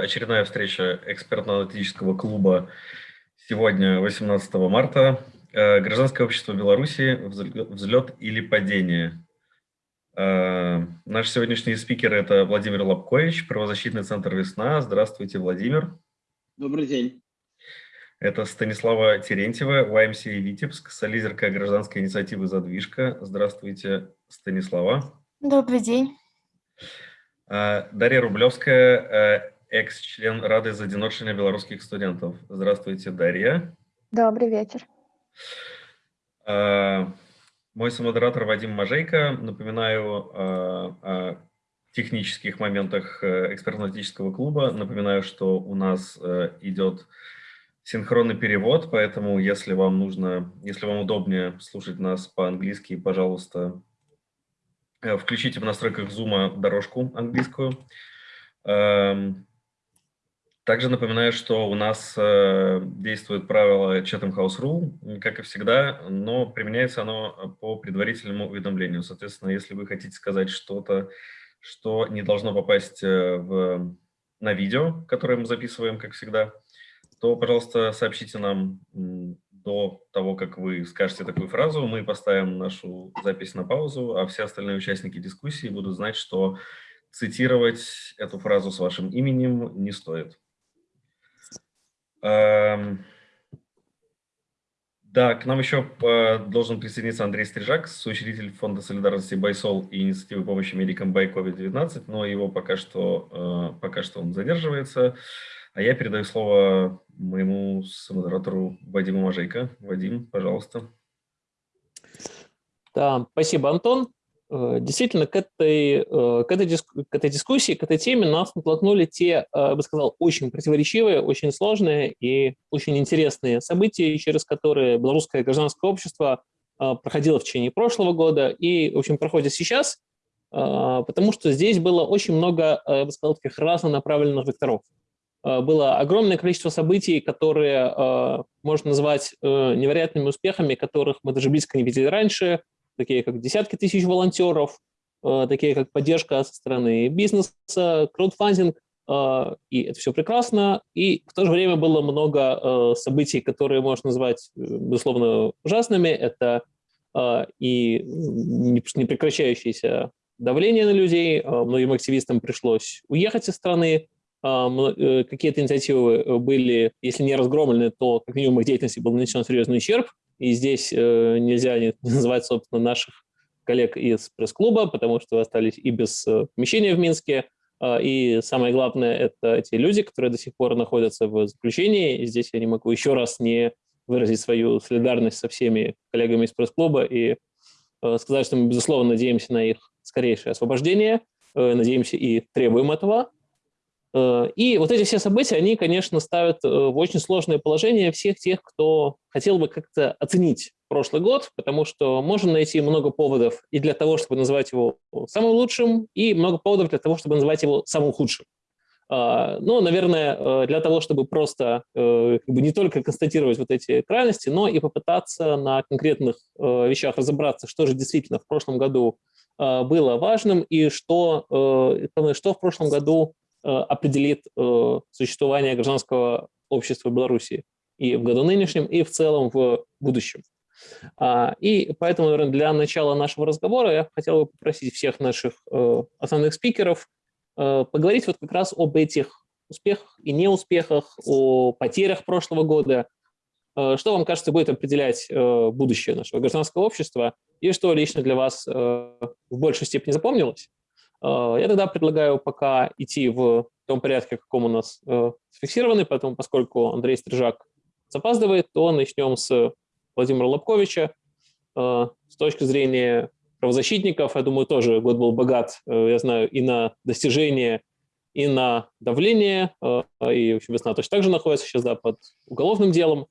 Очередная встреча экспертно-аналитического клуба сегодня, 18 марта. Э, Гражданское общество Беларуси. Взлет или падение. Э, Наш сегодняшний спикер – это Владимир Лобкович, правозащитный центр «Весна». Здравствуйте, Владимир. Добрый день. Это Станислава Терентьева, YMCA Витебск, солидерка гражданской инициативы «Задвижка». Здравствуйте, Станислава. Добрый день. Э, Дарья Рублевская, экс-член Рады за адзіночання белорусских студентов. Здравствуйте, Дарья. Добрый вечер. Мой самодератор Вадим Мажейко. Напоминаю о технических моментах экспертно-аналитического клуба. Напоминаю, что у нас идет синхронный перевод, поэтому если вам нужно, если вам удобнее слушать нас по-английски, пожалуйста, включите в настройках Zoom дорожку английскую. Также напоминаю, что у нас э, действует правило Chatham House Rule, как и всегда, но применяется оно по предварительному уведомлению. Соответственно, если вы хотите сказать что-то, что не должно попасть э, в, на видео, которое мы записываем, как всегда, то, пожалуйста, сообщите нам до того, как вы скажете такую фразу. Мы поставим нашу запись на паузу, а все остальные участники дискуссии будут знать, что цитировать эту фразу с вашим именем не стоит. Эм, да, к нам еще э, должен присоединиться Андрей Стрижак, соучредитель Фонда солидарности Байсол и инициативы помощи медикам by COVID-19, но его пока что, э, пока что он задерживается. А я передаю слово моему самодератору Вадиму Мажейко. Вадим, пожалуйста. Да, спасибо, Антон. Э, действительно, к этой, э, к, этой к этой дискуссии, к этой теме нас натолкнули те, э, я бы сказал, очень противоречивые, очень сложные и очень интересные события, через которые белорусское гражданское общество проходило в течение прошлого года и, в общем, проходит сейчас, потому что здесь было очень много, я бы сказал, таких разнонаправленных векторов. Было огромное количество событий, которые можно назвать невероятными успехами, которых мы даже близко не видели раньше, такие как десятки тысяч волонтеров, э, такие как поддержка со стороны бизнеса, краудфандинг, э, и это все прекрасно. И в то же время было много э, событий, которые можно назвать, безусловно, ужасными. Это и непрекращающееся давление на людей, многим активистам пришлось уехать из страны, какие-то инициативы были, если не разгромлены, то как минимум их деятельности был нанесен серьезный ущерб. И здесь э, нельзя не называть, собственно, наших коллег из пресс-клуба, потому что остались и без э, помещения в Минске. Э, и самое главное, это те люди, которые до сих пор находятся в заключении. И здесь я не могу еще раз не выразить свою солидарность со всеми коллегами из пресс-клуба и э, сказать, что мы, безусловно, надеемся на их скорейшее освобождение, э, надеемся и требуем этого. Э, и вот эти все события, они, конечно, ставят э, в очень сложное положение всех тех, кто хотел бы как-то оценить прошлый год, потому что можно найти много поводов и для того, чтобы называть его самым лучшим, и много поводов для того, чтобы называть его самым худшим. А, но, наверное, э, для того, чтобы просто как бы не только констатировать вот эти крайности, но и попытаться на конкретных вещах разобраться, что же действительно в прошлом году было важным и что, что в прошлом году определит э, существование гражданского общества Беларуси и в году нынешнем, и в целом в будущем. А, и поэтому, наверное, для начала нашего разговора я хотел бы попросить всех наших э, основных спикеров поговорить вот как раз об этих успехах и неуспехах, о потерях прошлого года, что вам кажется будет определять будущее нашего гражданского общества? И что лично для вас в большей степени запомнилось, Э, я тогда предлагаю пока идти в том порядке, в каком у нас э, сфиксированы, поэтому, поскольку Андрей Стрижак запаздывает, то начнем с Владимира Лобковича. Э, с точки зрения правозащитников, я думаю, тоже год был богат, я знаю, и на достижения, и на давление, и, в общем, весна точно так же находится сейчас да, под уголовным делом.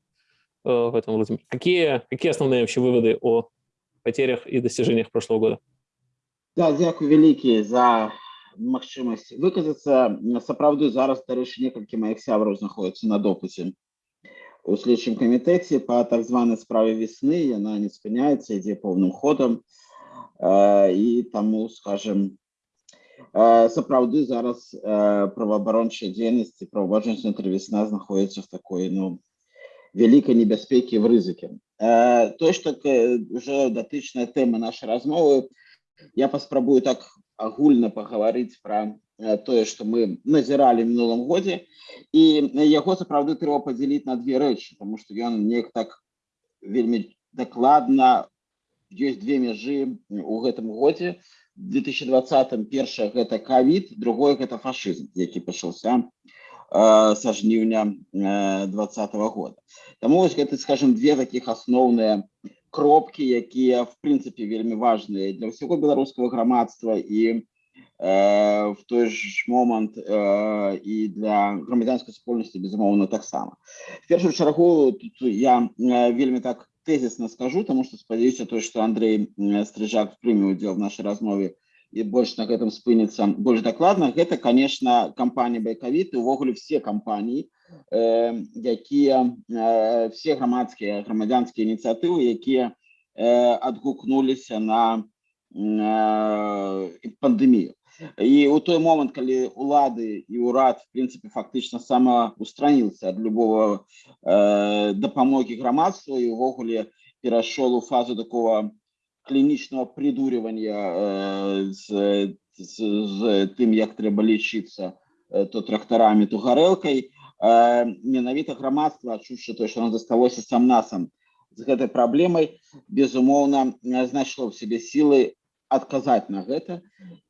Поэтому, Владимир, какие, какие основные вообще выводы о потерях и достижениях прошлого года? Да, дзякуй вялікі за магчымасць выказацца сапраўды зараз дарэчы некалькі маіх сябраў знаходзяцца на допусе у следчым камітэце по так званай справе весны яна не спыняецца ідзе поўным ходам і таму скажем Е, Сапраўды зараз е, праваабарончая дзейнасць і праваабарончая інтэрвесна знаходзіцца в такой ну вялікай небяспекі в рызыкі. Э, Тое, што ўжо датычная тэма нашай размовы, я паспрабую так агульна пагаварыць пра э, тое, што мы назіралі в мінулым годзе і яго сапраўды трэба падзяліць на две рэчы, тому што ён неяк так вельмі дакладна ёсць две мяжы у гэтым годзе. 2020 першае гэта кавід, другое гэта фашызм, які пачаўся э, са жніўня э, двадцатого года. Таму вось гэта скажем две таких асноўныя кропкі, якія в прынцыпе вельмі важныя для ўсяго беларускага грамадства і э, в той ж момант э, і для грамадзянскай супольнасці безумоўна таксама. В першую чаргу тут я э, вельмі так тезісно скажу, тому што спадзяюся той, што Андрей э, Стрыжак прыме удзел в нашай размове і больш на гэтым спыніцца больш дакладна гэта конечно кампанія байкавіты увогуле все кампаніі э, якія э, все грамадскія грамадзянскія ініцыятывы якія э, адгукнуліся на э, пандемію і у той момант калі улады і ўрад в прынцыпе фактычна самаустраніўся ад любого э, дапамогі грамадству і увогуле перайшоў у фазу такого клінічного придурювання э, з, з, з тим, як треба лічитися э, то тракторами, то гарэлкай. Э, менавіта грамадства, адчуўшы то, што оно засталося сам насам з гэтай праблемай, безумоўна, знайшло в себе сілы адказаць на гэта.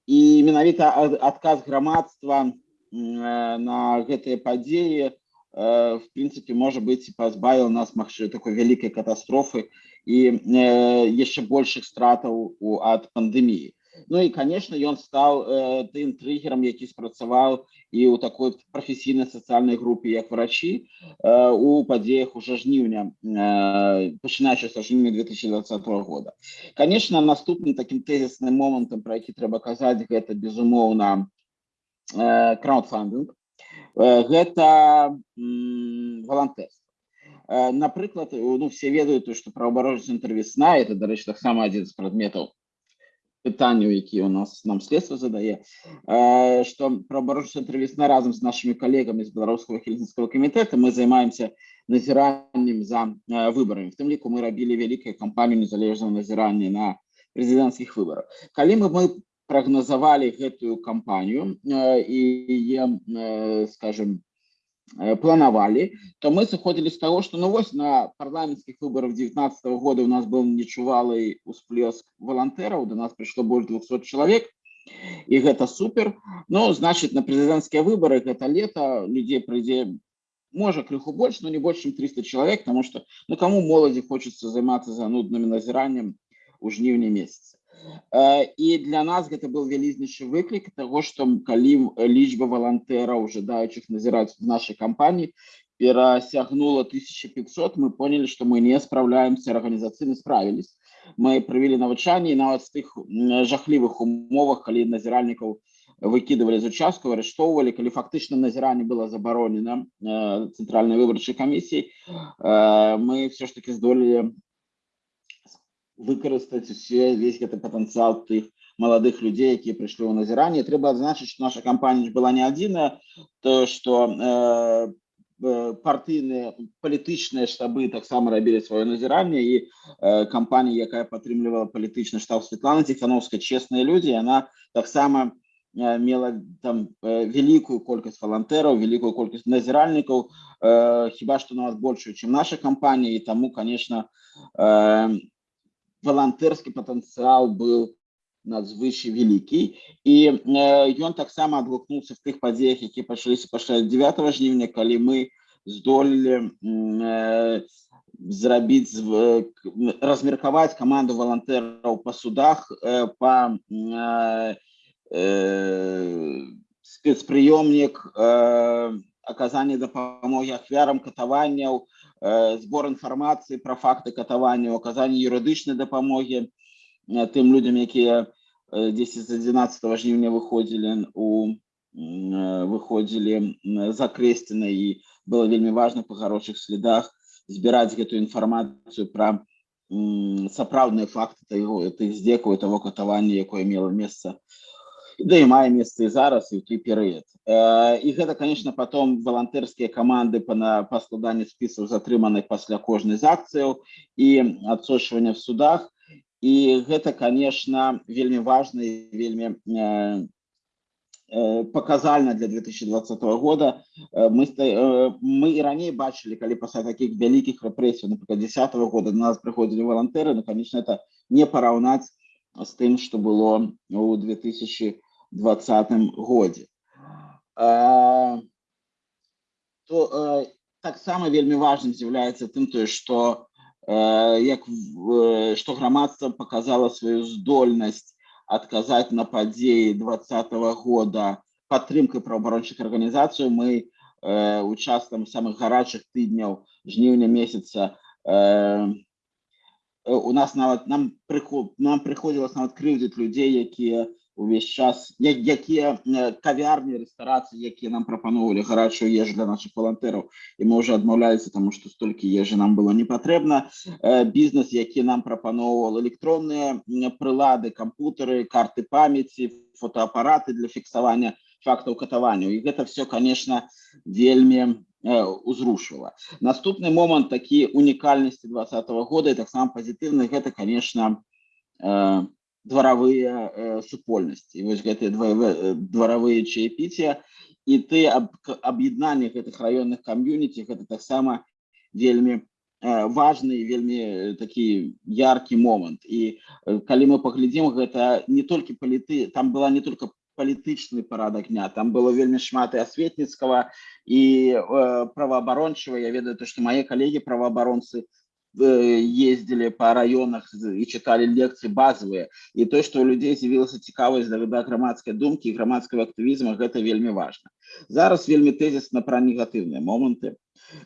І менавіта адказ грамадства на гэтыя падзеі, в прынцыпе, можа быць, пазбавіў нас магчы такой вялікай катастрофы, і э, яшчэ большых стратаў ад пандэміі. Ну і конечно ён стаў э, тым триггером, які спрацаваў і ў такой прафесійнай сацыяльнай групе як врачі э, у падзеях уже жніўня э, пачынаючы са жніўня 2020 года. Конечно наступным таким тэзісным момантам про які трэба казаць гэта безумоўна э, краудфандинг э, гэта валантэрство Э, напрыклад ну все ведаюць то что праваабаронец інтэрвесна это дарэчы таксама адзін з прадметаў пытанняў які у нас нам следства задае что э, праваабаронец інтэрвесна разам з нашими калегамі з беларускага хельсінского камітэта мы займаемся назіраннем за э, выборами в тым ліку мы рабілі вялікую кампанію незалежнага назірання на прэзідэнцкіх выборах калі мы мы прагназавалі гэтую кампанію і скажем Э, планавалі то мы сыходзілі з того что ну вось на парламенцкіх выборах 19 -го года у нас был нечувалы усплеск волонтераў до нас пришло больше 200 человек і гэта супер но значит на прэзідэнцкія выборы гэта лето людзей прыйдзе можа крыху больш но не больш чем 300 человек потому что ну кому моладзі хочется займацца занудным назіраннем у жніўні месяца і э, для нас гэта был вялізнейшы выклік того что калі лічба волонтераў жадаючых назіраць в нашай кампаніі перасягнула 1500 мы поняли что мы не справляемся арганізацыйны справілись мы правілі навучанне нават з тых жахлівых умовах калі назіральнікаў выкидывали з участку арыштоўвалі калі фактычна назіранне было забаронена э, цэнтральнай выбарчай камісіі э, мы все ж таки здолелі выкарыстаць усе весь гэты патэнцыял тых маладых людзей якія прыйшлі ў назіранне трэба адзначыць што наша кампанія была не адзіная то што э, э, партыйныя палітычныя штабы таксама рабілі сваё назіранне і э, кампанія якая падтрымлівала палітычны штаб Светлана ціхановская честныя людзі яна таксама э, мела там э, вялікую колькасць валантэраў вялікую колькасць назіральнікаў э, хіба што нават большую чым наша кампанія і таму конечно э, волонтерский потенциал был надзвычай вялікі і ён таксама адгукнуўся в тых падзеях які пачаліся пасля 9 жніўня калі мы здолелі зрабіць размеркаваць каманду волонтераў па судах па спецпрыёмнік аказання дапамогі ахвярам катаванняў збор э, інфармацыі пра факты катавання оказання юрыдычнай дапамогі э, тым людям якія 10 з 11 жніўня выходзілі у э, выходзілі закрэсціна і было вельмі важна па гарошых следах збіраць гэтую інфармацыю пра сапраўдныя факты тых здзекаў того катавання якое мела месца да і мае месца і зараз і ў той перыяд і гэта конечно потом валантэрскія каманды па на па складанні спісаў затрыманых пасля кожнай з акцыяў і адсочвання в судах і гэта конечно вельмі важна і вельмі показальна для 2020 года мы мы і раней бачылі калі пасля таких вялікіх рэпрэсій напрыклад 10 -го года до нас прыходзілі валантэры ну конечно это не параўнаць з тым что было у 2020 годзе то таксама вельмі важным з'яўляецца тым тое что як что грамадства показала сваю здольнасць адказаць на падзеі двадцатого года падтрымкай праваабарончых арганізацыяў мы участкам самых гарачых тыдняў жніўня месяца у нас нават нам приход нам прыходзілася нават крыўдзіць людзей якія увесь час якія кавярні рэстарацыі якія нам прапаноўвалі гарачую ежу для наших валантэраў і мы уже адмаўляліся тому что столькі ежы нам было не патрэбна бізнес які нам прапаноўвал электронныя прылады кампутары карты памяці фотоапараты для фіксавання фактаў катаванняў і гэта все конечно вельмі узрушила наступны момант такі унікальнасці двадцатого года і таксама пазітыўны гэта конечно дваравыя супольнасці вось гэтыя дваравыя чаепіція і ты аб'яднанне гэтых раённых кам'юніці гэта таксама вельмі важны вельмі такі яркі момант і калі мы паглядзім гэта не толькі паліты там была не только палітычны парадак дня там было вельмі шмат і асветніцкага і э, праваабарончага я ведаю то что мае калегі праваабаронцы ездили по районах и читали лекции базовые и то что у людей з'явілася цікавасць да да грамадскай думкі грамадскага актывізма гэта вельмі важно зараз вельмі тезісно про негатыўныя моманты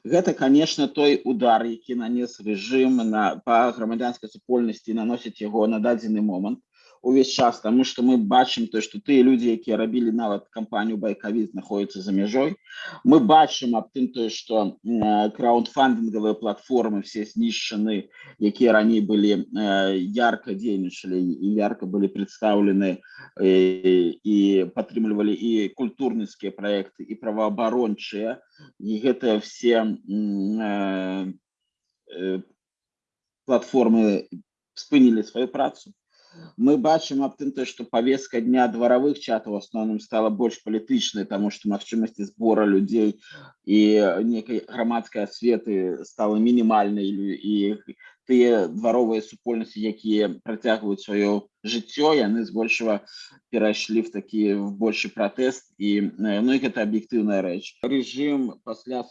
гэта конечно той удар які нанес режим на по грамадзянской супольнасці наносіць яго на дадзены момант увесь час тому что мы бачым то что тыя люди якія рабілі нават кампанію байкавід знаходіцца за мяжой мы бачым аб тым тое что краундфандингавыя платформы все знішчаны якія раней былі ярко дзейнічалі і ярко былі представлены і падтрымлівалі і культурніцкія проекты і праваабарончыя і гэтыя все платформы спынілі сваю працу мы бачым аб тым то что повестка дня дваравых чатаў асноўным стала больш палітычнай тому что магчымасці збора людзей і некай грамадскай асветы стала мінімальнай і тыя дваровыя супольнасці якія працягваюць сваё жыццё яны збольшага перайшлі в такі в большы пратэст і ну і гэта аб'ектыўная рэч рэжым пасля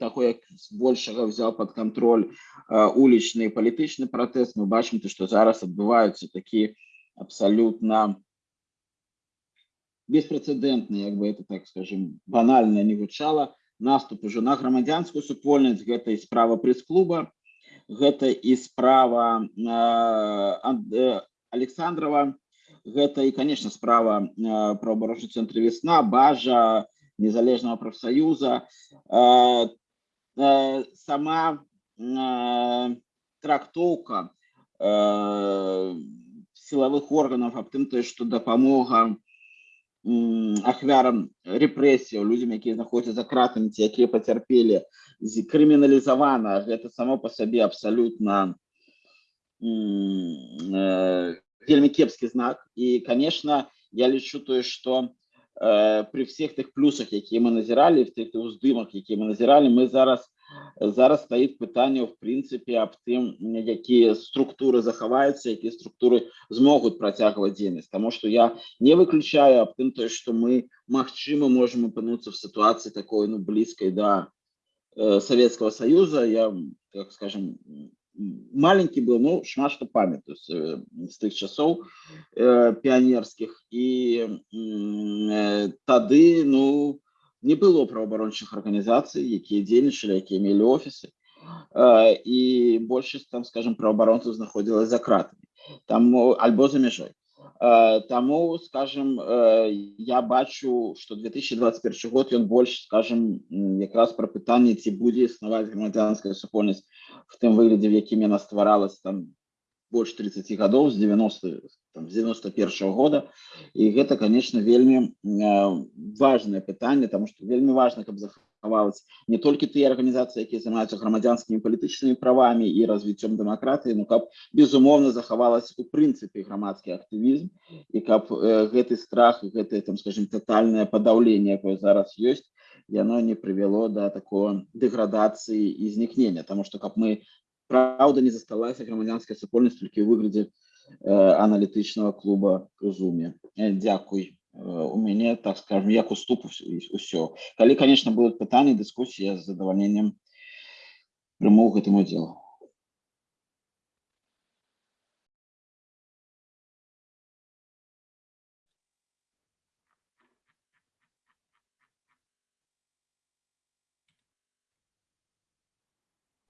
таго як збольшага взял под контроль улічны палітычны пратэст мы бачым то што зараз адбываюцца такі абсалютна беспрэцэдэнтны як бы это так скажем банальна не гучала наступ уже на грамадзянскую супольнасць гэтай справа прэс-клуба гэта і справа э, александрова гэта і конечно справа э, праабарочны цэнтр весна бажа незалежного профсоюза э, э, сама э, трактоўка э, силовых органов аб тым то что дапамога ахвярам рэпрэсіяў людзям якія знаходзяцца за кратамі ці якія пацярпелі крыміналізавана гэта само по сабе абсалютна вельмі кепскі знак і конечно я лічу тое что э, при всех тых плюсах якія мы назіралі в тых уздымах якія мы назіралі мы зараз зараз стаіць пытанне в прынцыпе аб тым якія структуры захаваюцца якія структуры змогуць працягваць дзейнасць тому что я не выключаю аб тым тое что мы магчыма можем апынуцца в ситуации такой ну блізкай да э, советского союза я как скажем маленький был ну шмат что памятаю с, с тых часоў э, піянерскіх і э, тады ну не было праваабарончых арганізацый якія дзейнічалі якія мелі офісы э, і большасць там скажем праваабаронцаў знаходзілась за кратамі там альбо за мяжой э, Таму скажем э, я бачу что 2021 год ён больш скажем якраз пра пытанне ці будзе існаваць грамадзянская супольнасць в тым выглядзе в якім яна стваралась там больш 30 гадоў з 90 там, з 91 -го года і гэта конечно вельмі э, важное пытанне тому что вельмі важно каб захавалась не толькі тыя арганізацыі якія займаюцца грамадзянскімі палітычнымі правамі і развіццём дэмакратыі ну каб безумоўна захавалась у прынцыпе грамадскі актывізм і каб э, гэты страх гэты там скажем тотальное падаўленне якое зараз ёсць яно не прывяло до да такого дэградацыі і знікнення тому что каб мы правда не засталася грамадзянская супольнасць толькі ў выглядзе аналітычнага клуба Зуме. Дзякуй. У мяне так скажем як уступ усё. Калі конечно будуць пытанні дыскусія з задавальненнем прыму гэтым удзелу.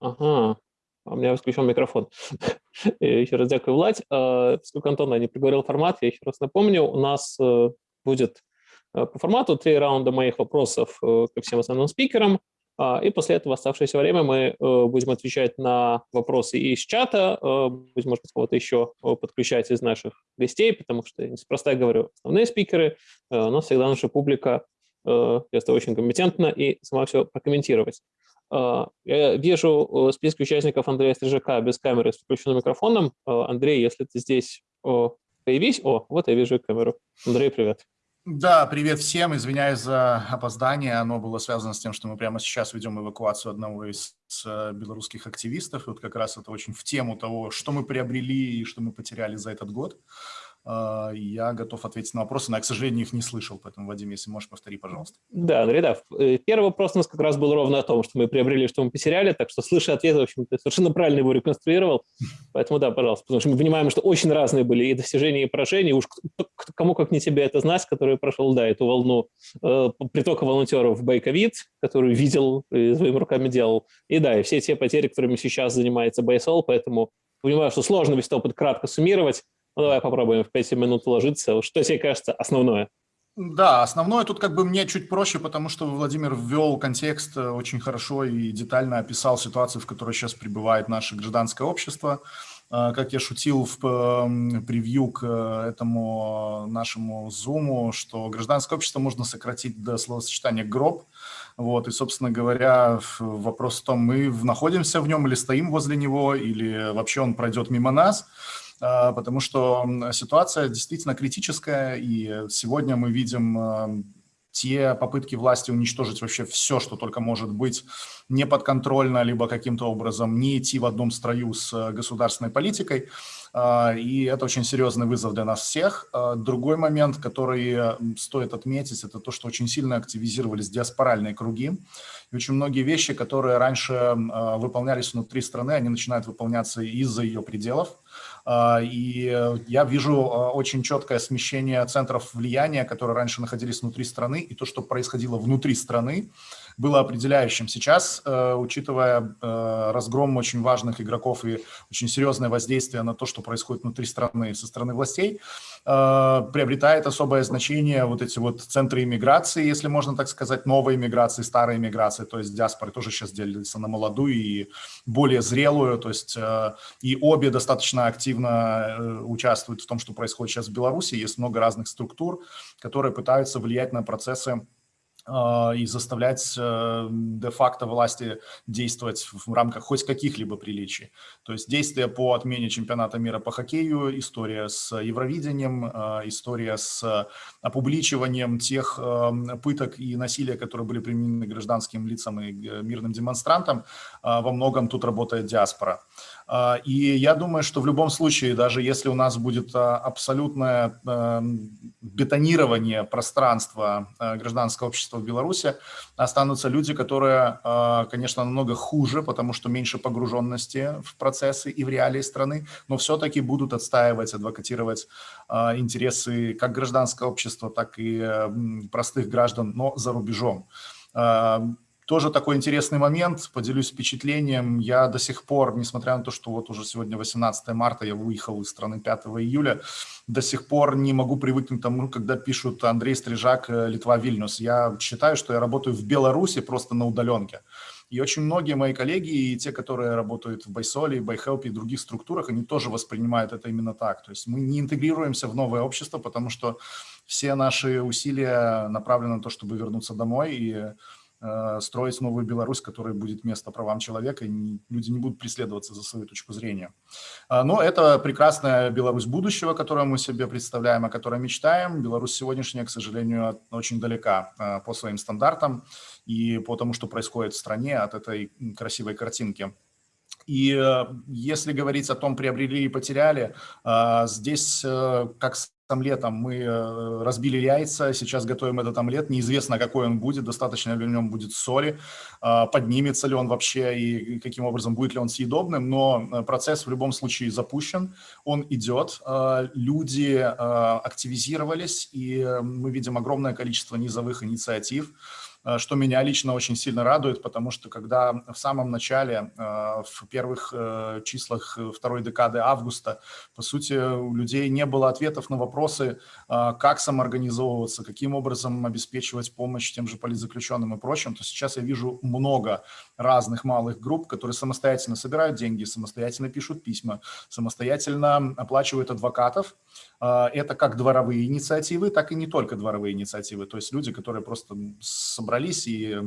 Ага, у меня включен микрофон. еще раз дякую, Владь. Поскольку Антон не приговорил формат, я еще раз напомню, у нас э, будет э, по формату три раунда моих вопросов э, ко всем основным спикерам, а, и после этого оставшееся время мы будем отвечать на вопросы из чата, будем, может быть, кого-то еще подключать из наших гостей, потому что, неспроста говорю, основные спикеры, нас всегда наша публика это очень компетентна и сама все прокомментировать. А, я вижу э, список участников Андрея Стрижака без камеры с включенным микрофоном. Андрей, если ты здесь, появись. О, вот я вижу камеру. Андрей, привет. Да, привет всем. Извиняюсь за опоздание. Оно было связано с тем, что мы прямо сейчас ведем эвакуацию одного из э, белорусских активистов. Вот как раз это очень в тему того, что мы приобрели и что мы потеряли за этот год. А, я готов ответить на вопросы, но я, к сожалению, их не слышал, поэтому, Вадим, если можешь, повтори, пожалуйста. Да, Андрей, да. Э, первый вопрос у нас как раз был ровно о том, что мы приобрели, что мы потеряли, так что, слыша ответ, в общем, ты совершенно правильно его реконструировал, поэтому да, пожалуйста, потому что мы понимаем, что очень разные были и достижения, и поражения, уж кому как не тебе это знать, который прошел, да, эту волну э, притока волонтеров в Байковид, который видел и своими руками делал, и да, и все те потери, которыми сейчас занимается Байсол, поэтому понимаю, что сложно весь опыт кратко суммировать, ну, давай попробуем в 5 минут уложиться. Что тебе кажется основное? Да, основное тут как бы мне чуть проще, потому что Владимир ввел контекст э, очень хорошо и детально описал ситуацию, в которой сейчас пребывает наше гражданское общество. Э, как я шутил в эм, превью к э, этому нашему зуму, что гражданское общество можно сократить до словосочетания «гроб». Вот, и, собственно говоря, вопрос в том, мы находимся в нем или стоим возле него, или вообще он пройдет мимо нас – потому что ситуация действительно критическая, и сегодня мы видим а, те попытки власти уничтожить вообще все, что только может быть неподконтрольно, либо каким-то образом не идти в одном строю с государственной политикой. А, и это очень серьезный вызов для нас всех. Другой момент, который стоит отметить, это то, что очень сильно активизировались диаспоральные круги. И очень многие вещи, которые раньше выполнялись внутри страны, они начинают выполняться из-за ее пределов. А, и я вижу а, очень четкое смещение центров влияния, которые раньше находились внутри страны, и то, что происходило внутри страны, было определяющим. Сейчас, э, учитывая э, разгром очень важных игроков и очень серьезное воздействие на то, что происходит внутри страны со стороны властей, э, приобретает особое значение вот эти вот центры иммиграции, если можно так сказать, новой иммиграции, старой иммиграции, то есть диаспоры тоже сейчас делятся на молодую и более зрелую, то есть и обе достаточно активно участвуют в том, что происходит сейчас в Беларуси. Есть много разных структур, которые пытаются влиять на процессы и заставлять э, де-факто власти действовать в рамках хоть каких-либо приличий. То есть действия по отмене чемпионата мира по хоккею, история с Евровидением, а, история с опубличиванием тех эм, пыток и насилия, которые были применены гражданским лицам и э, мирным демонстрантам, а, во многом тут работает диаспора. И я думаю, что в любом случае, даже если у нас будет абсолютное эм, бетонирование пространства э, гражданского общества в Беларуси, останутся люди, которые, э, конечно, намного хуже, потому что меньше погруженности в процессы и в реалии страны, но все-таки будут отстаивать, адвокатировать интересы как гражданского общества, так и простых граждан, но за рубежом. Тоже такой интересный момент, поделюсь впечатлением. Я до сих пор, несмотря на то, что вот уже сегодня 18 марта, я выехал из страны 5 июля, до сих пор не могу привыкнуть к тому, когда пишут Андрей Стрижак, э, Литва, Вильнюс. Я считаю, что я работаю в Беларуси просто на удаленке. И очень многие мои коллеги, и те, которые работают в Байсоле, Байхелпе и других структурах, они тоже воспринимают это именно так. То есть мы не интегрируемся в новое общество, потому что все наши усилия направлены на то, чтобы вернуться домой и строить новую Беларусь, которая будет место правам человека, и люди не будут преследоваться за свою точку зрения. А, но это прекрасная Беларусь будущего, которую мы себе представляем, о которой мечтаем. Беларусь сегодняшняя, к сожалению, очень далека э, по своим стандартам и по тому, что происходит в стране от этой красивой картинки. И э, если говорить о том, приобрели и потеряли, здесь как омлетом мы э, разбили яйца, сейчас готовим этот омлет, неизвестно, какой он будет, достаточно ли в нем будет соли, а, поднимется ли он вообще и каким образом будет ли он съедобным, но э, процесс в любом случае запущен, он идет, а, люди а, активизировались, и мы видим огромное количество низовых инициатив, Э, что меня лично очень сильно радует, потому что когда в самом начале, э, в первых э, числах второй декады августа, по сути, у людей не было ответов на вопросы, как самоорганизовываться, каким образом обеспечивать помощь тем же политзаключенным и прочим, то сейчас я вижу много разных малых групп, которые самостоятельно собирают деньги, самостоятельно пишут письма, самостоятельно оплачивают адвокатов, это как дворовые инициативы, так и не только дворовые инициативы. То есть люди, которые просто собрались и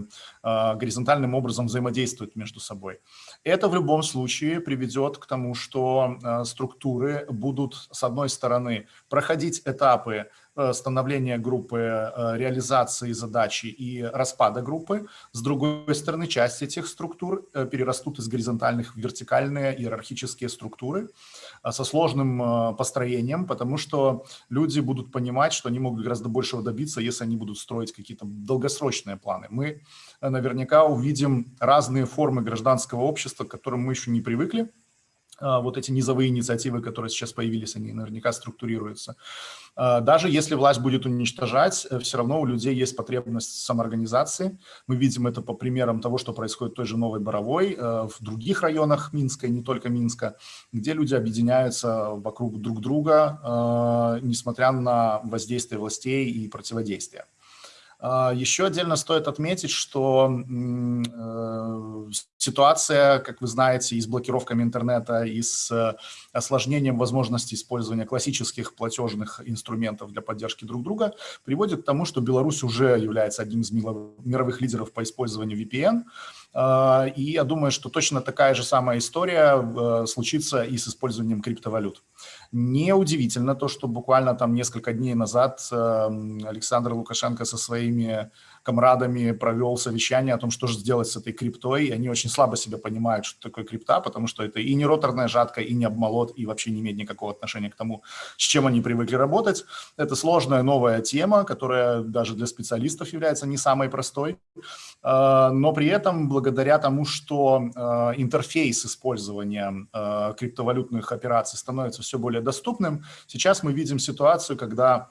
а, горизонтальным образом взаимодействуют между собой. Это в любом случае приведет к тому, что а, структуры будут, с одной стороны, проходить этапы становления группы, э, реализации задачи и распада группы. С другой стороны, часть этих структур э, перерастут из горизонтальных в вертикальные иерархические структуры со сложным построением, потому что люди будут понимать, что они могут гораздо большего добиться, если они будут строить какие-то долгосрочные планы. Мы наверняка увидим разные формы гражданского общества, к которым мы еще не привыкли, вот эти низовые инициативы, которые сейчас появились, они наверняка структурируются. А, даже если власть будет уничтожать, э, все равно у людей есть потребность самоорганизации. Мы видим это по примерам того, что происходит в той же Новой Боровой, э, в других районах Минска и не только Минска, где люди объединяются вокруг друг друга, а, несмотря на воздействие властей и противодействие. А, еще отдельно стоит отметить, что э, ситуация, как вы знаете, и с блокировками интернета, и с э, осложнением возможности использования классических платежных инструментов для поддержки друг друга приводит к тому, что Беларусь уже является одним из мировых лидеров по использованию VPN. А, и я думаю, что точно такая же самая история э, случится и с использованием криптовалют. Неудивительно то, что буквально там несколько дней назад эм, Александр Лукашенко со своими комрадами провел совещание о том, что же сделать с этой криптой, и они очень слабо себя понимают, что такое крипта, потому что это и не роторная жатка, и не обмолот, и вообще не имеет никакого отношения к тому, с чем они привыкли работать. Это сложная новая тема, которая даже для специалистов является не самой простой, а, но при этом благодаря тому, что а, интерфейс использования а, криптовалютных операций становится все более доступным, сейчас мы видим ситуацию, когда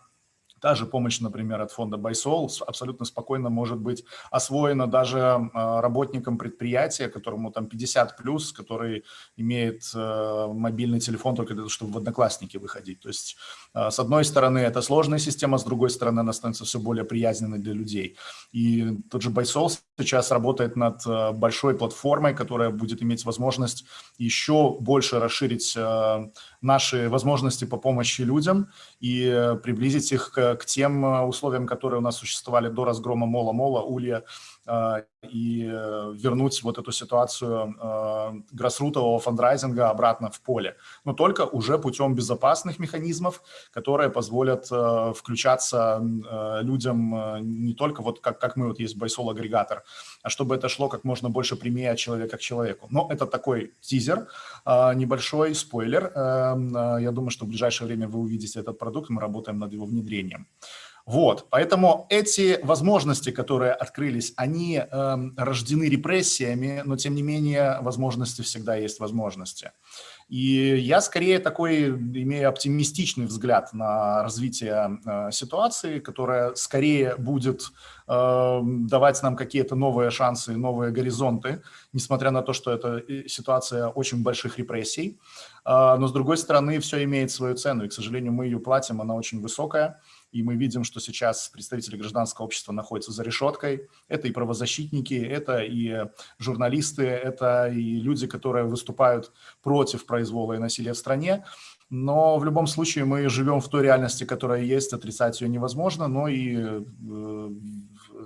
Та же помощь, например, от фонда Байсол абсолютно спокойно может быть освоена даже а, работникам предприятия, которому там 50 плюс, который имеет э, мобильный телефон только для того, чтобы в одноклассники выходить. То есть, а, с одной стороны, это сложная система, с другой стороны, она становится все более приязненной для людей. И тот же Байсол сейчас работает над э, большой платформой, которая будет иметь возможность еще больше расширить э, наши возможности по помощи людям и приблизить их к, тем э, условиям, которые у нас существовали до разгрома Мола-Мола, Улья и э, вернуть вот эту ситуацию э, гроссрутового фандрайзинга обратно в поле. Но только уже путем безопасных механизмов, которые позволят э, включаться людям не только вот как, как мы вот есть Байсол-агрегатор, а чтобы это шло как можно больше прямее от человека к человеку. Но это такой тизер, небольшой спойлер. Я думаю, что в ближайшее время вы увидите этот продукт, мы работаем над его внедрением. Вот, поэтому эти возможности, которые открылись, они э, рождены репрессиями, но тем не менее возможности всегда есть возможности. И я скорее такой имею оптимистичный взгляд на развитие э, ситуации, которая скорее будет э, давать нам какие-то новые шансы, новые горизонты, несмотря на то, что это э, ситуация очень больших репрессий. Э, но с другой стороны, все имеет свою цену, и, к сожалению, мы ее платим, она очень высокая и мы видим, что сейчас представители гражданского общества находятся за решеткой. Это и правозащитники, это и журналисты, это и люди, которые выступают против произвола и насилия в стране. Но в любом случае мы живем в той реальности, которая есть, отрицать ее невозможно, но и э,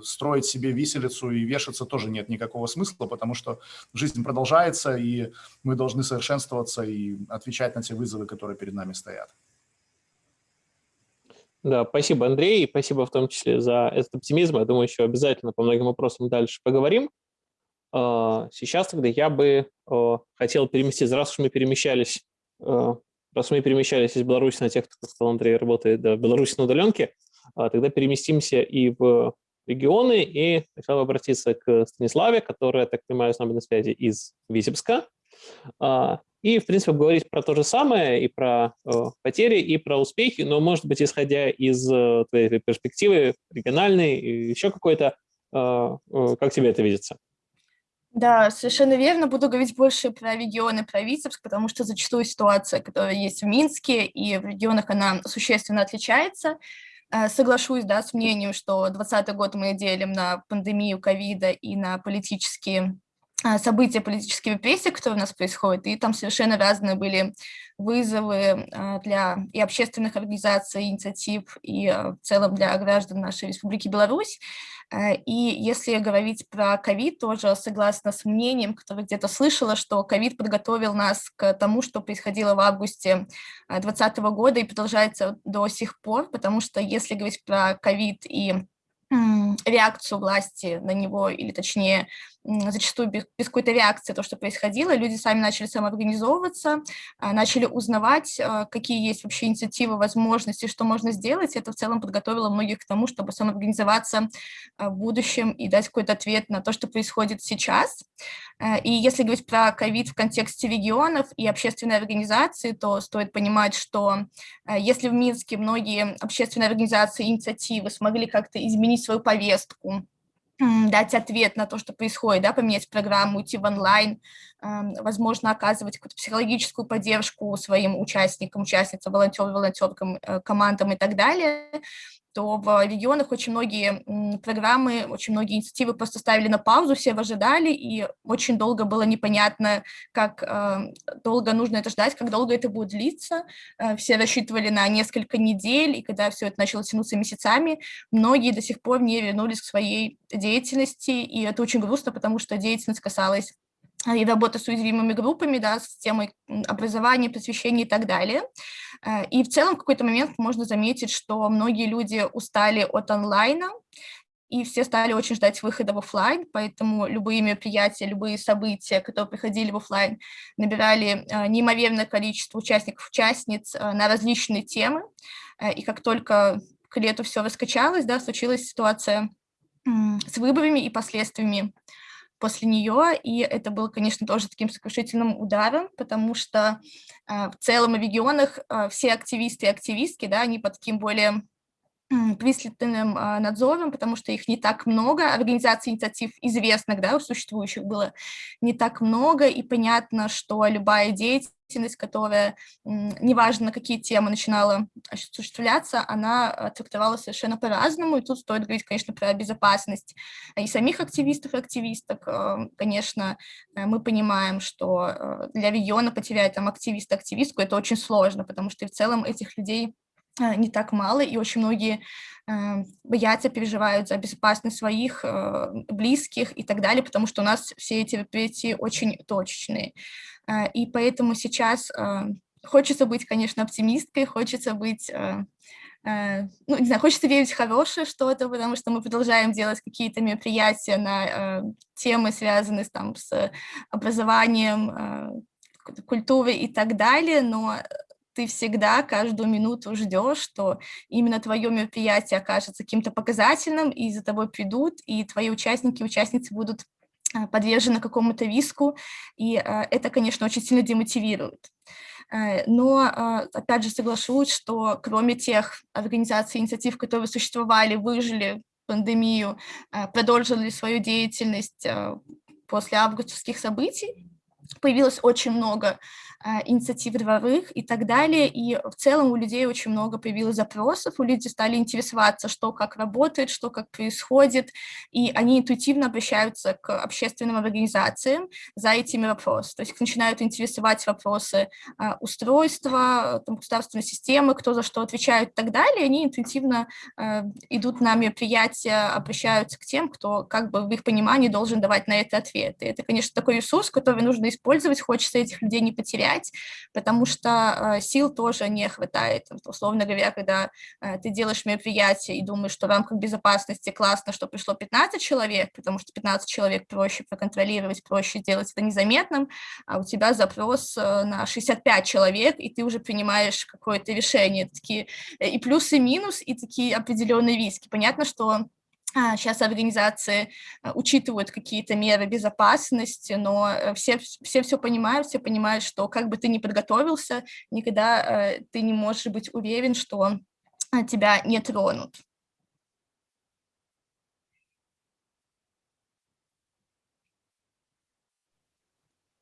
строить себе виселицу и вешаться тоже нет никакого смысла, потому что жизнь продолжается, и мы должны совершенствоваться и отвечать на те вызовы, которые перед нами стоят. Да, спасибо, Андрей, и спасибо в том числе за этот оптимизм. Я думаю, еще обязательно по многим вопросам дальше поговорим. А, сейчас тогда я бы а, хотел переместиться, раз уж мы перемещались а, раз мы перемещались из Беларуси на тех, кто, сказал Андрей, работает да, в Беларуси на удаленке, а, тогда переместимся и в регионы, и хотел обратиться к Станиславе, которая, так понимаю, с нами на связи из Витебска, а, и, в принципе, говорить про то же самое, и про э, потери, и про успехи, но, может быть, исходя из э, твоей перспективы региональной, и еще какой-то, э, как тебе это видится? Да, совершенно верно. Буду говорить больше про регионы, про Витебск, потому что зачастую ситуация, которая есть в Минске и в регионах, она существенно отличается. Э, соглашусь да, с мнением, что 2020 год мы делим на пандемию ковида и на политические э, события, политические репрессии, которые у нас происходят, и там совершенно разные были вызовы э, для и общественных организаций, инициатив, и в целом для граждан нашей Республики Беларусь. Э, и если говорить про ковид, тоже согласна с мнением, которое где-то слышала, что ковид подготовил нас к тому, что происходило в августе 2020 года и продолжается до сих пор, потому что если говорить про ковид и реакцию власти на него, или точнее, зачастую без, без какой-то реакции то, что происходило, люди сами начали самоорганизовываться, а, начали узнавать, а, какие есть вообще инициативы, возможности, что можно сделать. Это в целом подготовило многих к тому, чтобы самоорганизоваться а, в будущем и дать какой-то ответ на то, что происходит сейчас. И если говорить про ковид в контексте регионов и общественной организации, то стоит понимать, что если в Минске многие общественные организации, инициативы смогли как-то изменить свою повестку, дать ответ на то, что происходит, да, поменять программу, уйти в онлайн, возможно, оказывать какую-то психологическую поддержку своим участникам, участницам, волонтерам, волонтеркам, э, командам и так далее, то в регионах очень многие программы, очень многие инициативы просто ставили на паузу, все ожидали, и очень долго было непонятно, как э, долго нужно это ждать, как долго это будет длиться. Э, все рассчитывали на несколько недель, и когда все это начало тянуться месяцами, многие до сих пор не вернулись к своей деятельности, и это очень грустно, потому что деятельность касалась и работа с уязвимыми группами, да, с темой образования, просвещения и так далее. Э, и в целом в какой-то момент можно заметить, что многие люди устали от онлайна, и все стали очень ждать выхода в офлайн, поэтому любые мероприятия, любые события, которые приходили в офлайн, набирали э, неимоверное количество участников, участниц э, на различные темы, и как только к лету все раскачалось, да, случилась ситуация с выборами и последствиями после нее, и это было, конечно, тоже таким сокрушительным ударом, потому что э, в целом в регионах э, все активисты и активистки, да, они под таким более пристальным а, надзором, потому что их не так много, организаций инициатив известных, да, существующих было не так много, и понятно, что любая деятельность, которая, неважно на какие темы начинала осуществляться, она а, трактовалась совершенно по-разному, и тут стоит говорить, конечно, про безопасность и самих активистов и активисток, а, конечно, э, мы понимаем, что для региона потерять там активиста-активистку это очень сложно, потому что в целом этих людей Э, не так мало, и очень многие э, боятся, переживают за безопасность своих э, близких и так далее, потому что у нас все эти мероприятия очень точечные. И поэтому сейчас хочется быть, конечно, оптимисткой, хочется быть ну, не знаю, хочется верить в хорошее что-то, потому что мы продолжаем делать какие-то мероприятия на э, темы, связанные там, с образованием, э, культурой и так далее, но ты всегда каждую минуту ждешь, что именно твое мероприятие окажется каким-то показательным, и за тобой придут, и твои участники и участницы будут а, подвержены какому-то риску, и а, это, конечно, очень сильно демотивирует. Э, но, а, опять же, соглашусь, что кроме тех организаций, инициатив, которые существовали, выжили пандемию, продолжили свою деятельность после августовских событий, появилось очень много инициатив дворовых и так далее. И в целом у людей очень много появилось запросов, у людей стали интересоваться, что как работает, что как происходит, и они интуитивно обращаются к общественным организациям за этими вопросами. То есть начинают интересовать вопросы а, устройства, там, государственной системы, кто за что отвечает и так далее, они интуитивно а, идут на мероприятия, обращаются к тем, кто как бы в их понимании должен давать на это ответ. И это, конечно, такой ресурс, который нужно использовать, хочется этих людей не потерять, потому что э, сил тоже не хватает. Условно говоря, когда э, ты делаешь мероприятие и думаешь, что в рамках безопасности классно, что пришло 15 человек, потому что 15 человек проще проконтролировать, проще сделать это незаметным, а у тебя запрос э, на 65 человек, и ты уже принимаешь какое-то решение. Такие и плюсы, и минус, и такие определенные риски. Понятно, что Сейчас а, организации а, учитывают какие-то меры безопасности, но э, все, все все понимают, все понимают, что как бы ты ни подготовился, никогда э, ты не можешь быть уверен, что а, тебя не тронут.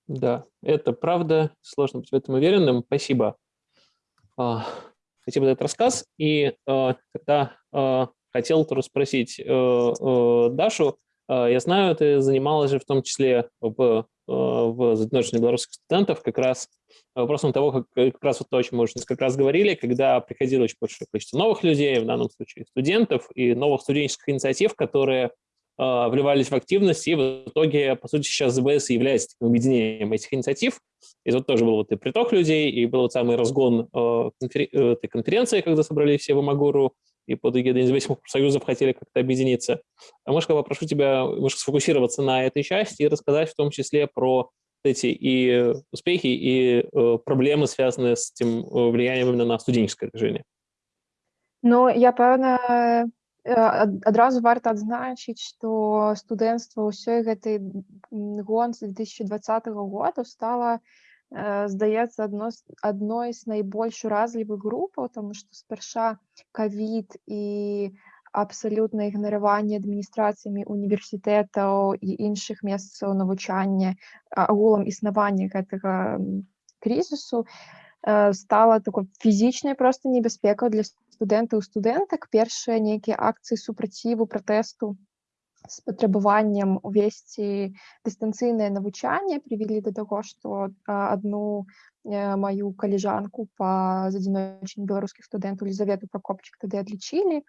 Да, это правда. Сложно быть в этом уверенным. Спасибо. Спасибо за этот рассказ. И тогда хотел тоже спросить э, э, Дашу. Э, я знаю, ты занималась же в том числе в, в задержании белорусских студентов как раз вопросом того, как, как раз вот то, о чем мы уже несколько раз говорили, когда приходило очень большое количество новых людей, в данном случае студентов, и новых студенческих инициатив, которые вливались в активность, и в итоге, по сути, сейчас ЗБС является таким объединением этих инициатив. И вот тоже был вот и приток людей, и был вот самый разгон этой конференции, когда собрались все в Амагуру, и под эгидой независимых профсоюзов хотели как-то объединиться. А я попрошу тебя может, сфокусироваться на этой части и рассказать в том числе про эти и успехи, и э, проблемы, связанные с этим э, влиянием именно на студенческое движение. Ну, я пэўна адразу варта адзначыць што студэнцтва ўсёй гэтай гонцы 2020 года стала Э, здаецца адно адной з найбольш уразлівых групаў тому што спярша кавід і абсалютна ігнараванне адміністрацыямі універсітэтаў і іншых месцаў навучання агулам існавання гэтага крызісу э, стала такой фізічнай проста небяспекаў для студэнтаў студэнтак першыя нейкія акцыі супраціву пратэсту з патрабаваннем увесці дыстанцыйнае навучанне прывялі да таго што адну Э, мою коллежанку по задзіночанню беларускіх студэнтаў Лізавету прокопчык тады адлічылі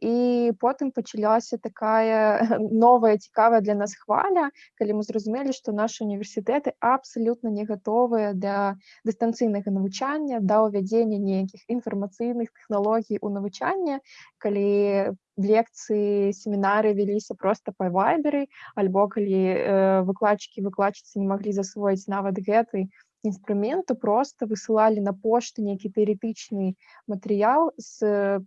і потым пачалася такая новая цікавая для нас хваля калі мы зразумелі што нашы універсітэты абсалютна не гатовыя для дыстанцыйнага навучання да ўвядзення нейкіх інфармацыйных тэхналогій у навучання калі лекцыі семінары вяліся просто па вайберы альбо калі э, выкладчыкі выкладчыцы не маглі засвоіць нават гэты інструменту просто высылалі на пошту нейкі тэоретычны матэрыял з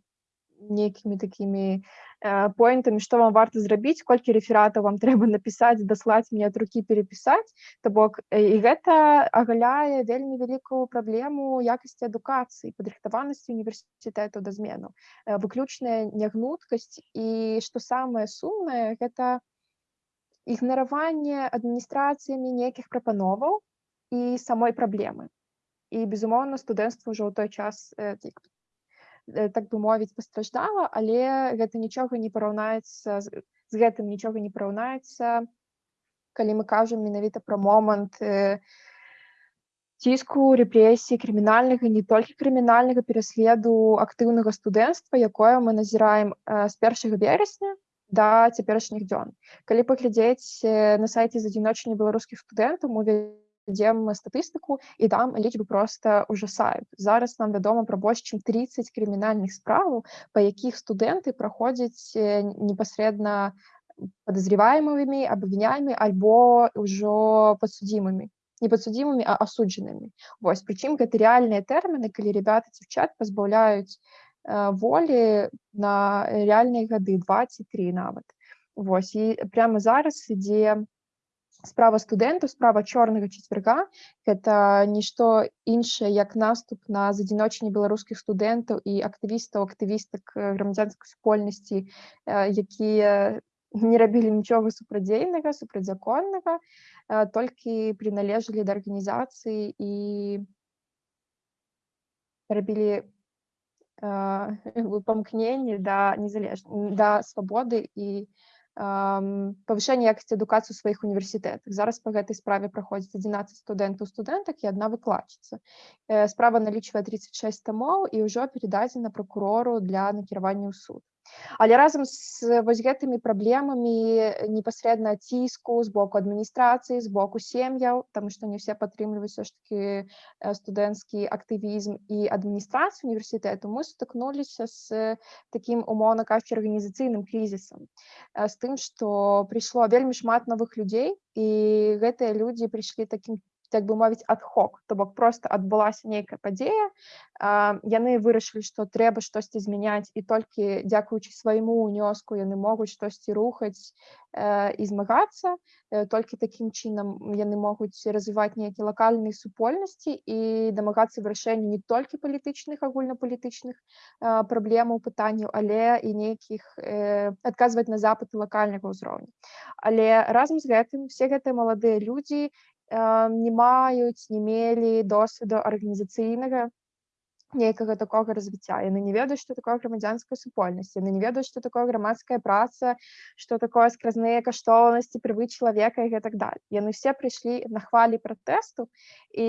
нейкімі такімі э, поінтамі што вам варта зрабіць колькі рэфератаў вам трэба напісаць даслаць мне ад рукі перапісаць то бок і гэта агаляе вельмі вялікую праблему якасці адукацыі падрыхтаванасці універсітэту да змену выключная нягнуткасць і што самае сумнае гэта ігнараванне адміністрацыямі нейкіх прапановаў і самой праблемы і безумоўна студэнцтва ўжо ў той час э, так бы мовіць пастраждала але гэта нічога не параўнаецца з гэтым нічога не параўнаецца. Калі мы кажам менавіта пра момант э, ціску рэпрэсій крымінальнага не толькі крымінальнага пераследу актыўнага студэнцтва якое мы назіраем з першага верасня да цяперашніх дзён. Калі паглядзець на сайце з адзіночання беларускіх студэнтаў мы ідзем статыстыку і там лічбы просто ужасаюць зараз нам вядома пра больш чым 30 крымінальных справаў па якіх студэнты праходзяць непасрэдна подозреваемымі абвінямі альбо ўжо подсудзімымі не подсудзімымі а асуджанымі вось прычым гэта рэальныя тэрміны калі ребята дзяўчат пазбаўляюць э, волі на рэальныя гады 23 нават Вось і прямо зараз ідзе справа студэнтаў справа чорнага чацвярга гэта нішто іншае як наступ на задзіночанне беларускіх студэнтаў і актывістаў актывістак грамадзянскай супольнасці якія не рабілі нічога супрадзейнага супрацьзаконнага толькі прыналежалі да арганізацыі і рабілі памкненні да незалеж да свабоды і павышэнне якасці адукацыі ў сваіх універсітэтах зараз па гэтай справе праходзіць 11 студэнтаў студэнтак і адна выкладчыца справа налічвае 36 тамоў і ўжо перададзена прокурору для накіравання ў суд Але разам з вось гэтымі праблемамі непасрэдна ціску з боку адміністрацыі з боку сем'яў таму што не ўсе падтрымліваюць все ж таки студэнцкі актывізм і адміністрацыю універсітэту мы сутыкнуліся з такім умоўна кажучы арганізацыйным крызісам з тым што прыйшло вельмі шмат новых людзей і гэтыя людзі прыйшлі такім так бы мовіць адхок то бок просто адбылася нейкая падзея яны вырашылі што трэба штосьці змяняць і толькі дзякуючы свайму ўнёску яны могуць штосьці рухаць і змагацца толькі такім чынам яны могуць развіваць нейкія лакальныя супольнасці і дамагацца вырашэння не толькі палітычных агульнапалітычных праблемаў пытанняў але і нейкіх адказваць на запыты лакальнага ўзроўню але разам з гэтым все гэтыя маладыя людзі не маюць не мелі досведу арганізацыйнага нейкага такога развіцця яны не ведаюць што такое грамадзянская супольнасць яны не ведаюць што такое грамадская праца што такое скразныя каштоўнасці прывы чалавека і гэтак даль яны все прыйшлі на хвалі пратэсту і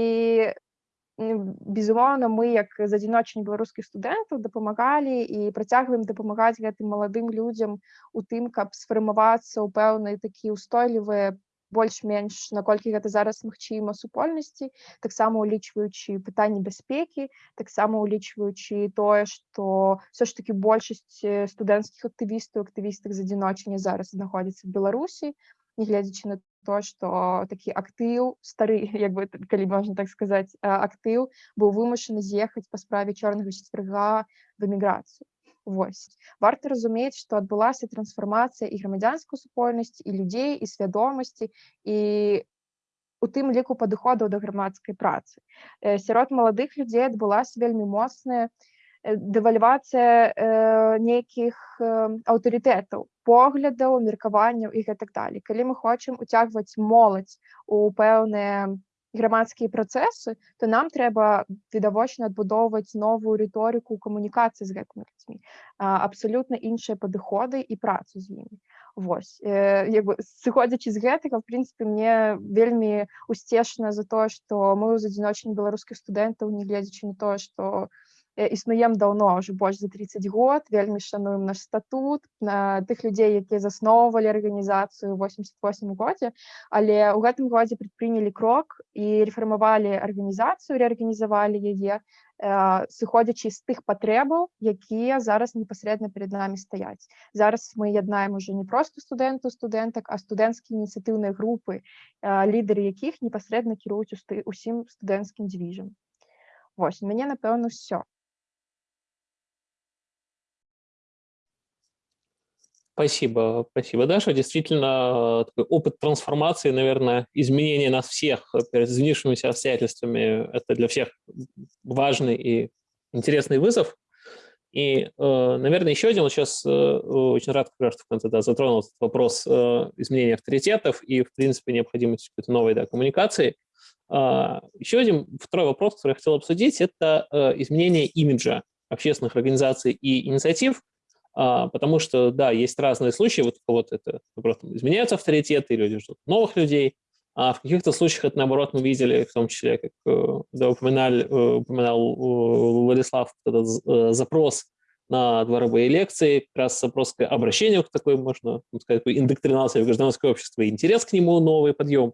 безумоўна мы як з адзіночных беларускіх студэнтаў дапамагалі і працягваем дапамагаць гэтым маладым людзям у тым каб сфармавацца ў пэўнай такі ўстойлівыя больш-менш наколькі гэта зараз магчыма супольнасці таксама улічваючы пытанні бяспекі таксама улічваючы тое што все ж таки большасць студэнцкіх актывістаў актывістак з адзіночання зараз знаходзіцца в беларусі нягледзячы на то что такі актыў стары як бы калі можна так сказаць актыў быў вымушаны з'ехаць па справе чорнага четверга в эміграцыю Вось варта разумець, што адбылася трансфармацыя і грамадзянскую супольнасць і людзей і свядомасці і у тым ліку падыходаў да грамадскай працы. Сярод маладых людзей адбылася вельмі моцная дэвальвацыя э, нейкіх э, аўтарытэтаў, поглядаў, меркаванняў і гэтак далей. Калі мы хочам уцягваць моладзь у пэўныя грамадскія працэсы то нам трэба відавочна адбудоўваць новую рыторыку камунікацыі з гэтымі людзьмі абсалютна іншыя падыходы і працу з імі Вось як бы сыходзячы з гэтага в прынцыпе мне вельмі усцешна за тое што мы з адзіночных беларускіх студэнтаў не гледзячы на тое што існуем даўно ўжо больш за 30 год. Вельмі шануем наш статут. На тых людзей якія засноўвалі арганізацыю 88 годзе але ў гэтым годзе прадпрынялі крок і рэфармавалі арганізацыю рэарганізавалі яе сыходзячы з тых патрэбаў якія зараз непасрэдна перед намі стаяць зараз мы яднаем уже не просто студэнту студэнтак а студэнцкія ініцыятыўныя групы лідары якіх непасрэдна кіруюць усім студэнцкім дзвіжам Вось мяне напэўна все Спасибо, спасибо, Даша. Действительно, такой опыт трансформации, наверное, изменения нас всех перед изменившимися обстоятельствами, это для всех важный и интересный вызов. И, э, наверное, еще один, вот сейчас э, очень рад, раз в конце да, затронул этот вопрос э, изменения авторитетов и, в принципе, необходимости какой-то новой да, коммуникации. А, еще один, второй вопрос, который я хотел обсудить, это изменение имиджа общественных организаций и инициатив, потому что, да, есть разные случаи, вот у кого-то это, наоборот, изменяются авторитеты, люди ждут новых людей, а в каких-то случаях это, наоборот, мы видели, в том числе, как э, да, э, упоминал э, Владислав, этот запрос на дворовые лекции, как раз запрос к обращению к такой, можно сказать, индоктринации в гражданское общество, интерес к нему, новый подъем.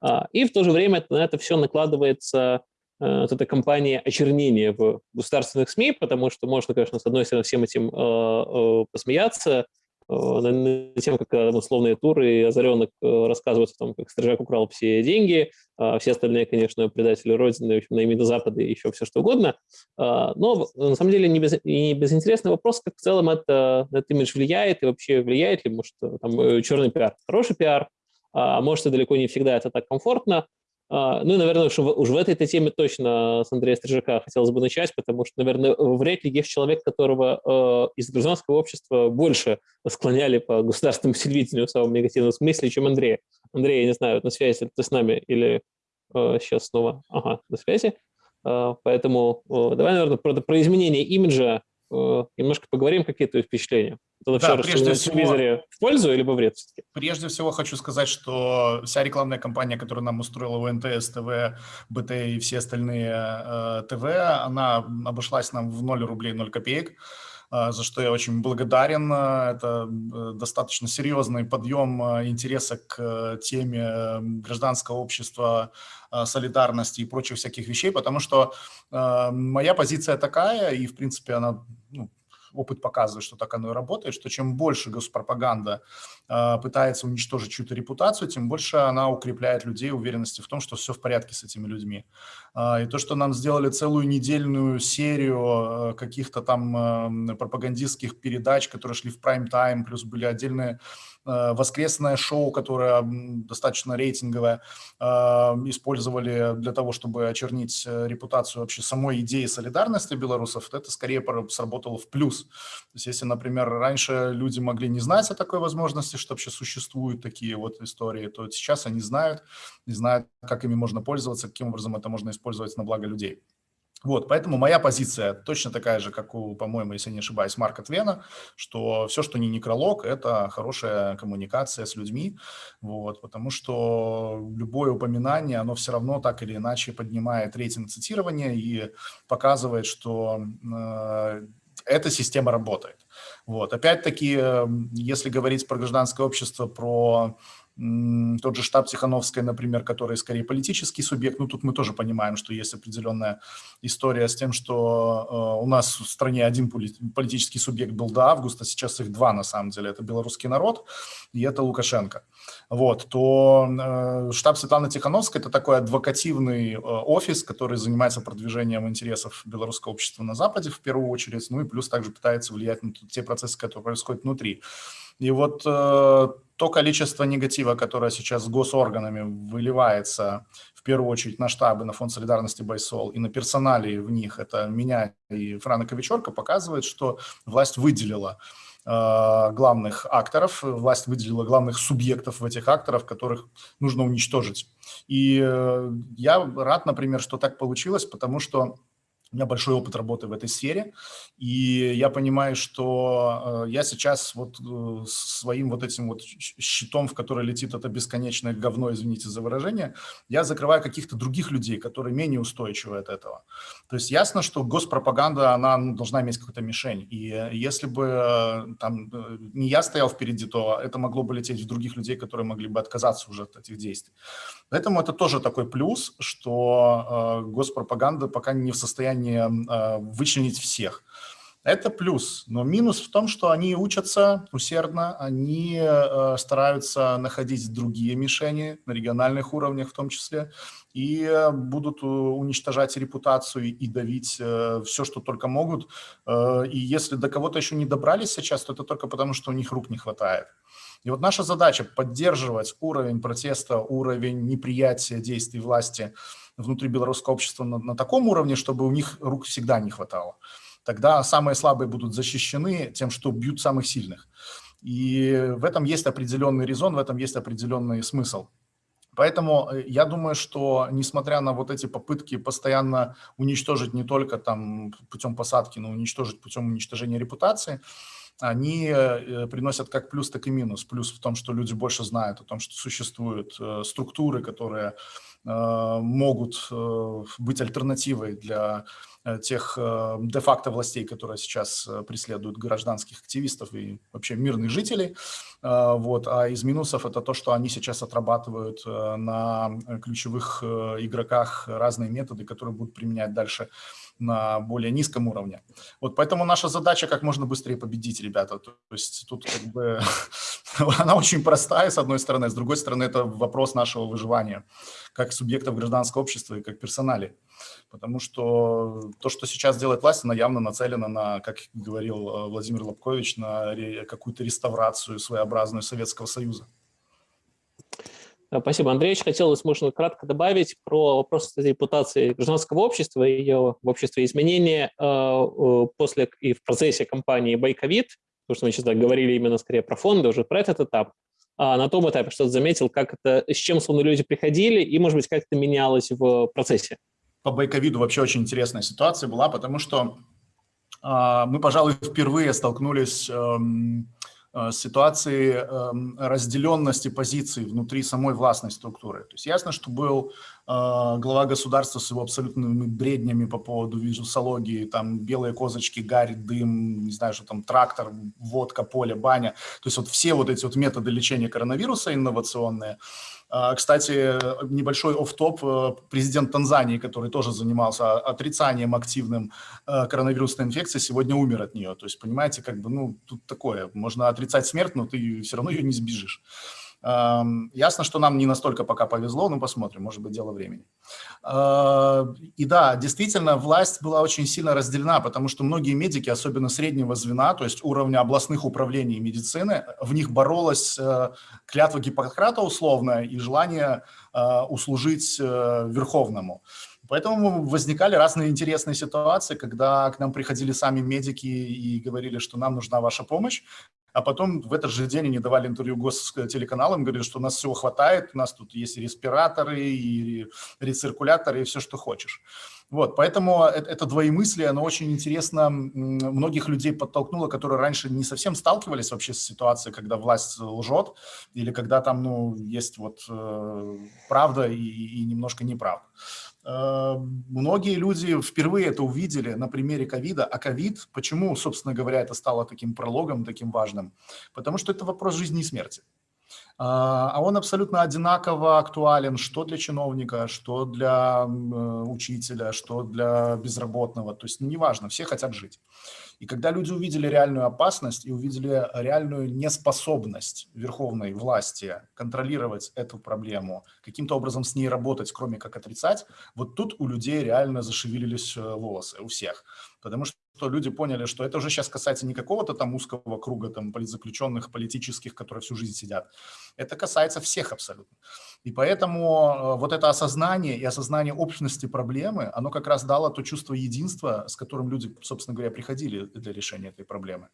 А, и в то же время на это все накладывается вот эта кампания очернения в государственных СМИ, потому что можно, конечно, с одной стороны, всем этим э, э, посмеяться, на тем, как условные туры и озаренок рассказывают о том, как Стрижак украл все деньги, а все остальные, конечно, предатели Родины, в общем, Запада и еще все что угодно. А, но, на самом деле, не, без, не безинтересный вопрос, как в целом это, этот имидж влияет и вообще влияет ли, может, там черный пиар, хороший пиар, а может, и далеко не всегда это так комфортно. А, ну и, наверное, уж, уж в этой теме точно с Андрея Стрижака хотелось бы начать, потому что, наверное, вряд ли есть человек, которого э, из гражданского общества больше склоняли по государственному телевидению в самом негативном смысле, чем Андрея. Андрей, я не знаю, на связи ты с нами или э, сейчас снова? Ага, на связи. Э, поэтому э, давай, наверное, про, про изменение имиджа немножко поговорим, какие твои впечатления. Это Да, прежде всего- телевизоре в пользу или во вред все-таки? Прежде всего хочу сказать, что вся рекламная кампания, которую нам устроила УНТС, ТВ, БТ и все остальные э, ТВ, она обошлась нам в 0 рублей 0 копеек, э, за что я очень благодарен. Э, Это э, достаточно серьезный подъем э, интереса к э, теме э, гражданского общества, э, солидарности и прочих всяких вещей, потому что э, моя позиция такая, и в принципе она ну, опыт показывает, что так оно и работает, что чем больше госпропаганда э, пытается уничтожить чью-то репутацию, тем больше она укрепляет людей уверенности в том, что все в порядке с этими людьми. А, И то, что нам сделали целую недельную серию э, каких-то там э, пропагандистских передач, которые шли в прайм-тайм, плюс были отдельные э, воскресное шоу, которое достаточно рейтинговое, э, использовали для того, чтобы очернить э, репутацию вообще самой идеи солидарности белорусов, это скорее сработало в плюс. То есть если, например, раньше люди могли не знать о такой возможности, что вообще существуют такие вот истории, то сейчас они знают, знают, как ими можно пользоваться, каким образом это можно использовать на благо людей. Вот, поэтому моя позиция точно такая же, как у, по-моему, если не ошибаюсь, Марка Твена, что все, что не некролог, это хорошая коммуникация с людьми, вот, потому что любое упоминание, оно все равно так или иначе поднимает рейтинг цитирования и показывает, что э, эта система работает. Вот. Опять-таки, э, если говорить про гражданское общество, про тот же штаб Тихановской, например, который скорее политический субъект, ну тут мы тоже понимаем, что есть определенная история с тем, что э, у нас в стране один поли- политический субъект был до августа, сейчас их два на самом деле, это белорусский народ и это Лукашенко. Вот, то э, штаб Светланы Тихановской – это такой адвокативный э, офис, который занимается продвижением интересов белорусского общества на Западе в первую очередь, ну и плюс также пытается влиять на те процессы, которые происходят внутри. И вот то количество негатива, которое сейчас с госорганами выливается в первую очередь на штабы, на фонд солидарности Байсол и на персоналии в них, это меня и Франа Ковичорка, показывает, что власть выделила э, главных акторов, власть выделила главных субъектов в этих акторов, которых нужно уничтожить. И э, я рад, например, что так получилось, потому что у меня большой опыт работы в этой сфере, и я понимаю, что э, я сейчас вот э, своим вот этим вот щитом, в который летит это бесконечное говно, извините за выражение, я закрываю каких-то других людей, которые менее устойчивы от этого. То есть ясно, что госпропаганда, она ну, должна иметь какую-то мишень, и э, если бы там не я стоял впереди, то это могло бы лететь в других людей, которые могли бы отказаться уже от этих действий. Поэтому это тоже такой плюс, что госпропаганда пока не в состоянии э, вычленить всех. Это плюс, но минус в том, что они учатся усердно, они э, стараются находить другие мишени на региональных уровнях в том числе, и будут э, уничтожать репутацию и давить э, все, что только могут. Э, и если до кого-то еще не добрались сейчас, то это только потому, что у них рук не хватает. И вот наша задача поддерживать уровень протеста, уровень неприятия действий власти внутри белорусского общества на, на таком уровне, чтобы у них рук всегда не хватало. Тогда самые слабые будут защищены тем, что бьют самых сильных. И в этом есть определенный резон, в этом есть определенный смысл. Поэтому э, я думаю, что несмотря на вот эти попытки постоянно уничтожить не только там путем посадки, но уничтожить путем уничтожения репутации, они э, приносят как плюс, так и минус. Плюс в том, что люди больше знают о том, что существуют э, структуры, которые э, могут э, быть альтернативой для э, тех э, де-факто властей, которые сейчас э, преследуют гражданских активистов и вообще мирных жителей. Э, Вот. А из минусов это то, что они сейчас отрабатывают э, на ключевых э, игроках разные методы, которые будут применять дальше на более низком уровне. Вот поэтому наша задача как можно быстрее победить, ребята. То есть тут как бы она очень простая, с одной стороны, с другой стороны, это вопрос нашего выживания как субъектов гражданского общества и как персонали. Потому что то, что сейчас делает власть, она явно нацелена на, как говорил э, Владимир Лобкович, на какую-то реставрацию своеобразную Советского Союза. Э, Спасибо, Андрей. Хотелось, можно кратко добавить про вопрос репутации гражданского общества и ее в обществе изменения э, э, после и в процессе кампании «Байковид», потому что мы сейчас говорили именно скорее про фонды, уже про этот этап. а на том этапе что-то заметил, как это, с чем словно люди приходили, и, может быть, как это менялось в процессе? По байковиду вообще очень интересная ситуация была, потому что э, мы, пожалуй, впервые столкнулись э, Э, ситуации эм, разделенности позиций внутри самой властной структуры. То есть ясно, что был э, глава государства с его абсолютными бреднями по поводу вирусологии, там белые козочки, гарь, дым, не знаю, что там, трактор, водка, поле, баня. То есть вот все вот эти вот методы лечения коронавируса инновационные – кстати, небольшой оф-топ. Э, президент Танзании, который тоже занимался отрицанием активным э, коронавирусной инфекции, сегодня умер от нее. То есть, понимаете, как бы, ну, тут такое. Можно отрицать смерть, но ты все равно ее не сбежишь. Ясно, что нам не настолько пока повезло, но посмотрим, может быть, дело времени. А, и да, действительно, власть была очень сильно разделена, потому что многие медики, особенно среднего звена, то есть уровня областных управлений медицины, в них боролась э, клятва Гиппократа условная и желание э, услужить э, Верховному. Поэтому возникали разные интересные ситуации, когда к нам приходили сами медики и говорили, что нам нужна ваша помощь а потом в этот же день они давали интервью гостелеканалам, говорили, что у нас всего хватает, у нас тут есть и респираторы, и рециркуляторы, и все, что хочешь. Вот, поэтому это, это двоемыслие, оно очень интересно многих людей подтолкнуло, которые раньше не совсем сталкивались вообще с ситуацией, когда власть лжет, или когда там, ну, есть вот э, правда и, и немножко неправда. Э, многие люди впервые это увидели на примере ковида. А ковид, почему, собственно говоря, это стало таким прологом, таким важным? Потому что это вопрос жизни и смерти. А, а он абсолютно одинаково актуален что для чиновника, что для э, учителя, что для безработного. То есть ну, неважно, все хотят жить. И когда люди увидели реальную опасность и увидели реальную неспособность верховной власти контролировать эту проблему, каким-то образом с ней работать, кроме как отрицать, вот тут у людей реально зашевелились э, волосы, у всех. Потому что что люди поняли, что это уже сейчас касается не какого-то там узкого круга там политзаключенных, политических, которые всю жизнь сидят. Это касается всех абсолютно. И поэтому э, вот это осознание и осознание общности проблемы, оно как раз дало то чувство единства, с которым люди, собственно говоря, приходили для решения этой проблемы.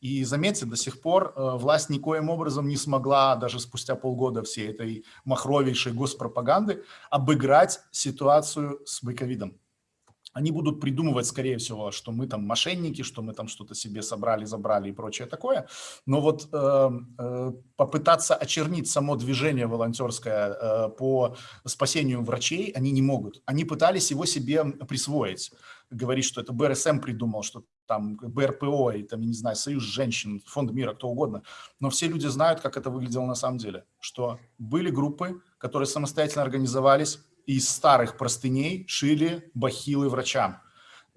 И заметьте, до сих пор э, власть никоим образом не смогла, даже спустя полгода всей этой махровейшей госпропаганды, обыграть ситуацию с байковидом они будут придумывать, скорее всего, что мы там мошенники, что мы там что-то себе собрали, забрали и прочее такое. Но вот э, э, попытаться очернить само движение волонтерское э, по спасению врачей они не могут. Они пытались его себе присвоить. Говорить, что это БРСМ придумал, что там БРПО, и там, я не знаю, Союз женщин, Фонд мира, кто угодно. Но все люди знают, как это выглядело на самом деле. Что были группы, которые самостоятельно организовались, из старых простыней шили бахилы врачам.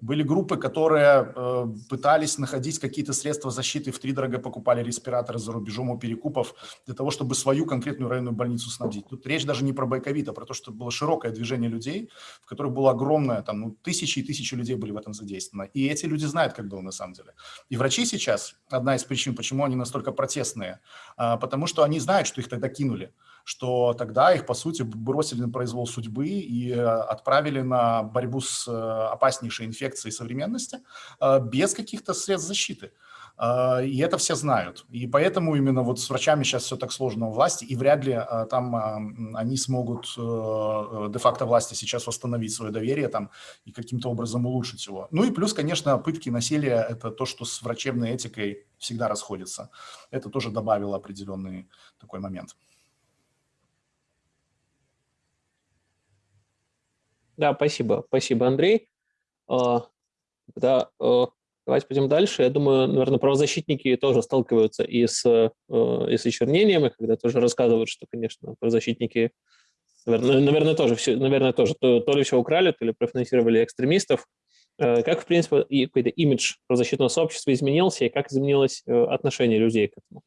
Были группы, которые э, пытались находить какие-то средства защиты, в три дорого покупали респираторы за рубежом у перекупов для того, чтобы свою конкретную районную больницу снабдить. Тут речь даже не про байковит, а про то, что было широкое движение людей, в которых было огромное, там, ну, тысячи и тысячи людей были в этом задействованы. И эти люди знают, как было на самом деле. И врачи сейчас, одна из причин, почему они настолько протестные, э, потому что они знают, что их тогда кинули что тогда их, по сути, бросили на произвол судьбы и э, отправили на борьбу с э, опаснейшей инфекцией современности э, без каких-то средств защиты. И это все знают. И поэтому именно вот с врачами сейчас все так сложно у власти, и вряд ли там они смогут де-факто власти сейчас восстановить свое доверие там и каким-то образом улучшить его. Ну и плюс, конечно, пытки насилия – это то, что с врачебной этикой всегда расходится. Это тоже добавило определенный такой момент. Да, спасибо. Спасибо, Андрей. А, да, э, давайте пойдем дальше. Я думаю, наверное, правозащитники тоже сталкиваются и с, э, и с очернением, и когда тоже рассказывают, что, конечно, правозащитники, наверное, наверное тоже, все, наверное, тоже то, то ли все украли, то ли профинансировали экстремистов. Э, как, в принципе, какой-то имидж правозащитного сообщества изменился, и как изменилось отношение людей к этому?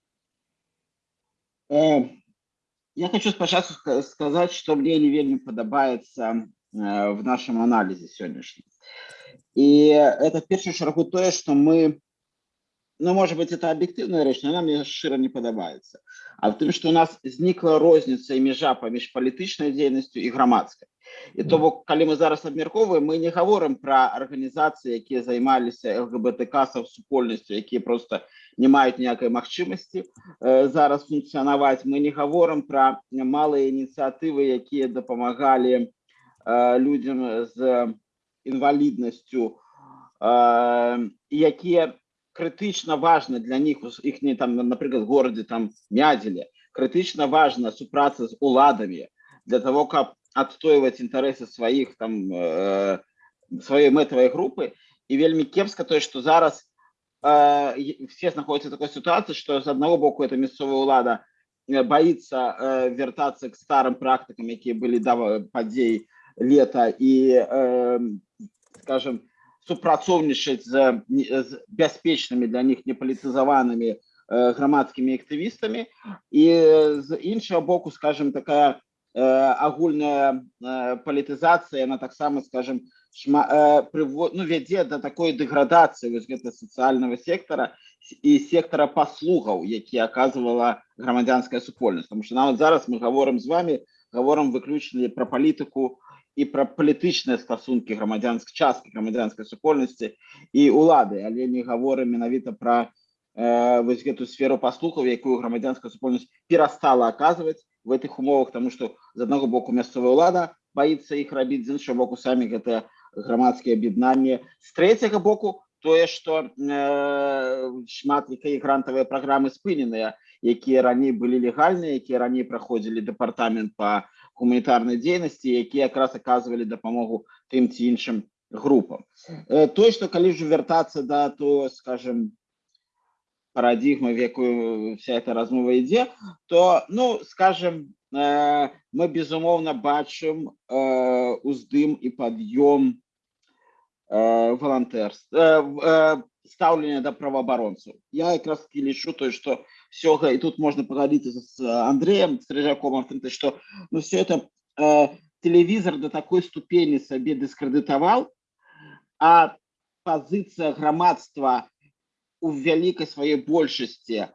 Я хочу спочатку сказать, что мне падабаецца Э, в нашем анализе сегодняшнем. И это в первую чергу то, что мы ну, может быть, это объективная рэч, но она мне шчыра не падабаецца. А в тым, што у нас знікла розніца і мяжа паміж палітычнай дзейнасцю і грамадскай. І то бок калі мы зараз абмяркоўваем, мы не гаворым пра арганізацыі, якія займаліся ЛГБТК супольнасцю, якія просто не маюць ніякай магчымасці э, зараз функцыянаваць. Мы не гаворым пра малыя ініцыятывы, якія дапамагалі э, людзям з інваліднасцю, э, якія крытычна важна для них іх не там напрыклад горадзе там мядзеле крытычна важна супраца з уладамі для того каб адстойваць інтарэсы сваіх там э, сваёй мэтавай групы і вельмі кепска тое што зараз э, все знаходзяцца такой сітуацыі што з аднаго боку это мясцовая ўлада э, боится э, вяртацца к старым практыкам якія былі да падзей лета і э, скажем супрацоўнічаць з, з бяспечнымі для них непалітызаванымі э, грамадскімі актывістамі і з іншага боку скажем такая э, агульная э, палітызацыя она таксама скажем шма, э, прывод, ну, вядзе да такой дэградацыі вось гэта сацыяльнага сектара і сектара паслугаў які аказвала грамадзянская супольнасць потому что нават зараз мы гаворым з вами гаворам выключна пра палітыку і пра палітычныя стасункі грамадзянскай часткі грамадзянскай супольнасці і улады але не гаворым менавіта пра э, вось гэту сферу паслухаў якую грамадзянская супольнасць перастала аказваць в этих умовах тому что з аднаго боку мясцовая ўлада боится іх рабіць з іншого боку самі гэтыя грамадскія аб'яднанні з трэцяга боку тое что э, шмат якія грантавыя праграмы спыненыя якія раней былі легальныя якія раней праходзілі дэпартамент по гуманітарнай дзейнасці якія якраз аказвалі дапамогу тым ці іншым групам то что калі ж вяртацца да то скажем парадигмы в якую вся эта размова ідзе то ну скажем мы безумоўна бачым уздым і пад'ём волонтерства стаўлення да праваабаронцаў я якраз таки лічу той что все и тут можно поговорить с андреем стрижаком что ну все это э, телевизор до такой ступени себе дискредитовал а позиция громадства у великой своей большасці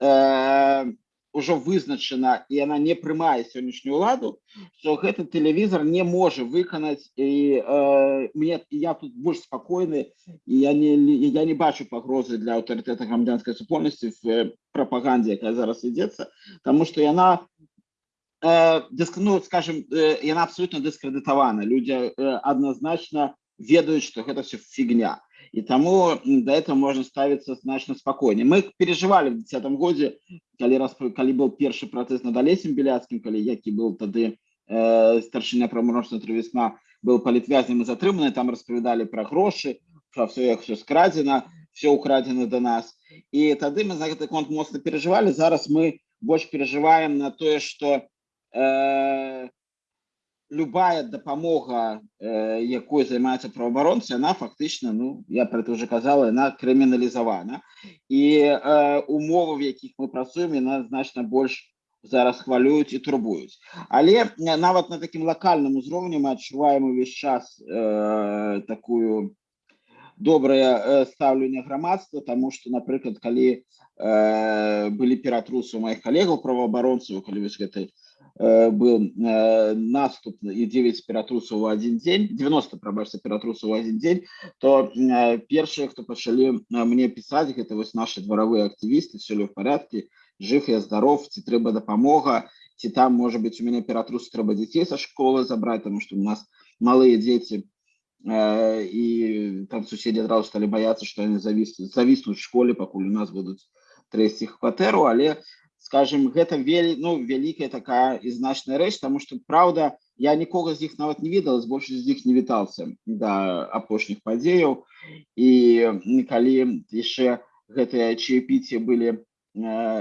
э, уже вызначана і она не прымае сённяшнюю ладу что гэты телевизор не можа выканаць і э, мне я тут больш спокойны і я не я не бачу пагрозы для аўтарытэта грамадзянской супольнасці в э, прапагандзе якая зараз ідзецца тому что яна э, дыск, ну скажем э, яна абсолютно дыскрэдытавана люди э, адназначна ведаюць что гэта все фигня и тому до этого можно ставиться значно спокойнее. Мы переживали в 2010 году, когда, когда был первый процесс над Олесем Беляцким, когда який был тогда э, старшина проморожного весна, был политвязнем и затриманный, там рассказали про гроши, про все, как все скрадено, все украдено до нас. И тогда мы на этот конт мощно переживали, зараз мы больше переживаем на то, что э, любая дапамога э, якой займаецца праваабаронцы она фактычна ну я про это уже казала она крыміналізавана і э, умовы в якіх мы працуем яна значна больш зараз хвалююць і турбуюць але нават на такім локальным узроўні мы адчуваем увесь час э, такую добрае э, стаўленне грамадства тому что напрыклад калі э, былі ператрусы у моих калегаў праваабаронцаў калі вось гэтай Э, был э, наступ и 9 ператрусаў у один день 90 прабачся ператрусаў у один день то э, першыя хто пачалі мне пісаць гэта вось наши дворовые актывісты все ли в порядке жив я здоров ці трэба дапамога ці там может быть у меня ператрус трэба дзяцей со школы забрать потому что у нас малые дети и там суседи адразу стали бояться что они зависнут зависнуть в школе пакуль у нас будуць трэсці их кватэру але скажем гэта вели ну вялікая такая і значная рэч тому что Праўда я нікога з іх нават не ведала з большасць з іх не вітался да апошніх падзеяў і калі яшчэ гэтыя чаепіці былі э,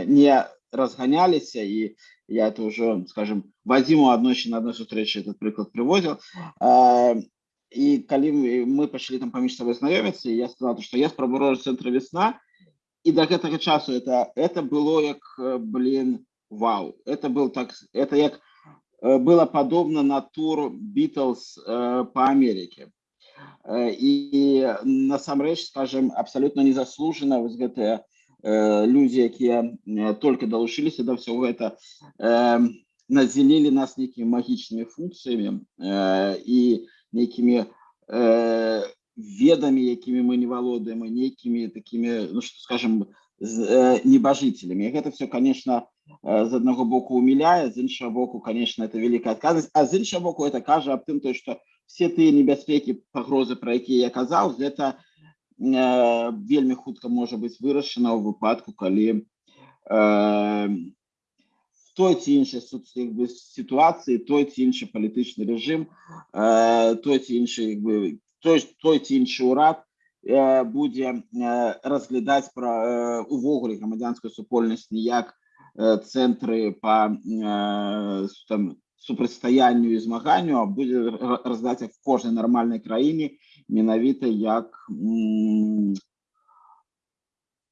не разганяліся і я это уже скажем вадзіму аднойчы на адной сустрэчы этот прыклад прывозіў э, і калі мы пачалі там паміж сабой знаёміцца я сказала что я спрабую цэнтра весна и до этого часу это это было як э, блин вау это был так это як э, было подобно на тур Beatles э, по Америке и насамрэч скажем абсолютно незаслуженно вось гэтыя людзі якія только далучыліся да ўсяго гэта надзялілі нас нейкімі магічнымі функцыямі і нейкімі ведамі якімі мы не валодаем нейкімі такімі ну что скажем небажителями гэта все конечно з аднаго боку умиляе з іншага боку конечно это великая адказнасць а з іншага боку это кажа аб тым той что все тыя небяспекі пагрозы про якія я казаў гэта э, вельмі хутка можа быць вырашана ў выпадку калі э, той ці іншай сітуацыі той ці іншы палітычны рэжым э, той ці іншы той той ці іншы ўрад э, будзе э, разглядаць пра э, увогуле грамадзянскую супольнасць не як цэнтры па там супрацьстаянню і змаганню а будзе раздаць в кожнай нармальнай краіне менавіта як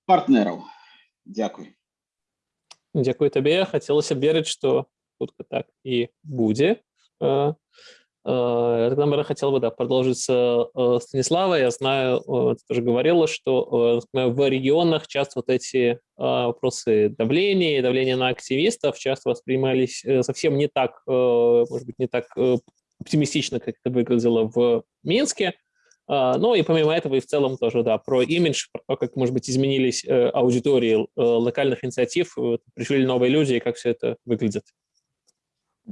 партнераў Дякуй Дякую табе хацелася верыць што хутка так і будзе Тогда хотел бы да, продолжить с Станислава. Я знаю, ты тоже говорила, что в регионах часто вот эти вопросы давления, давления на активистов часто воспринимались э, совсем не так, э, может быть, не так э, оптимистично, как это выглядело в Минске. Ну и помимо этого и в целом тоже, да, про имидж, про то, как, может быть, изменились аудитории локальных инициатив, пришли новые люди и как все это выглядит.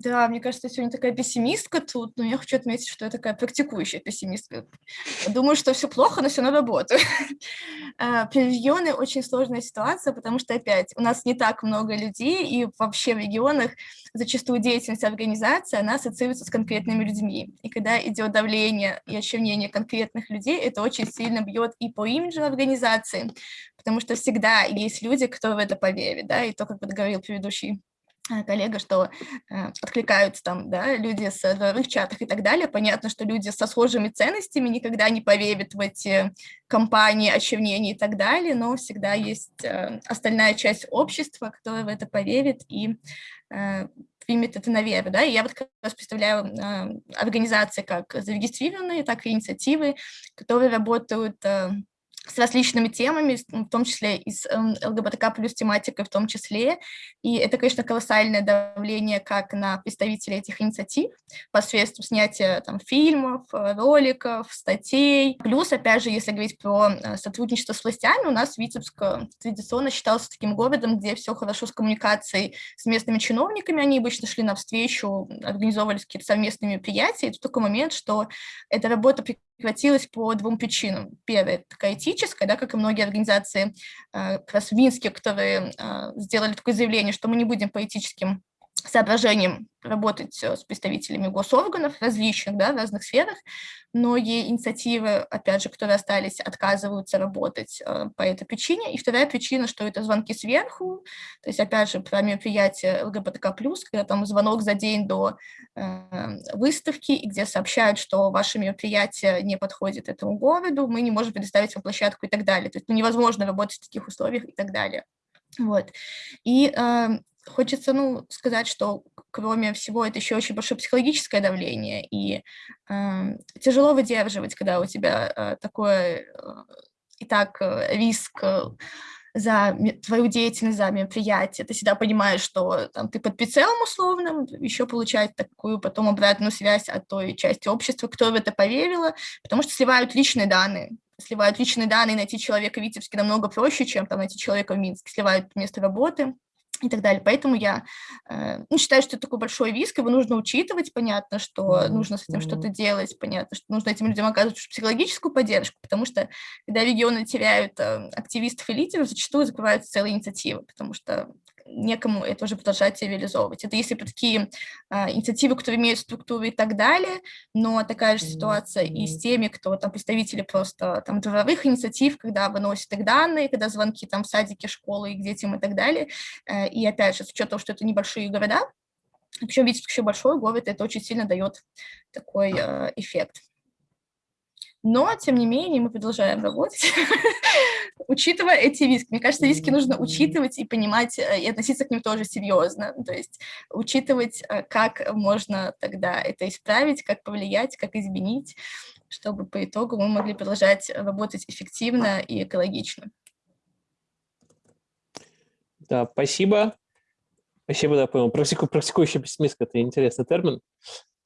Да, мне кажется, я сегодня такая пессимистка тут, но я хочу отметить, что я такая практикующая пессимистка. Думаю, что все плохо, но все равно работаю. А, при регионе очень сложная ситуация, потому что, опять, у нас не так много людей, и вообще в регионах зачастую деятельность организации, она ассоциируется с конкретными людьми. И когда идет давление и очернение конкретных людей, это очень сильно бьет и по имиджу организации, потому что всегда есть люди, кто в это поверит, да, и то, как говорил предыдущий коллега, что э, откликаются там да, люди с дворовых чатах и так далее. Понятно, что люди со схожими ценностями никогда не поверят в эти компании, очернения и так далее, но всегда есть э, остальная часть общества, которая в это поверит и э, примет это на веру. Да? И я вот как раз представляю организации как зарегистрированные, так и инициативы, которые работают... с различными темами, в том числе и с эм, ЛГБТК плюс тематикой в том числе. И это, конечно, колоссальное давление как на представителей этих инициатив посредством снятия там, фильмов, э, роликов, статей. Плюс, опять же, если говорить про э, сотрудничество с властями, у нас Витебск э, традиционно считался таким городом, где все хорошо с коммуникацией с местными чиновниками, они обычно шли навстречу, организовывались какие-то совместные мероприятия. И тут такой момент, что эта работа прекратилась по двум причинам. Первая, такая этическая, да, как и многие организации, э, как раз Минске, которые э, сделали такое заявление, что мы не будем по этическим соображением работать э, с представителями госорганов различных, да, в разных сферах. Многие инициативы, опять же, которые остались, отказываются работать э, по этой причине. И вторая причина, что это звонки сверху, то есть, опять же, про мероприятие ЛГБТК+, когда там звонок за день до э, выставки, где сообщают, что ваше мероприятие не подходит этому городу, мы не можем предоставить вам площадку и так далее. То есть ну, невозможно работать в таких условиях и так далее. Вот. И э, хочется ну, сказать, что кроме всего это еще очень большое психологическое давление, и э, тяжело выдерживать, когда у тебя э, такое э, и так э, риск э, за твою деятельность, за мероприятие, ты всегда понимаешь, что там, ты под прицелом условным, еще получать такую потом обратную связь от той части общества, кто в это поверила, потому что сливают личные данные, сливают личные данные, найти человека в Витебске намного проще, чем там найти человека в Минске, сливают место работы, и так далее. Поэтому я э, ну, считаю, что это такой большой риск, его нужно учитывать, понятно, что нужно с этим что-то делать, понятно, что нужно этим людям оказывать психологическую поддержку, потому что когда регионы теряют э, активистов и лидеров, зачастую закрываются целые инициативы, потому что некому это уже продолжать реализовывать. Это если такие а, инициативы, которые имеют структуру и так далее, но такая же ситуация и с теми, кто там представители просто там дворовых инициатив, когда выносят их данные, когда звонки там в садике, школы и к детям и так далее. Э, и опять же, с учетом, что это небольшие города, причем Витебск еще большой город, это очень сильно дает такой э, эффект. Но, тем не менее, мы продолжаем работать, учитывая эти риски. Мне кажется, риски нужно учитывать и понимать, э, и относиться к ним тоже серьезно. То есть учитывать, э, как можно тогда это исправить, как повлиять, как изменить, чтобы по итогу мы могли продолжать работать эффективно и экологично. Да, спасибо. Спасибо, да, понял. Практику, практикующий пессимист – это интересный термин.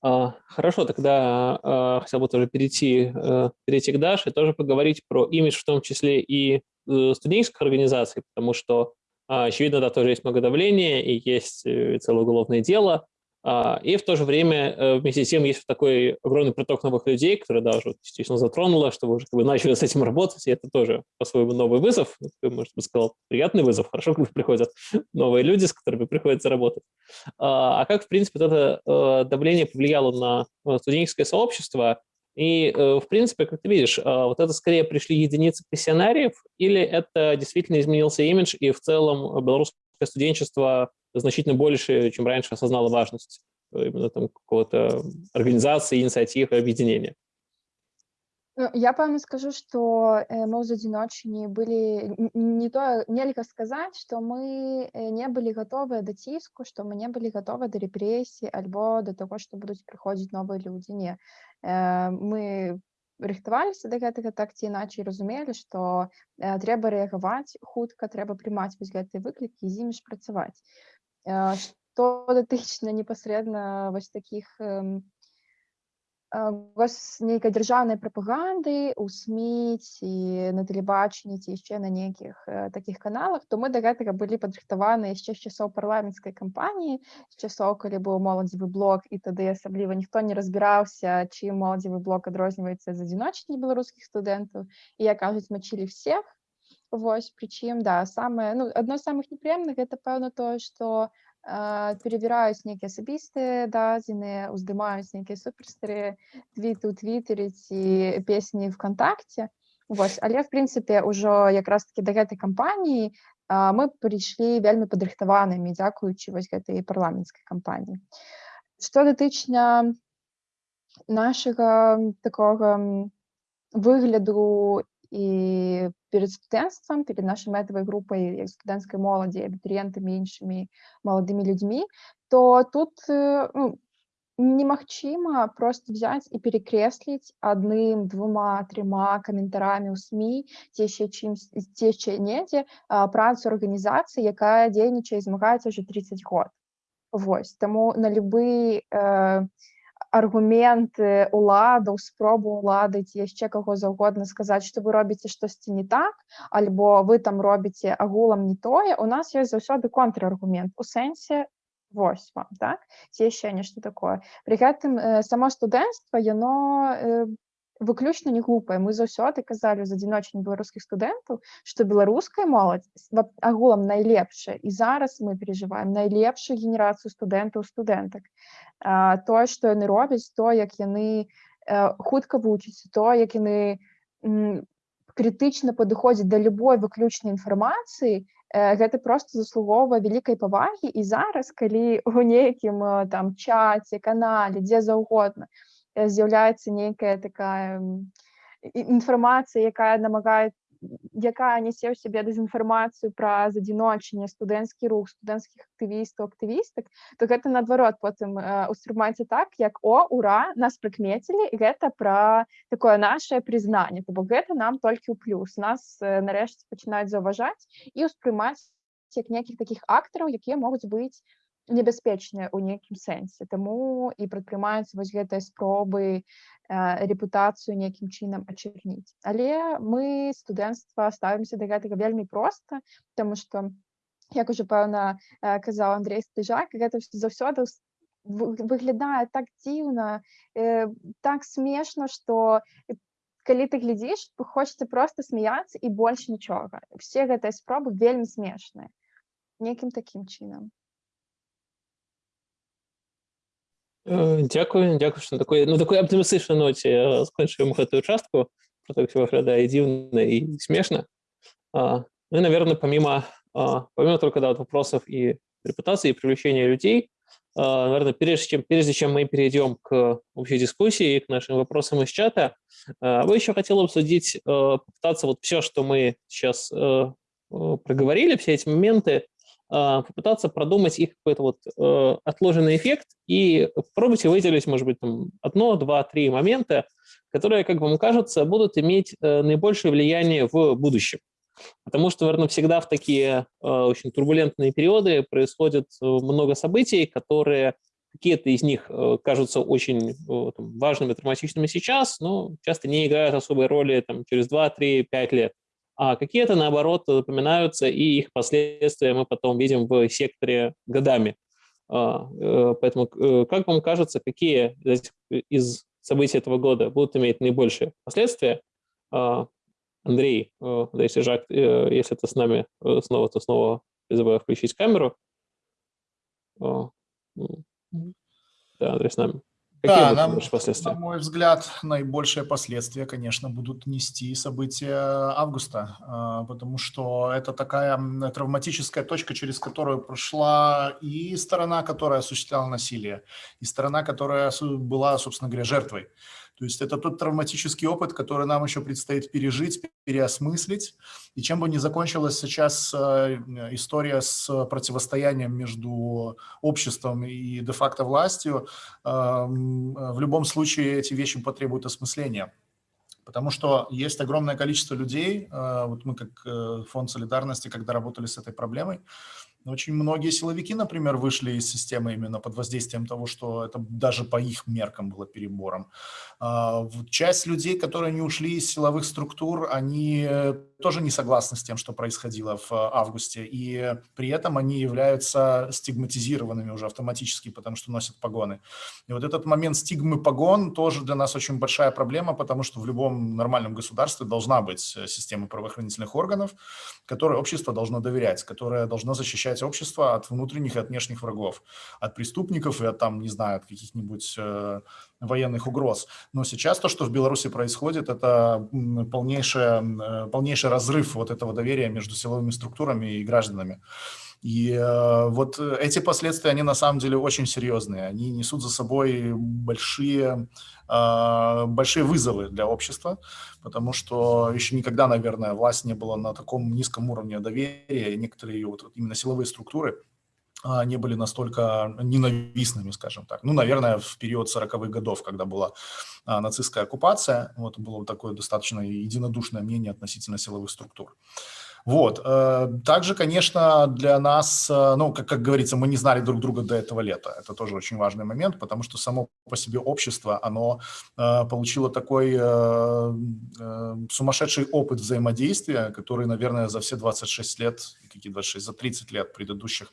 А, хорошо, тогда а, хотел бы тоже перейти, а, перейти к Даше, тоже поговорить про имидж, в том числе и э, студенческих организаций, потому что, а, очевидно, да, тоже есть много давления и есть э, целое уголовное дело, и в то же время э, вместе с тем есть такой огромный приток новых людей, которые даже действительно затронуло, что вы уже как бы начали с этим работать, и это тоже по-своему новый вызов, может быть, сказал, приятный вызов, хорошо, когда приходят новые люди, с которыми приходится работать. А, а как, в принципе, это э, давление повлияло на студенческое сообщество, и, э, в принципе, как ты видишь, вот это скорее пришли единицы пассионариев, или это действительно изменился имидж, и в целом белорусское студенчество значительно больше, чем раньше осознала важность э, именно там какого-то организации, инициативы, объединения. Ну, я пэўна скажу, што э, мы з адзіночні былі не то нельга сказаць, што мы э, не былі гатовыя да ціску, што мы не былі гатовы да рэпрэсіі альбо да таго, што будуць прыходзіць новыя людзі. Не. Мы рыхтаваліся да гэтага так ці іначай разумелі, што трэба рэагаваць хутка, трэба прымаць вось гэтыя выклікі з імі ж працаваць. Што датычна непасрэдна вось такіх вось нейкай дзяржаўнай прапаганды у СМі ці на тэлебачанні ці яшчэ на нейкіх такіх каналах, то мы да гэтага былі падрыхтаваны яшчэ з часоў парламенцкай кампаніі, з часоў, калі быў моладзевы блок і тады асабліва ніхто не разбіраўся, чым моладзевы блок адрозніваецца з адзіночні беларускіх студэнтаў. І я кажуць, мачылі всех, Вось прычым да самае ну адно з самых непрыемных гэта пэўна тое што э, перавіраюць нейкія асабістыя дадзеныя уздымаюць нейкія суперстары твіты ў твіттере ці песні вКтакце Вось але в прынцыпе ўжо якраз таки да гэтай кампаніі мы прыйшлі вельмі падрыхтаванымі дзякуючы вось гэтай парламенцкай кампаніі што датычна нашага такога выгляду і перед студэнцтвам перед нашай мэтавай групай як студэнцкай моладзі абітурыентамі іншымі маладымі людзьмі то тут ну, немагчыма просто взять і перекресліць адным двума трыма каментарамі ў сМ ці яшчэ чым ці яшчэ недзе працу арганізацыі якая дзейнічае змагаецца уже 30 год Вось таму на любы э, аргументы уладаў спробу улады ці яшчэ каго заўгодна сказаць што вы робіце штосьці не так альбо вы там робіце агулам не тое у нас ёсць заўсёды контраргумент у сэнсе вось вам так ці яшчэ нешта такое при гэтым э, само студэнцтва яно э, выключна не глупая. Мы заўсёды казалі з адзіночных беларускіх студэнтаў што беларуская моладзь агулам найлепшая і зараз мы переживаем найлепшую генерацыю студэнтаў студэнтак тое што яны робяць то як яны хутка вучыць то як яны крытычна падыходзіць да любой выключнай інфармацыі гэта просто заслугоўвае вялікай павагі. І зараз калі у нейкім там чаце канале дзе заўгодна то з'яўляецца нейкая такая інфармацыя якая намагае якая нясе ў сябе дэзінфармацыю пра адзіночанне студэнцкі рух студэнцкіх актывістаў актывістак то гэта наадварот потым успрымаецца так як о ура нас прыкмецілі гэта пра такое наше прызнанне то бок гэта нам толькі ў плюс. Нас нарэшце пачынаюць заўважаць і ўспрымаць як нейкіх такіх актараў якія могуць быць небяспечныя ў нейкім сэнсе таму і прадпрымаюцца вось гэтыя спробы э, рэпутацыю нейкім чынам ачырніць але мы студэнцтва ставімся да гэтага вельмі проста тому что як уже пэўна э, казаў Андрей стыжак гэта заўсёды выглядае так дзіўна э, так смешна что калі ты глядзіш хочется просто смяяться і больш нічога все гэтыя спробы вельмі смешныя нейкім такім чынам Дзякую дзякую што на такой ну такой аптымістычнай ноце скончыем гэтую частку про так выглядае дзіўна и смешно а, ну и наверное помимо а, помимо только да, вот вопросов и репутации и привлечения людей а, наверное прежде чем прежде чем мы перейдем к общей дискуссии и к нашим вопросам из чата вы еще хотел обсудить попытаться вот все что мы сейчас проговорили все эти моменты а, попытаться продумать их какой-то вот э, отложенный эффект и попробуйте выделить, может быть, там одно, два, три момента, которые, как вам кажется, будут иметь э, наибольшее влияние в будущем. Потому что, наверное, всегда в такие э, очень турбулентные периоды происходит много событий, которые какие-то из них кажутся очень важными, драматичными сейчас, но часто не играют особой роли там, через 2, 3, 5 лет. А какие-то, наоборот, запоминаются, и их последствия мы потом видим в секторе годами. А, э, поэтому, э, как вам кажется, какие из событий этого года будут иметь наибольшие последствия? А, Андрей, э, если Жак, если ты с нами снова, то снова призываю включить камеру. Да, Андрей с нами. Какие Да, нам, последствия? на мой взгляд, наибольшие последствия, конечно, будут нести события августа, а, потому что это такая травматическая точка, через которую прошла и сторона, которая осуществляла насилие, и сторона, которая была, собственно говоря, жертвой. То есть это тот травматический опыт, который нам еще предстоит пережить, переосмыслить. И чем бы ни закончилась сейчас э, история с противостоянием между обществом и де-факто властью, эм, в любом случае эти вещи потребуют осмысления. Потому что есть огромное количество людей, э, вот мы как э, фонд солидарности, когда работали с этой проблемой, очень многие силовики, например, вышли из системы именно под воздействием того, что это даже по их меркам было перебором. А, Часть людей, которые не ушли из силовых структур, они э, тоже не согласны с тем, что происходило в э, августе, и при этом они являются стигматизированными уже автоматически, потому что носят погоны. И вот этот момент стигмы погон тоже для нас очень большая проблема, потому что в любом нормальном государстве должна быть э, система правоохранительных органов, которой общество должно доверять, которая должна защищать общество от внутренних и от внешних врагов, от преступников и от там, не знаю, от каких-нибудь э, военных угроз. Но сейчас то, что в Беларуси происходит, это м, полнейшее, э, полнейший разрыв вот этого доверия между силовыми структурами и гражданами. И э, вот эти последствия, они на самом деле очень серьезные. Они несут за собой большие, большие вызовы для общества, потому что еще никогда, наверное, власть не была на таком низком уровне доверия, и некоторые ее вот именно силовые структуры а, не были настолько ненавистными, скажем так. Ну, наверное, в период 40-х годов, когда была а, нацистская оккупация, вот было такое достаточно единодушное мнение относительно силовых структур. Вот. э, Также, конечно, для нас, э, ну, как, как говорится, мы не знали друг друга до этого лета. Это тоже очень важный момент, потому что само по себе общество, оно э, получило такой сумасшедший опыт взаимодействия, который, наверное, за все 26 лет, какие 26, за 30 лет предыдущих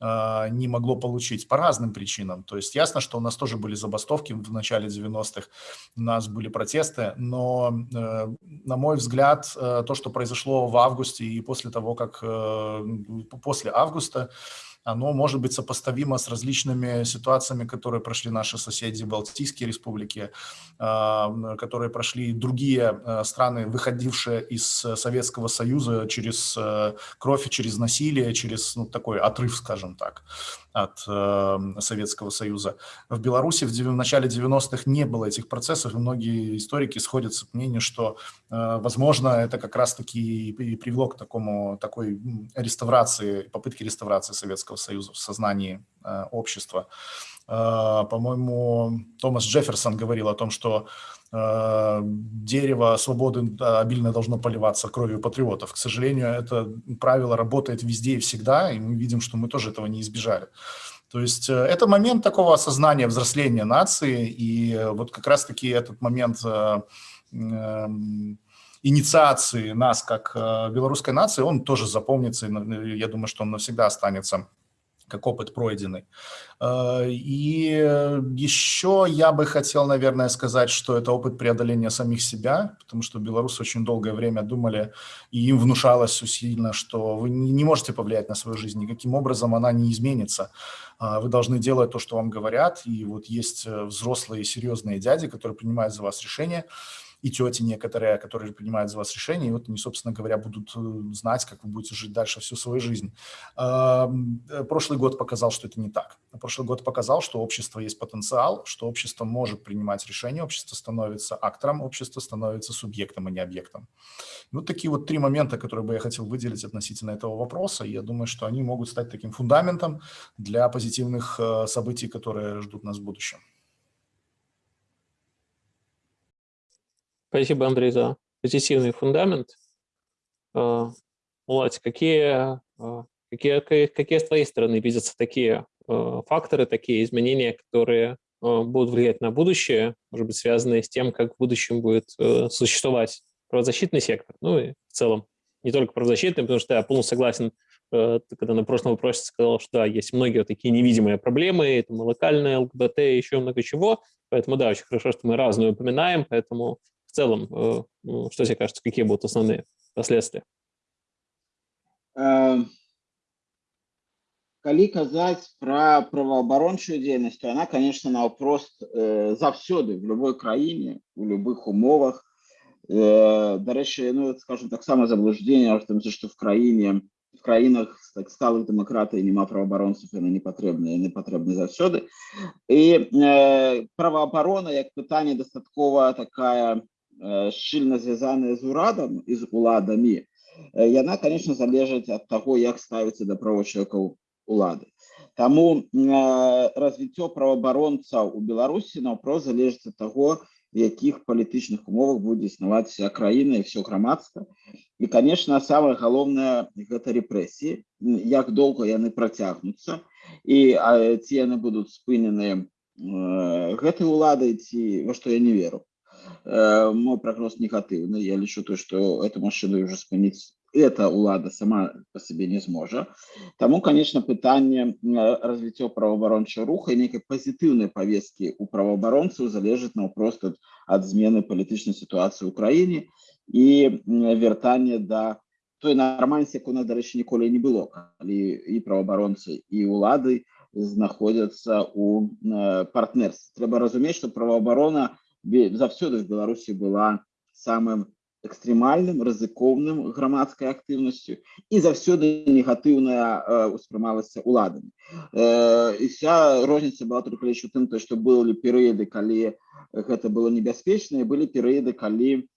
не могло получить по разным причинам. То есть ясно, что у нас тоже были забастовки в начале 90-х, у нас были протесты, но, э, на мой взгляд, э, то, что произошло в августе и после того, как э, после августа, оно может быть сопоставимо с различными ситуациями, которые прошли наши соседи, Балтийские республики, а, которые прошли другие э, страны, выходившие из Советского Союза через э, кровь через насилие, через ну, такой отрыв, скажем так, от э, Советского Союза. В Беларуси в, в начале 90-х не было этих процессов, и многие историки сходятся к мнению, что, э, возможно, это как раз-таки и привело к такому, такой реставрации, попытке реставрации Советского Союза в сознании э, общества. По-моему, Томас Джефферсон говорил о том, что э, дерево свободы обильно должно поливаться кровью патриотов. К сожалению, это правило работает везде и всегда, и мы видим, что мы тоже этого не избежали. То есть э, это момент такого осознания, взросления нации, и вот как раз-таки этот момент э, эм, инициации нас как э, белорусской нации, он тоже запомнится, и я думаю, что он навсегда останется как опыт пройденный. Э, И э, еще я бы хотел, наверное, сказать, что это опыт преодоления самих себя, потому что белорусы очень долгое время думали, и им внушалось усиленно, что вы не можете повлиять на свою жизнь, никаким образом она не изменится. А, Вы должны делать то, что вам говорят, и вот есть э, взрослые серьезные дяди, которые принимают за вас решения, и тети некоторые, которые принимают за вас решения, и вот они, собственно говоря, будут э, знать, как вы будете жить дальше всю свою жизнь. Э, Прошлый год показал, что это не так. Прошлый год показал, что общество есть потенциал, что общество может принимать решения, общество становится актором, общество становится субъектом, а не объектом. Вот такие вот три момента, которые бы я хотел выделить относительно этого вопроса. Я думаю, что они могут стать таким фундаментом для позитивных э, событий, которые ждут нас в будущем. Спасибо, Андрей, за позитивный фундамент. А, Володь, какие, какие, какие с твоей стороны видятся такие факторы, такие изменения, которые будут влиять на будущее, может быть, связанные с тем, как в будущем будет существовать правозащитный сектор, ну и в целом не только правозащитный, потому что я полностью согласен, когда на прошлом вопросе сказал, что да, есть многие вот такие невидимые проблемы, там локальные ЛГБТ, еще много чего, поэтому да, очень хорошо, что мы разные упоминаем, поэтому целом, ну, что тебе кажется, какие будут основные последствия? Эм, калі казаць пра праваабарончую дзейнасць то она конечно наўпрост э, заўсёды в любой краіне у любых умовах э, дарэчы ну скажем таксама заблуждение том что в краіне в краінах так сталых дэмакратый няма праваабаронцаў яны не патрэбныя не патрэбны заўсёды і э, праваабарона як пытанне дастаткова такая э, шчыльна звязаная з урадам і з уладамі яна конечно залежыць ад таго як ставіцца да правочалкаў улады. Таму развіццё праваабаронцаў у беларусі наўпрост залежыць ад таго в якіх палітычных умовах будзе існаваць вся краіна і все грамадства і конечно самое галоўнае гэта рэпрэсіі як доўга яны працягнуцца і ці яны будуць спыненыя гэтай уладай ці во што я не веру мой прогноз негативный. Я лічу то, что эту машину уже спыніць эта улада сама по себе не зможа. Таму, конечно, пытанне развіццё праваабарончага руха і нейкай пазітыўнай повестки у праваабаронцаў залежыць наўпрост ад, ад змены палітычнай сітуацыі ў краіне і вяртання да той нармальнасці, як у нас, дарэчы, ніколі не было, калі і праваабаронцы і улады знаходзяцца у партнерстве. Трэба разумець, што праваабарона заўсёды в Беларусі была самым экстрэмальным рызыкоўным грамадскай актыўнасцю і заўсёды негатыўная э, успрымалася уладамі э, і вся розніца была только лишь у тым то что былі перыяды калі гэта было небяспечна былі перыяды калі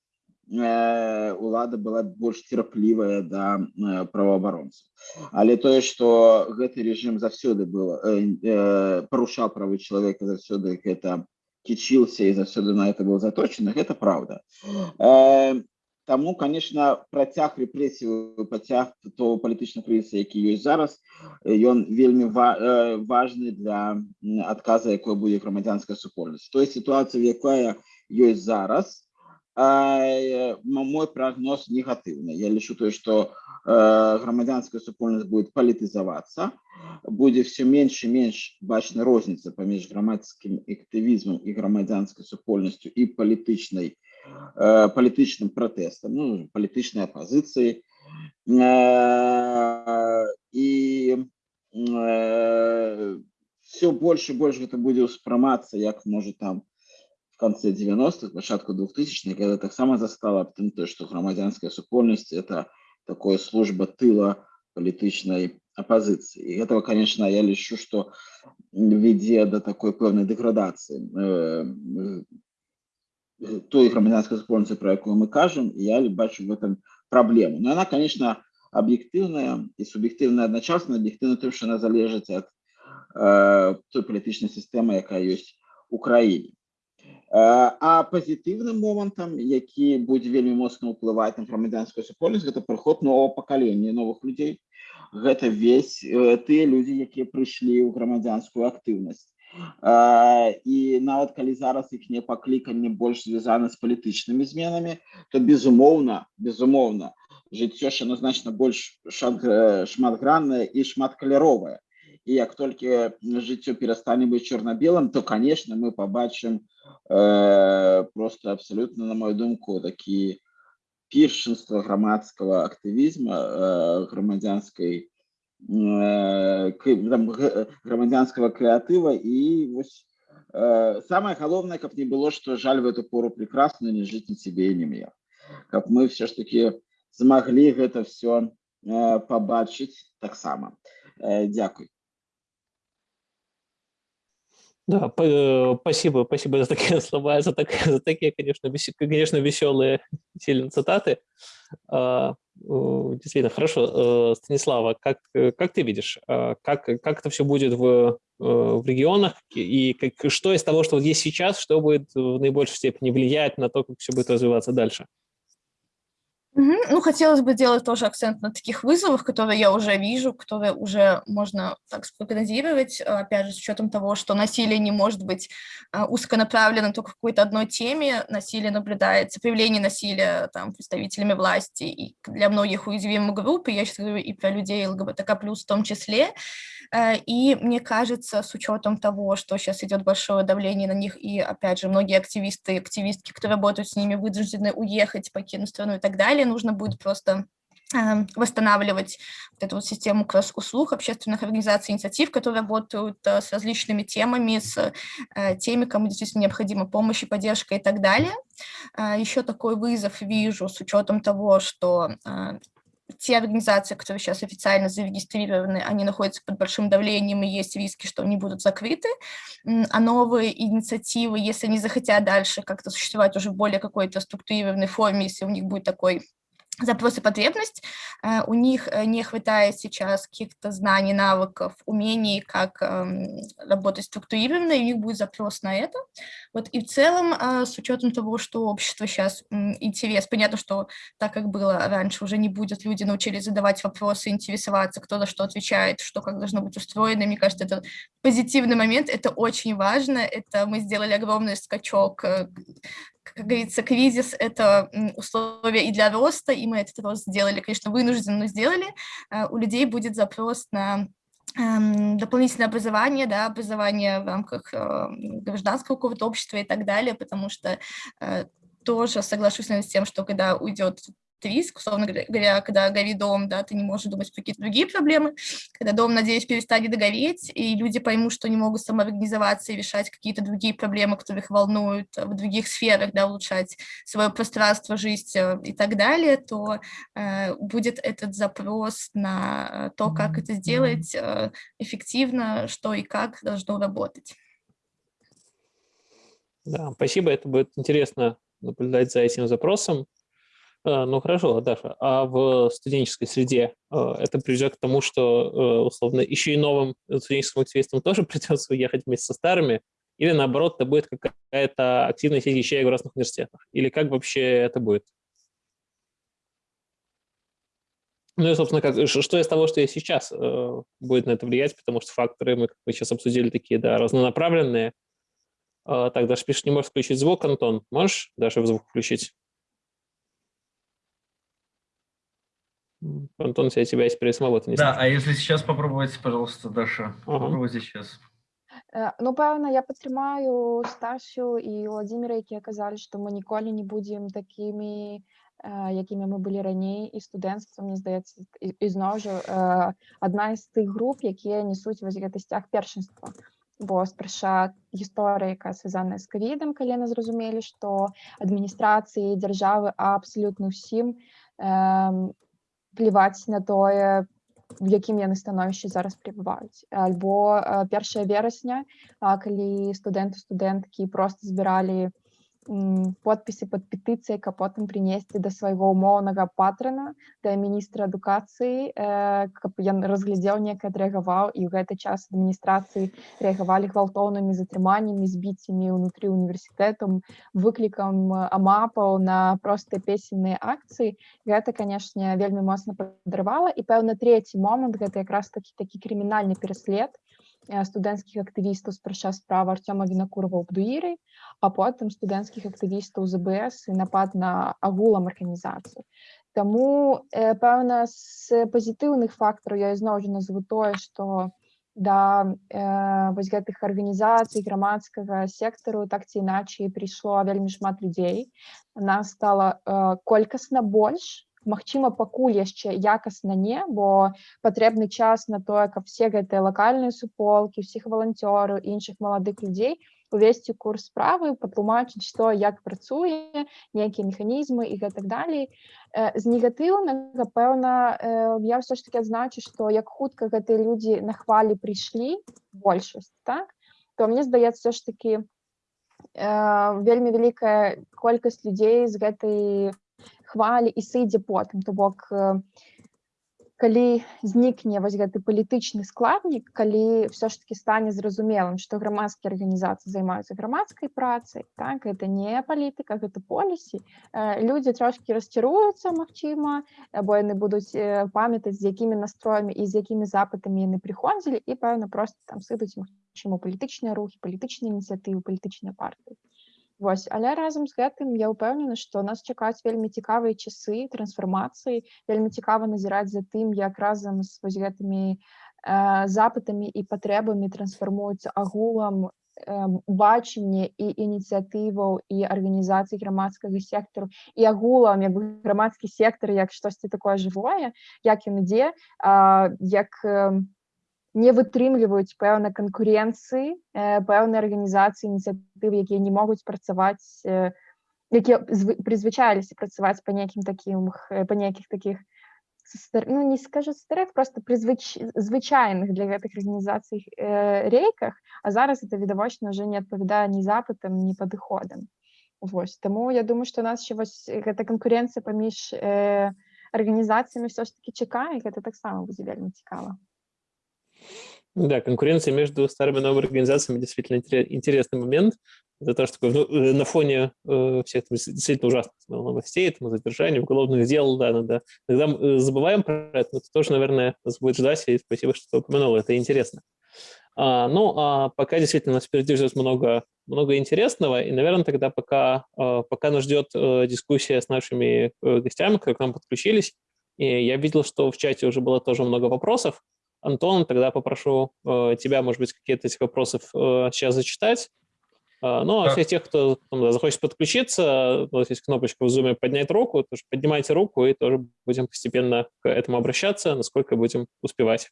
э, улада была больш терплівая да э, праваабаронцаў але тое что гэты режим заўсёды было э, э, парушаў правы чалавека заўсёды гэта кічился и заўсёды на это был заточен это правда э, Таму конечно працяг рэпрэсію пацяг то палітычных крызіса які ёсць зараз ён вельмі ва, э, важны для адказа якой будзе грамадзянская супольнасць той сітуацыі якая ёсць зараз э, мой прогноз негатыўны я лічу тое что Э, грамадзянская супольнасць будет палітызавацца будзе все менш і менш бачна розніца паміж грамадскім актывізмам і грамадзянскай супольнасцю і палітычнай э, палітычным пратэстам ну, палітычнай апазіцыі і все больше больш гэта будзе ўспрымацца як можа там в конце 90-х пачатку 2000 когда таксама застала аб тым то что грамадзянская супольнасць это такое служба тыла палітычнай апозіцыі і этого конечно я лічу что вядзе до такой пэўнай дэградацыі э, той грамадзянской супольніцы про якую мы кажам я бачу в этом праблему но она конечно аб'ектыўная і суб'ектыўная адначасна аб'ектыўна тым что она залежыць ад э, той палітычнай сістэмы якая ёсць у краіне а пазітыўным момантам які будзе вельмі моцна ўплываць на грамадзянскую супольнасць гэта прыход нового пакалення новых людзей гэта весь тыя людзі якія прыйшлі ў грамадзянскую актыўнасць і нават калі зараз іх не пакліканне больш звязана з палітычнымі зменамі то безумоўна безумоўна жыццё ж значна больш шматграннае і шматкаляровае і як толькі жыццё перастане быць чорна-белым то конечно мы побачым э, просто абсолютно на мою думку такі першынства грамадскага актывізма э, грамадзянскай э, грамадзянскага крэатыва і вось э, самое галоўнае каб не было что жаль в эту пору прекрасную не жыць на себе не меў каб мы все ж таки змаглі гэта все э, побачыць таксама э, Дякуй Да, э, спасибо, спасибо за такие слова, за, так, за такие, конечно, вес, конечно, веселые сильные цитаты. А, действительно, хорошо. Э, Станислава, как, как ты видишь, а, как, как это все будет в, э, в регионах, и как, что из того, что вот есть сейчас, что будет в наибольшей степени влиять на то, как все будет развиваться дальше? Мгм. Ну, хотелось бы делать тоже акцент на таких вызовах, которые я уже вижу, которые уже можно так спрогнозировать, а, опять же, с учетом того, что насилие не может быть а, узконаправлено только в какой-то одной теме, насилие наблюдается, появление насилия там, представителями власти и для многих уязвимых групп, я сейчас говорю и про людей ЛГБТК+, в том числе, Э, и мне кажется, с учетом того, что сейчас идет большое давление на них, и, опять же, многие активисты и активистки, которые работают с ними, вынуждены уехать, покинуть страну и так далее, нужно будет просто эм, восстанавливать вот эту вот систему кросс-услуг общественных организаций, инициатив, которые работают э, с различными темами, с э, теми, кому действительно необходима помощь и поддержка и так далее. Еще такой вызов вижу с учетом того, что те организации, которые сейчас официально зарегистрированы, они находятся под большим давлением, и есть риски, что они будут закрыты, а новые инициативы, если они захотят дальше как-то существовать уже в более какой-то структурированной форме, если у них будет такой запрос и потребность, э, у них э, не хватает сейчас каких-то знаний, навыков, умений, как эм, работать структурированно, и у них будет запрос на это. Вот и в целом, э, с учетом того, что общество сейчас интерес, понятно, что так, как было раньше, уже не будет, люди научились задавать вопросы, интересоваться, кто за что отвечает, что как должно быть устроено, мне кажется, это позитивный момент, это очень важно, это мы сделали огромный скачок как говорится, кризис – это условие и для роста, и мы этот рост сделали, конечно, вынужденно, но сделали. Э, у людей будет запрос на эм, дополнительное образование, да, образование в рамках э, гражданского какого-то общества и так далее, потому что э, тоже соглашусь с тем, что когда уйдет риск, условно говоря, когда горит дом, да, ты не можешь думать про какие-то другие проблемы, когда дом, надеюсь, перестанет догореть, и люди поймут, что не могут самоорганизоваться и решать какие-то другие проблемы, которые их волнуют в других сферах, да, улучшать свое пространство, жизнь э, и так далее, то э, будет этот запрос на то, как это сделать э, эффективно, что и как должно работать. Да, спасибо, это будет интересно наблюдать за этим запросом. Э, ну хорошо, Даша, а в студенческой среде э, это приведет к тому, что, э, условно, еще и новым студенческим активистам тоже придется уехать вместе со старыми, или наоборот, это будет какая-то активность вещей в разных университетах? Или как вообще это будет? Ну и, собственно, как, что из того, что есть сейчас, будет на это влиять, потому что факторы мы, как мы сейчас обсудили, такие, да, разнонаправленные. Так, Даша пишет, не можешь включить звук, Антон. Можешь даже звук включить? Антон, у тебя есть пересмол, не Да, а если сейчас попробовать, пожалуйста, Даша, ага. попробуйте сейчас. Э, ну, пэўна, я падтрымаю Стасю і Владзіміра, якія казалі, што мы ніколі не будзем такімі, э, якімі мы былі раней і студэнцтва, мне здаецца, і, і зноў жа адна з тых груп, якія несуць вось гэты сцяг першынства. Бо спрача гісторыя, якая связаная з ковідам, калі яны зразумелі, што адміністрацыі дзяржавы абсалютна ўсім э, плеваць на тое в якім яны становішчы зараз пребываюць альбо першая верасня калі студэнты студэнткі просто збіралі подпісы под петыцыяй каб потым прынесці да свайго умоўнага патрана да міністра адукацыі каб ён разглядзеў неяк адрэагаваў і ў гэты час адміністрацыі рэагавалі гвалтоўнымі затрыманнямі збіццямі ўнутры універсітэтам выклікам амапаў на простыя песенныя акцыі гэта канешне вельмі моцна падрывала і пэўна трэці момант гэта якраз такі такі крымінальны пераслед студэнцкіх актывістаў спрача справа Арцёма вінакурова ў бдуіры а потым студэнцкіх актывістаў ЗБС і напад на агулам арганізацыю Таму э, пэўна з пазітыўных фактараў я ізноў жа назову тое што да э, вось гэтых арганізацый грамадскага сектару так ці іначай прыйшло вельмі шмат людзей нас стала э, колькасна больш Магчыма, пакуль яшчэ якасна не, бо патрэбны час на тое, каб все гэтыя лакальныя суполкі, усіх валанцёраў, іншых маладых людзей увесці курс справы, патлумачыць, што як працуе, нейкія механізмы і гэтак далей. З негатыўнага, пэўна, я ўсё ж таки адзначу, што як хутка гэтыя людзі на хвалі прыйшлі большасць, так? то мне здаецца ж таки вельмі вялікая колькасць людзей з гэтай хвалі і сыдзе потым то бок калі знікне вось гэты палітычны складнік калі все ж таки стане зразумелым што грамадскія арганізацыі займаюцца грамадскай працай так это не палітыка гэта полісі э, людзі трошки расчаруюцца Мачыма або яны будуць э, памятаць з якімі настроямі і з якімі запытамі яны прыходзілі і пэўна просто там сыдуць магчыма палітычныя рухі палітычныя ініцыятывы палітычныя партыі Вось але разам з гэтым я ўпэўнена што нас чакаюць вельмі цікавыя часы трансфармацыі вельмі цікава назіраць за тым як разам з вось гэтымі э, запытамі і патрэбамі трансфармуюцца агулам э, бачанне і ініцыятываў і арганізацый грамадскага сектару і агулам як грамадскі сектар як штосьці такое жывое як ён ідзе як не вытрымліваюць пэўна канкурэнцыі пэўныя арганізацыі ініцыятывы якія не могуць працаваць якія прызвычаліся працаваць па нейкім такім па нейкіх таких ну не скажу старых просто прызвыч звычайных для гэтых арганізацый э, рейках а зараз это відавочна уже не адпавядае ні запытам ні падыходам Вось таму я думаю што нас ще вось гэта канкурэнцыя паміж э, арганізацыямі все ж таки чакае гэта таксама будзе вельмі цікава Да, конкуренция между старыми и новыми организациями действительно интересный момент. Это то, что ну, э, на фоне э, всех действительно ужасных новостей, там, задержаний, уголовных дел, да, надо. Иногда э, забываем про это, но это тоже, наверное, нас будет ждать, и спасибо, что упомянул, это интересно. А, ну, а пока действительно нас впереди ждет много, много интересного, и, наверное, тогда пока, пока нас ждет дискуссия с нашими гостями, которые к нам подключились, и я видел, что в чате уже было тоже много вопросов, Антон, тогда попрошу э, тебя, может быть, какие-то этих вопросов э, сейчас зачитать. Э, ну, а всех тех, кто там, да, захочет подключиться, у нас есть кнопочка в Zoom «Поднять руку», тоже поднимайте руку, и тоже будем постепенно к этому обращаться, насколько будем успевать.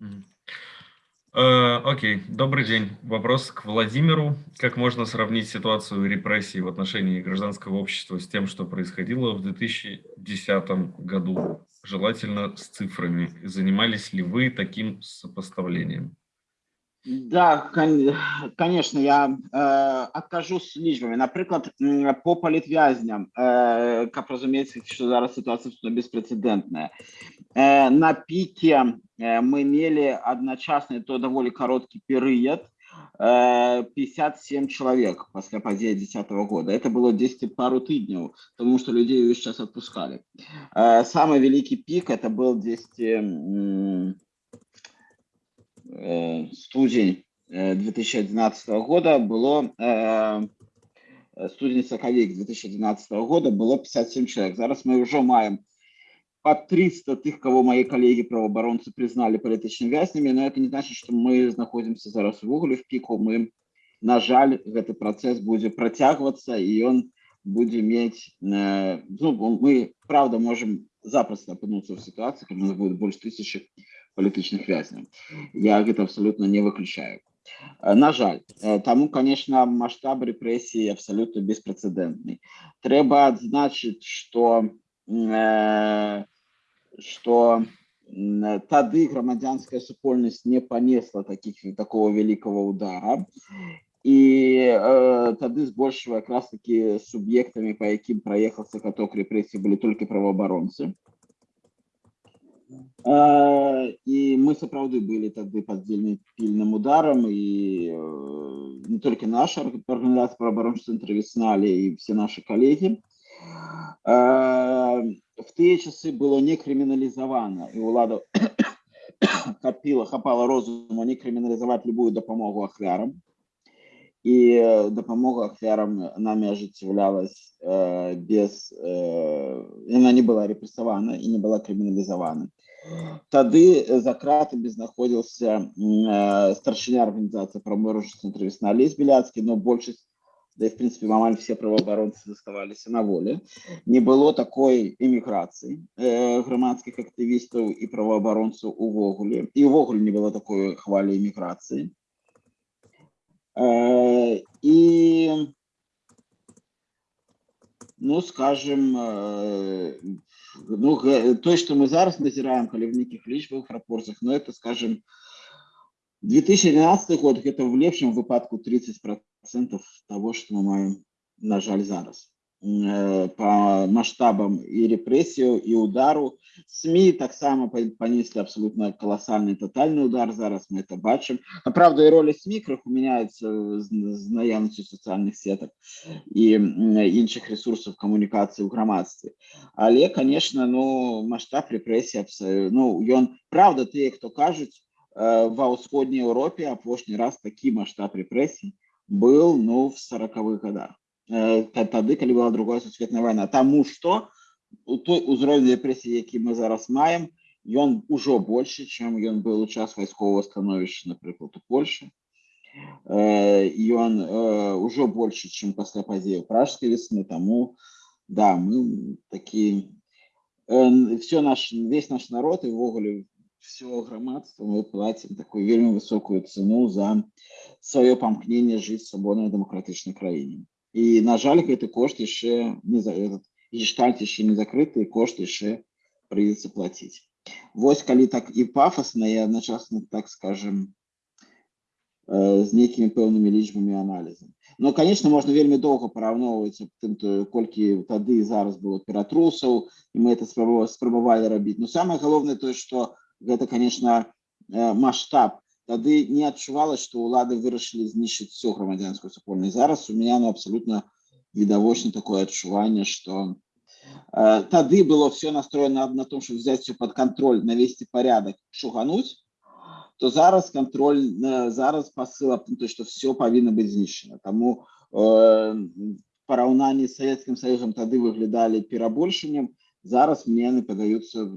Mm. Э, окей, добрый день. Вопрос к Владимиру. Как можно сравнить ситуацию репрессий в отношении гражданского общества с тем, что происходило в 2010 году? желательно с цифрами. Занимались ли вы таким сопоставлением? Да, конечно, я э, откажу с лічбамі. Напрыклад, по палітвязням, э, каб разумець, што зараз сітуацыя беспрэцэдэнтная. Э, на піке э, мы мелі адначасны то даволі кароткі перыяд, 57 э, человек после падзеі 10 -го года это было 10 пару тыдняў тому что людей увесь час отпускали э, самый великий пик это был 10 э, студень 2011 года было студень сакавік 2011 года было 57 человек зараз мы уже маем под 300 тех, кого мои коллеги правоабаронцы признали палітычнымі вязнямі но это не значит что мы находимся зараз увогуле в піку мы на жаль гэты працэс будзе працягвацца і он будзе мець э, ну, мы правда можем запросто апынуцца в ситуации когда у нас будет больше тысячи палітычных вязняў я гэта абсолютно не выключаю э, на жаль э, тому конечно масштаб репрессии абсолютно беспрецедентный трэба адзначыць что Э, что тады грамадзянская супольнасць не панесла таких такого великого удара і э, тады збольшого якраз таки суб'ектамі по якім праехался каток рэпрэсій былі толькі правоабаронцы э, і мы сапраўды былі тады под вельмі пільным ударом і э, не толькі наша арганізацыя правоабарончы цэнтр весналі і все наши коллеги в тыя часы было не крыміналізавана і ўлада хапіла хапала розуму не крыміналізаваць любую дапамогу ахвярам і дапамога ахвярам нами ажыццяўлялась э, без э, яна не была рэпрессавана і не была крыміналізавана тады за кратамі знаходзіўся э, старшыня арганізацыі праморожа цэнтр весна лес беляцкі но большасць да и в принципе амаль все правоабаронцы заставаліся на воле не было такой эміграцыі э, грамадскіх актывістаў і правоабаронцаў увогуле і увогуле не было такой хвалі эміграцыі э, і ну скажем э, ну то что мы зараз назіраем калі в нейкіх лічбах прапорцах но это скажем 2012 год гэта в лепшым выпадку 30 процентов процентов того, что мы маем, на жаль, зараз. Э, по масштабам и репрессию, и удару СМИ таксама панеслі абсолютно каласальны тотальны удар зараз мы это бачым а правда і роля СМИ крыху мяняецца з, з наяўнасцю сацыяльных сетак і іншых ресурсаў камунікацыі ў грамадстве але конечно ну масштаб рэпрэсій ну ён правда тыя хто кажуць ва ўсходняй Еўропе апошні раз такі масштаб рэпрэсій был ну в сороковых годах тады калі была другая сусветная война тому что той узровень рэпрэсій які мы зараз маем ён ужо больше чым ён был у час вайскового становішча напрыклад у Польше ён ужо больше чым пасля падзею пражской весны тому да мы такі все наш весь наш народ і ввогуле все грамадства мы платим такую вельмі высокую цену за сваё памкненне жыць свабоднай дэмакратычнай краіне і на жаль гэты кошт яшчэ не за этот гештальт яшчэ не закрыты кошт яшчэ прыйдзецца плаціць Вось калі так і пафосна і адначасна так скажем з нейкімі пэўнымі лічбамі аналізам но конечно можна вельмі доўга параўноўваць тым колькі тады зараз было ператрусаў і мы это спрабавалі рабіць но самое галоўнае тое что гэта конечно масштаб тады не адчувалось что улады вырашылі знішчыць всю грамадзянскую супольнасць зараз у меня ну абсолютно відавочна такое адчуванне что э, тады было все настроено на том чтобы взять все под контроль навесці порядок шугануть то зараз контроль э, зараз посыл то что все павінна быть знішчана тому э, параўнанні с советским союзом тады выглядали перабольшаннем зараз мне подаются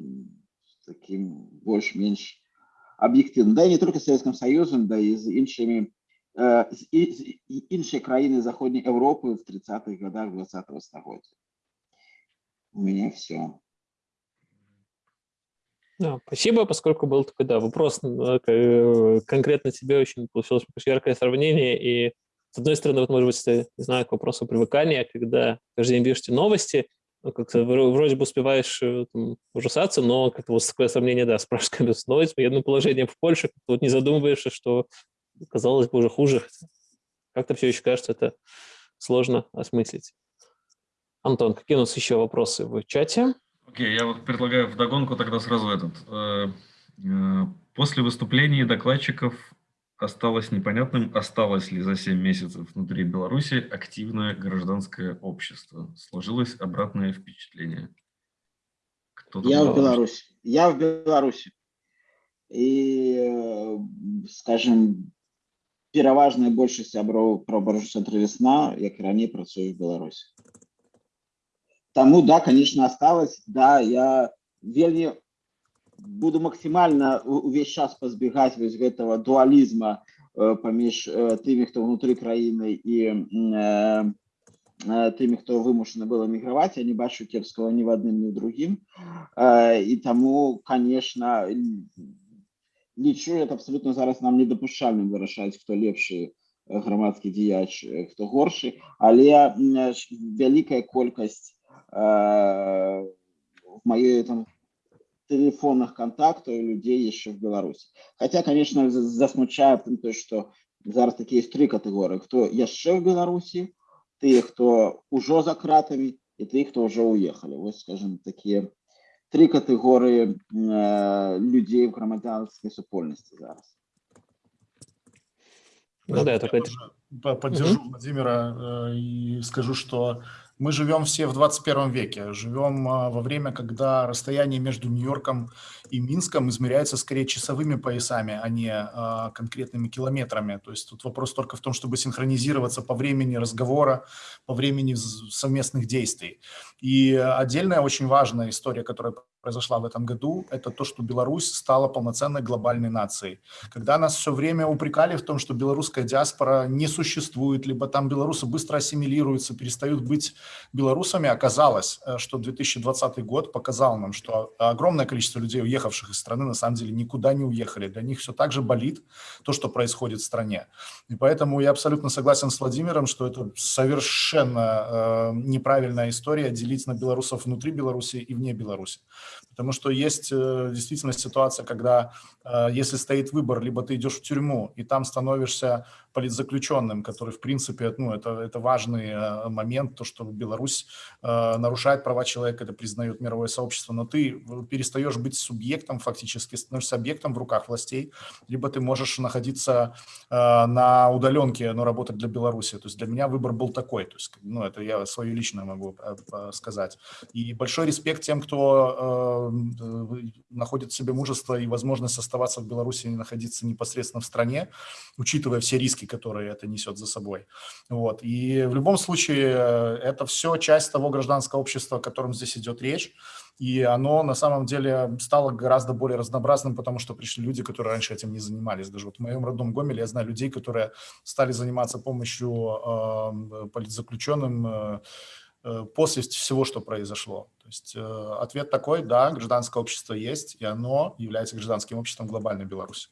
таким больш-менш объективно да и не только с советским союзом да и з іншими э, іншыя краіны заходняй Европы в 30-х годах 20-го стагоддзя у меня все да, спасибо, поскольку был такой, да, вопрос э, конкретно тебе очень получилось яркое сравнение, и с одной стороны, вот, может быть, не знаю, к вопросу привыкания, когда каждый день пишете новости, ну, как-то вроде бы успеваешь э, там, ужасаться, но как-то вот такое сомнение, да, спрашиваешь, становится военным положением в Польше, вот не задумываешься, что, казалось бы, уже хуже. Как-то все еще кажется, это сложно осмыслить. Антон, какие у нас еще вопросы в чате? Окей, okay, я вот предлагаю вдогонку тогда сразу этот. Э, э, после выступлений докладчиков осталось непонятным, осталось ли за 7 месяцев внутри Беларуси активное гражданское общество. Сложилось обратное впечатление. Я в Беларуси. Я в Беларуси. И, э, скажем, пераважная большасць сяброў пробаржу цэнтры весна, як і раней працую в Беларуси. Тому, да, конечно, осталось. Да, я вельмі буду максимально увесь час пазбегаць вось гэтага дуалізма э, паміж э, тымі хто внутри краіны і э, тымі хто вымушаны было міграваць я не бачу кепскага ні в адным ні ў другім і таму конечно лічу это абсолютно зараз нам недапушчальным вырашаць хто лепшы грамадскі дзеяч хто горшы але вялікая колькасць в маёй там телефонных контактов людей еще в Беларуси. Хотя, конечно, засмучает то, что зараз такие есть три категории. Кто еще в Беларуси, те, кто уже за кратами, и те, кто уже уехали. Вот, скажем, такие три категории э, людей в громадянской супольности зараз. Ну да, я только поддержу угу. Владимира э, и скажу, что мы живем все в 21 веке, живем а, во время, когда расстояние между Нью-Йорком и Минском измеряется скорее часовыми поясами, а не а, конкретными километрами. То есть тут вопрос только в том, чтобы синхронизироваться по времени разговора, по времени совместных действий. И отдельная очень важная история, которая произошла в этом году, это то, что Беларусь стала полноценной глобальной нацией. Когда нас все время упрекали в том, что белорусская диаспора не существует, либо там белорусы быстро ассимилируются, перестают быть белорусами, оказалось, э, что 2020 год показал нам, что огромное количество людей, уехавших из страны, на самом деле никуда не уехали. Для них все так же болит то, что происходит в стране. И поэтому я абсолютно согласен с Владимиром, что это совершенно э, неправильная история делить на белорусов внутри Беларуси и вне Беларуси. Потому что есть э, действительно ситуация, когда э, если стоит выбор, либо ты идешь в тюрьму, и там становишься политзаключенным, который, в принципе, ну, это, это важный э, момент, то, что Беларусь нарушает права человека, это признает мировое сообщество, но ты перестаешь быть субъектом фактически, становишься объектом в руках властей, либо ты можешь находиться на удаленке, но работать для Беларуси. То есть для меня выбор был такой, то есть, ну, это я свое личное могу сказать. И большой респект тем, кто находит в себе мужество и возможность оставаться в Беларуси и находиться непосредственно в стране, учитывая все риски, которые это несет за собой. Вот. И в любом случае э, это все часть того гражданского общества, о котором здесь идет речь. И оно на самом деле стало гораздо более разнообразным, потому что пришли люди, которые раньше этим не занимались. Даже вот в моем родном Гомеле я знаю людей, которые стали заниматься помощью э, политзаключенным, Э, после всего, что произошло. То есть э, ответ такой, да, гражданское общество есть, и оно является гражданским обществом глобальной Беларуси.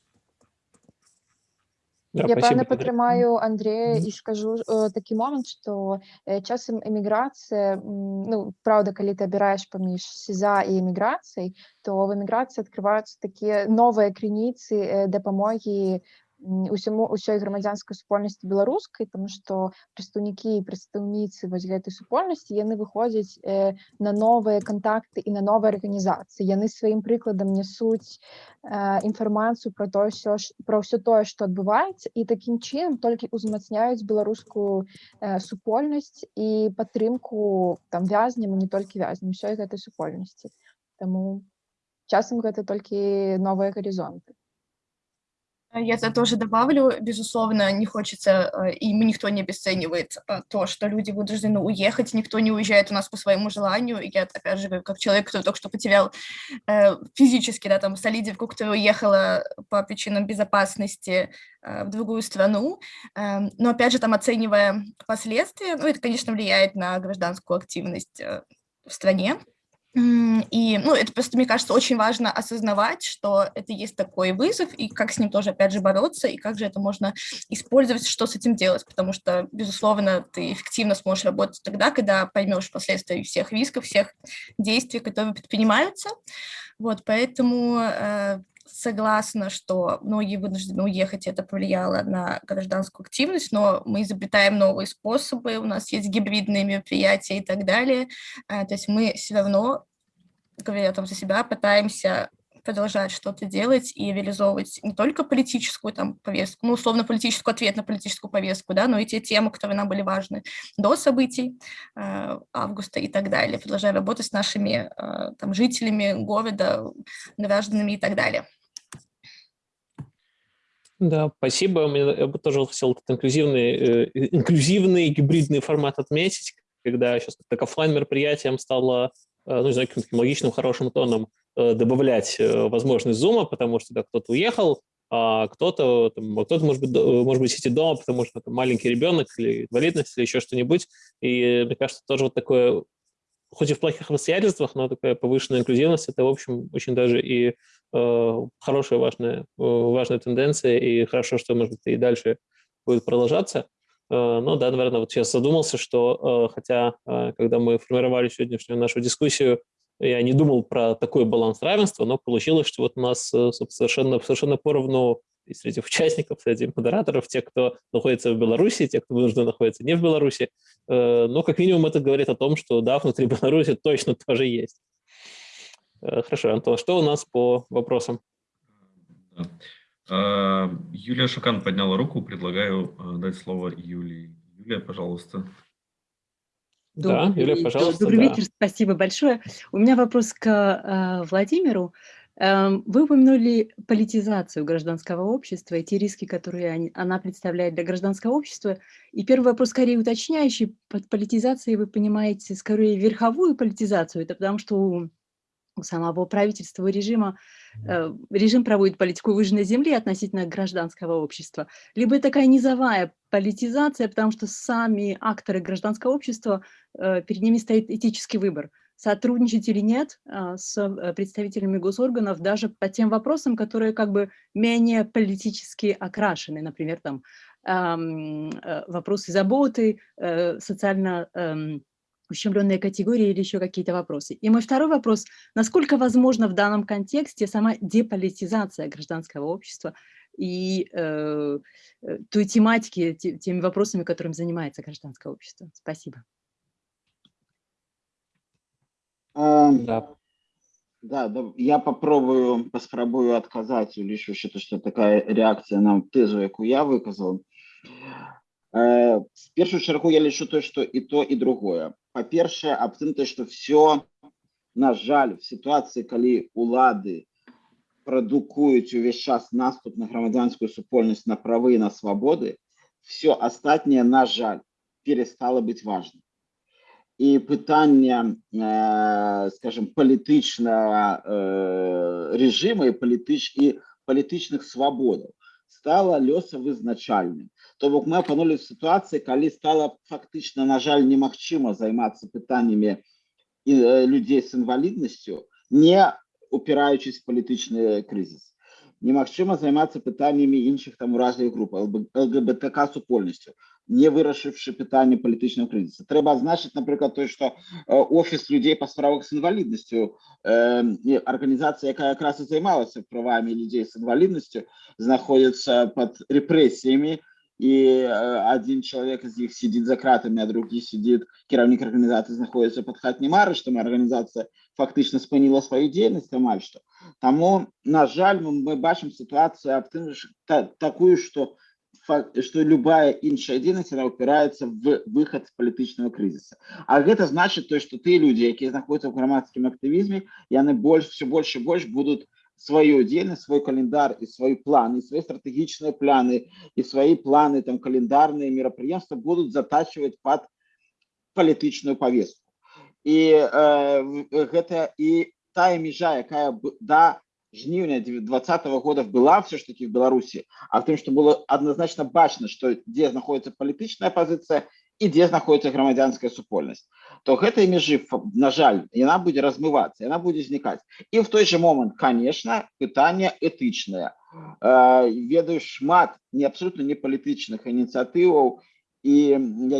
Да, Я певна підтримаю Андрея і скажу э, такі момент, што э, часам эміграцыя ну праўда калі ты абіраеш паміж сеза і эміграцыяй то в эміграцыі адкрываюцца такія новыя крыніцы э, дапамогі усяму ўсёй грамадзянскай супольнасці беларускай тому што прадстаўнікі і прадстаўніцы вось гэтай супольнасці яны выходзяць э, на новыя кантакты і на новыя арганізацыі яны сваім прыкладам нясуць э, інфармацыю про то ўсё ж про ўсё тое што адбываецца і такім чынам толькі ўзмацняюць беларускую э, супольнасць і падтрымку там вязням не толькі вязням ўсёй гэтай супольнасці Таму часам гэта толькі новыя гарызонты я это тоже добавлю. Безусловно, не хочется, э, и никто не обесценивает э, то, что люди вынуждены уехать, никто не уезжает у нас по своему желанию. Я, опять же, как человек, который только что потерял э, физически, да, там, солидивку, которая уехала по причинам безопасности в другую страну. Эм, но, опять же, там, оценивая последствия, ну, это, конечно, влияет на гражданскую активность в стране. И, ну, это просто, мне кажется, очень важно осознавать, что это есть такой вызов, и как с ним тоже, опять же, бороться, и как же это можно использовать, что с этим делать, потому что, безусловно, ты эффективно сможешь работать тогда, когда поймешь последствия всех рисков, всех действий, которые предпринимаются. Вот, поэтому э, согласна, что многие вынуждены уехать, и это повлияло на гражданскую активность, но мы изобретаем новые способы, у нас есть гибридные мероприятия и так далее. А, то есть мы все равно, говоря там за себя, пытаемся продолжать что-то делать и реализовывать не только политическую там повестку, ну, условно, политическую ответ на политическую повестку, да, но и те темы, которые нам были важны до событий э, августа и так далее, продолжая работать с нашими э, там жителями города, гражданами и так далее. Да, спасибо. Я бы тоже хотел этот инклюзивный, э, инклюзивный гибридный формат отметить, когда сейчас как офлайн мероприятием стало, э, ну, не знаю, каким-то логичным, хорошим тоном э, добавлять э, возможность зума, потому что да, кто-то уехал, а кто-то, кто-то может быть, может быть сидит дома, потому что там, маленький ребенок или инвалидность или еще что-нибудь. И мне кажется, тоже вот такое хоть и в плохих обстоятельствах, но такая повышенная инклюзивность – это, в общем, очень даже и э, хорошая, важная, э, важная тенденция, и хорошо, что, может быть, и дальше будет продолжаться. Э, но да, наверное, вот сейчас задумался, что э, хотя, э, когда мы формировали сегодняшнюю нашу дискуссию, я не думал про такой баланс равенства, но получилось, что вот у нас э, совершенно, совершенно поровну и среди участников, среди модераторов, те, кто находится в Беларуси, те, кто вынужден находиться не в Беларуси. Э, но как минимум это говорит о том, что да, внутри Беларуси точно тоже есть. Э, хорошо, Антон, что у нас по вопросам? А, Юлия Шукан подняла руку, предлагаю э, дать слово Юлии. Юлия, пожалуйста. Добрый, да, Юлия, пожалуйста. Добрый да. вечер, спасибо большое. У меня вопрос к э, Владимиру. Эм, вы упомянули политизацию гражданского общества и те риски, которые она представляет для гражданского общества. И первый вопрос скорее уточняющий. Под политизацией вы понимаете скорее верховую политизацию. Это потому что у, самого правительства и режима. Э, режим проводит политику выжженной земли относительно гражданского общества. Либо такая низовая политизация, потому что сами акторы гражданского общества, э, перед ними стоит этический выбор – сотрудничать или нет а, с э, представителями госорганов даже по тем вопросам, которые как бы менее политически окрашены, например, там э, вопросы заботы, э, социально эм, ущемленные категории или еще какие-то вопросы. И мой второй вопрос, насколько возможно в данном контексте сама деполитизация гражданского общества и э, э той тематики, теми вопросами, которыми занимается гражданское общество? Спасибо. Да. Да, да, я попробую, паспрабую адказаць, улічваючы, што такая рэакцыя на тэзу, якую я выказаў. Э, в першую чаргу я лічу то, што і то і другое. Па-першае, аб тым, што все, на жаль, в сітуацыі, калі улады прадукуюць увесь час наступ на грамадзянскую супольнасць на правы і на свабоды, все астатняе, на жаль, перестало быць важным і пытання э, скажем палітычнага э, режима і палітыч і палітычных свабодаў стала лёсавызначальным то бок мы апанули в сітуацыі калі стала фактычна на жаль немагчыма займацца пытаннямі э, людзей з інваліднасцю не упираючись в палітычны крызіс немагчыма займацца пытаннямі іншых там уразлівых груп лгбтк супольнасцю не вырашыўшы пытанне палітычнага крызіса трэба адзначыць напрыклад той што офіс людзей па справах з інваліднасцю арганізацыя якая якраз і займалася правамі людзей з інваліднасцю знаходзіцца под рэпрэсіямі і один чалавек з іх сидзіць за кратамі а другі сидзіць кіраўнік арганізацыі знаходіцца под хатнім арыштам арганізацыя фактычна спыніла сваю дзейнасць амаль што таму на жаль мы бачым сітуацыю аб тым такую што что любая іншая дзейнасць она упирается в выход з палітычнага крызіса А гэта значит то что ты люди якія знаходзяцца ў грамадскім актывізме яны больш все больше і больш будут свою дзейнасць свой календар і свой план і свои стратэгічныя пляны і свои планы там календарныя мерапрыемства будут затачивать под палітычную повестку і э, гэта і тая межа якая да жніўня 20 -го года была все ж таки в Беларуси, а в том, что было однозначно бачно, что где находится палітычная позиция и где находится грамадзянская супольнасць то гэтай межы на жаль яна будзе размывацца яна будзе знікаць і в той же момант конечно пытанне этычнае э, ведаю шмат не абсолютно не палітычных ініцыятываў і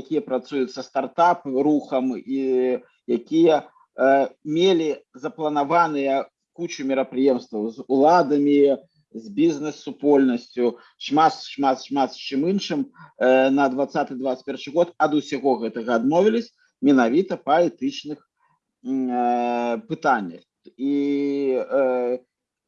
якія працуюць са стартап рухам і якія э, мелі запланаваныя кучу мерапрыемстваў з уладамі з бізнес-супольнасцю шмат шмат шмат з чым іншым э, на 20-21 год ад усяго гэтага адмовілись менавіта па этычных э, пытаннях і, э,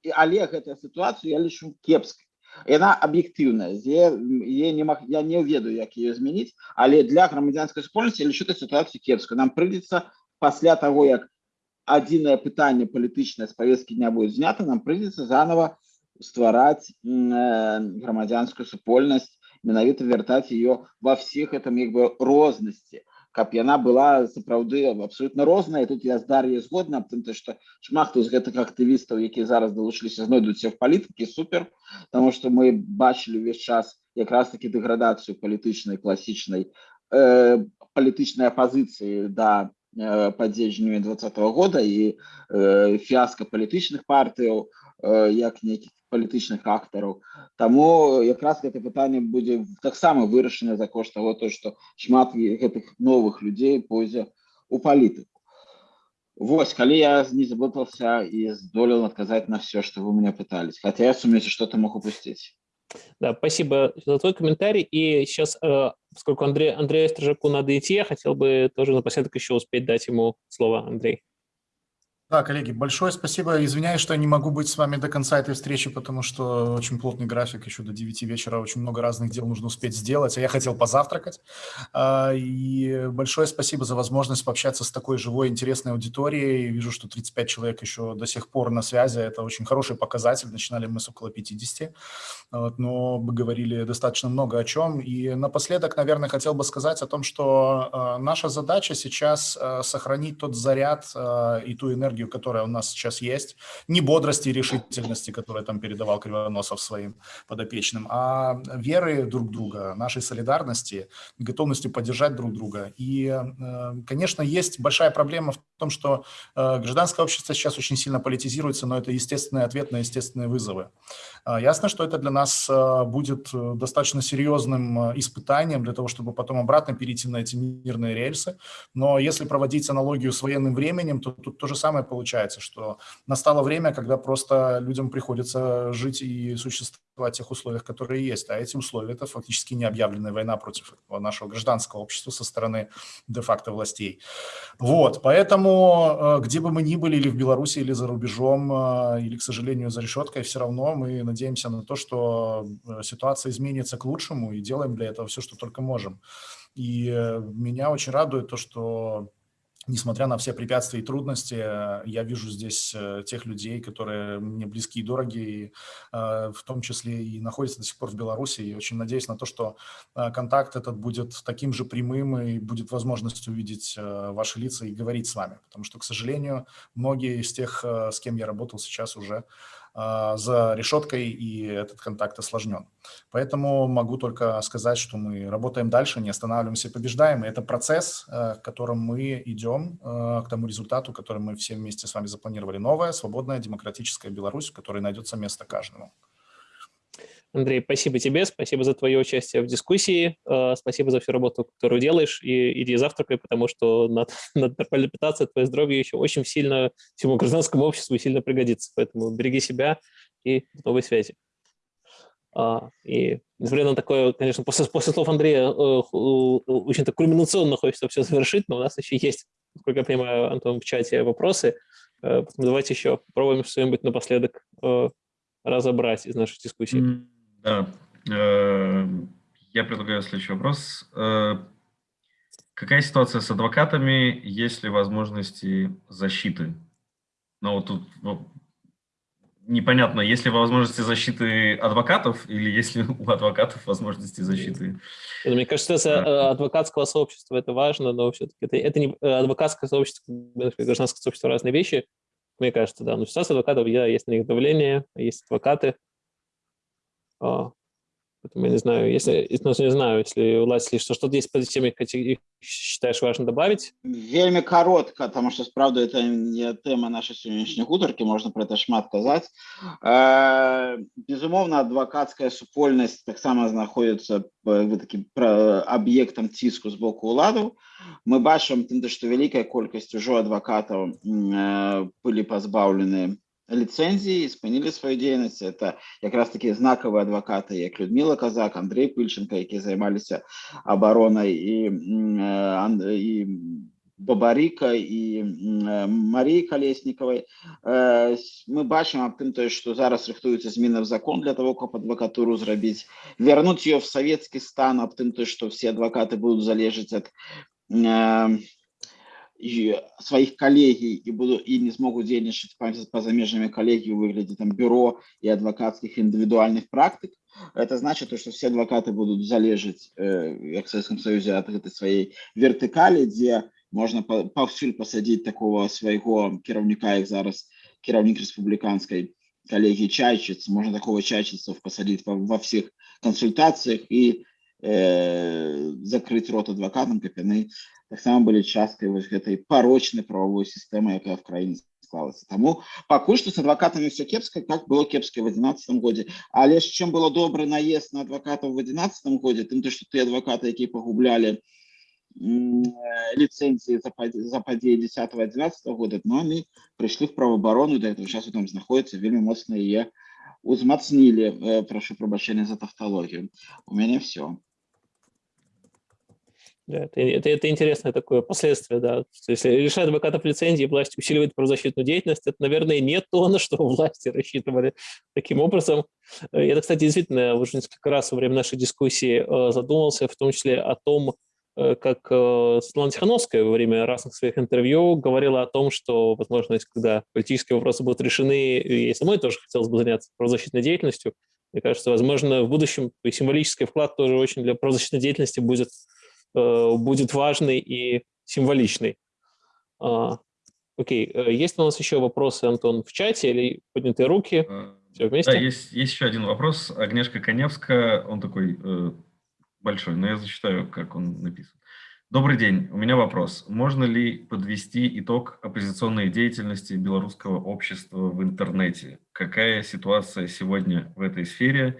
і але гэтая сітуацыю я лічу кепскай яна аб'ектыўная не мог я не ведаю як ее змяніць але для грамадзянскай супольнасці лічу сітуацыю кепска нам прыйдзецца пасля того як адзінае пытанне палітычнае з павесткі дня будет знята нам прыйдзецца заново ствараць э, грамадзянскую супольнасць менавіта вяртаць ее ва всех этом як бы рознасці каб яна была сапраўды абсолютно розная тут я з дар'я згодна аб тым што шмат хто з гэтых актывістаў якія зараз далучыліся знойдуцца в палітыкі супер потому что мы бачылі увесь час якраз таки дэградацыю палітычнай класічнай э, палітычнай апозіцыі да Э, падзеянню 20 -го года і э, фіаска палітычных партыяў э, як нейкіх палітычных актараў Таму якраз гэта пытанне будзе таксама вырашана за кошт того то што шмат гэтых новых людзей пойдзе у палітыку Вось калі я не заблытался і здолел адказаць на все что вы меня пытались хотя я сумею что-то мог упусціць Да, спасибо за твой комментарий. И сейчас, э, поскольку Андрей, Андрею Стрижаку надо идти, я хотел бы тоже напоследок еще успеть дать ему слово, Андрей. Да, коллеги, большое спасибо. Извиняюсь, что я не могу быть с вами до конца этой встречи, потому что очень плотный график, еще до 9 вечера очень много разных дел нужно успеть сделать, а я хотел позавтракать. А, и большое спасибо за возможность пообщаться с такой живой, интересной аудиторией. Вижу, что 35 человек еще до сих пор на связи, это очень хороший показатель. Начинали мы с около 50, но мы говорили достаточно много о чем. И напоследок, наверное, хотел бы сказать о том, что а, наша задача сейчас а, сохранить тот заряд и ту энергию, энергию, которая у нас сейчас есть, не бодрости и решительности, которую там передавал Кривоносов своим подопечным, а веры друг друга, нашей солидарности, готовностью поддержать друг друга. И, э, конечно, есть большая проблема в том, что э, гражданское общество сейчас очень сильно политизируется, но это естественный ответ на естественные вызовы. Э, ясно, что это для нас э, будет достаточно серьезным испытанием для того, чтобы потом обратно перейти на эти мирные рельсы. Но если проводить аналогию с военным временем, то тут то же самое получается, что настало время, когда просто людям приходится жить и существовать в тех условиях, которые есть. А эти условия – это фактически необъявленная война против нашего гражданского общества со стороны де-факто властей. Вот, поэтому э, где бы мы ни были, или в Беларуси, или за рубежом, э, или, к сожалению, за решеткой, все равно мы надеемся на то, что э, ситуация изменится к лучшему, и делаем для этого все, что только можем. И меня очень радует то, что несмотря на все препятствия и трудности, э, я вижу здесь э, тех людей, которые мне близки и дороги, э, в том числе и находятся до сих пор в Беларуси. И очень надеюсь на то, что контакт этот будет таким же прямым и будет возможность увидеть ваши лица и говорить с вами. Потому что, к сожалению, многие из тех, с кем я работал сейчас уже, за решеткой, и этот контакт осложнен. Поэтому могу только сказать, что мы работаем дальше, не останавливаемся побеждаем. И это процесс, э, к которому мы идем, э, к тому результату, который мы все вместе с вами запланировали. Новая, свободная, демократическая Беларусь, в которой найдется место каждому. Андрей, спасибо тебе, спасибо за твое участие в дискуссии, э, спасибо за всю работу, которую делаешь, и иди завтракай, потому что надо, надо нормально питаться, твое здоровье еще очень сильно всему гражданскому обществу сильно пригодится, поэтому береги себя и до новой связи. А, и несмотря на такое, конечно, после, после слов Андрея э, очень так кульминационно хочется все завершить, но у нас еще есть, насколько я понимаю, Антон, в чате вопросы, э, давайте еще попробуем что-нибудь напоследок разобрать из нашей дискуссии. Да. Э, я предлагаю следующий вопрос. Э, какая ситуация с адвокатами, есть ли возможности защиты? Ну, вот тут непонятно, есть ли возможности защиты адвокатов или есть ли у адвокатов возможности защиты? Мне кажется, это адвокатского сообщества это важно, но все-таки это, это не адвокатское сообщество, гражданское сообщество разные вещи. Мне кажется, да. Но ситуация адвокатов, я, есть на них давление, есть адвокаты, поэтому я не знаю, если, ну, не знаю, если власти что что-то есть по этой теме, считаешь важно добавить? Вельмі коротко, потому что, правда, это не тема нашей сегодняшней гутарки, можно про это шмат казать. Э, безумовно, адвокатская супольность так само находится таким объектом тиску з боку уладу. Мы бачым тым, что великая колькасць ужо адвакатаў э, былі пазбаўлены лицензии, спынілі свою дзейнасць это якраз такі знакавыя адвакаты як Людмила казак Андрей пыльченко якія займаліся абаронай і і бабарыка і Марии колесниковой мы бачым аб тым тое што зараз рыхтуецца змена в закон для того каб адвакатуру зрабіць вярнуць ее в советский стан аб тым то что все адвокаты будут залежаць от своих коллегий и буду и не смогут дзейнічаць па-за межамі калегі ў выглядзе там бюро и адвокатских индивидуальных практик это значит то, что все адвокаты будут залежаць э, в Советском Союзе от этой своей вертыкали где можно паўсюль посадить такого своего кіраўніка як зараз кіраўнік республиканской коллегии чайчиц можно такого чайчица посадить во, во всех консультациях и э, закрыть рот адвокатам каб яны таксама былі часткай вось гэтай парочнай правовой сістэмы якая в краіне склалася Таму пакуль што з адвакатамі все кепска как было кепска в 11 годзе але ж чым было добры наезд на адвакатаў в 11 годзе тым то што ты адвакаты якія пагублялі лицензии за, за падзеі 10 11 года но они прыйшлі в правоабарону до этого часу там знаходіцца вельмі моцна яе узмацнілі прашу прабачэння за тавталогію у мяне все да, это, это, это интересное такое последствие, да. Если лишает адвокатов лицензии, власть усиливает правозащитную деятельность, это, наверное, не то, на что власти рассчитывали таким образом. Э, я, кстати, действительно уже несколько раз во время нашей дискуссии э, задумался, в том числе о том, э, как Светлана Тихановская во время разных своих интервью говорила о том, что, возможно, когда политические вопросы будут решены, и самой тоже хотелось бы заняться правозащитной деятельностью, мне кажется, возможно, в будущем символический вклад тоже очень для правозащитной деятельности будет будет важный и символичный. А, окей, э, есть у нас еще вопросы, Антон, в чате или поднятые руки? Э, Все вместе? Да, есть, есть еще один вопрос. Агнешка Коневская, он такой э, большой, но я зачитаю, как он написан. Добрый день. У меня вопрос. Можно ли подвести итог оппозиционной деятельности белорусского общества в интернете? Какая ситуация сегодня в этой сфере?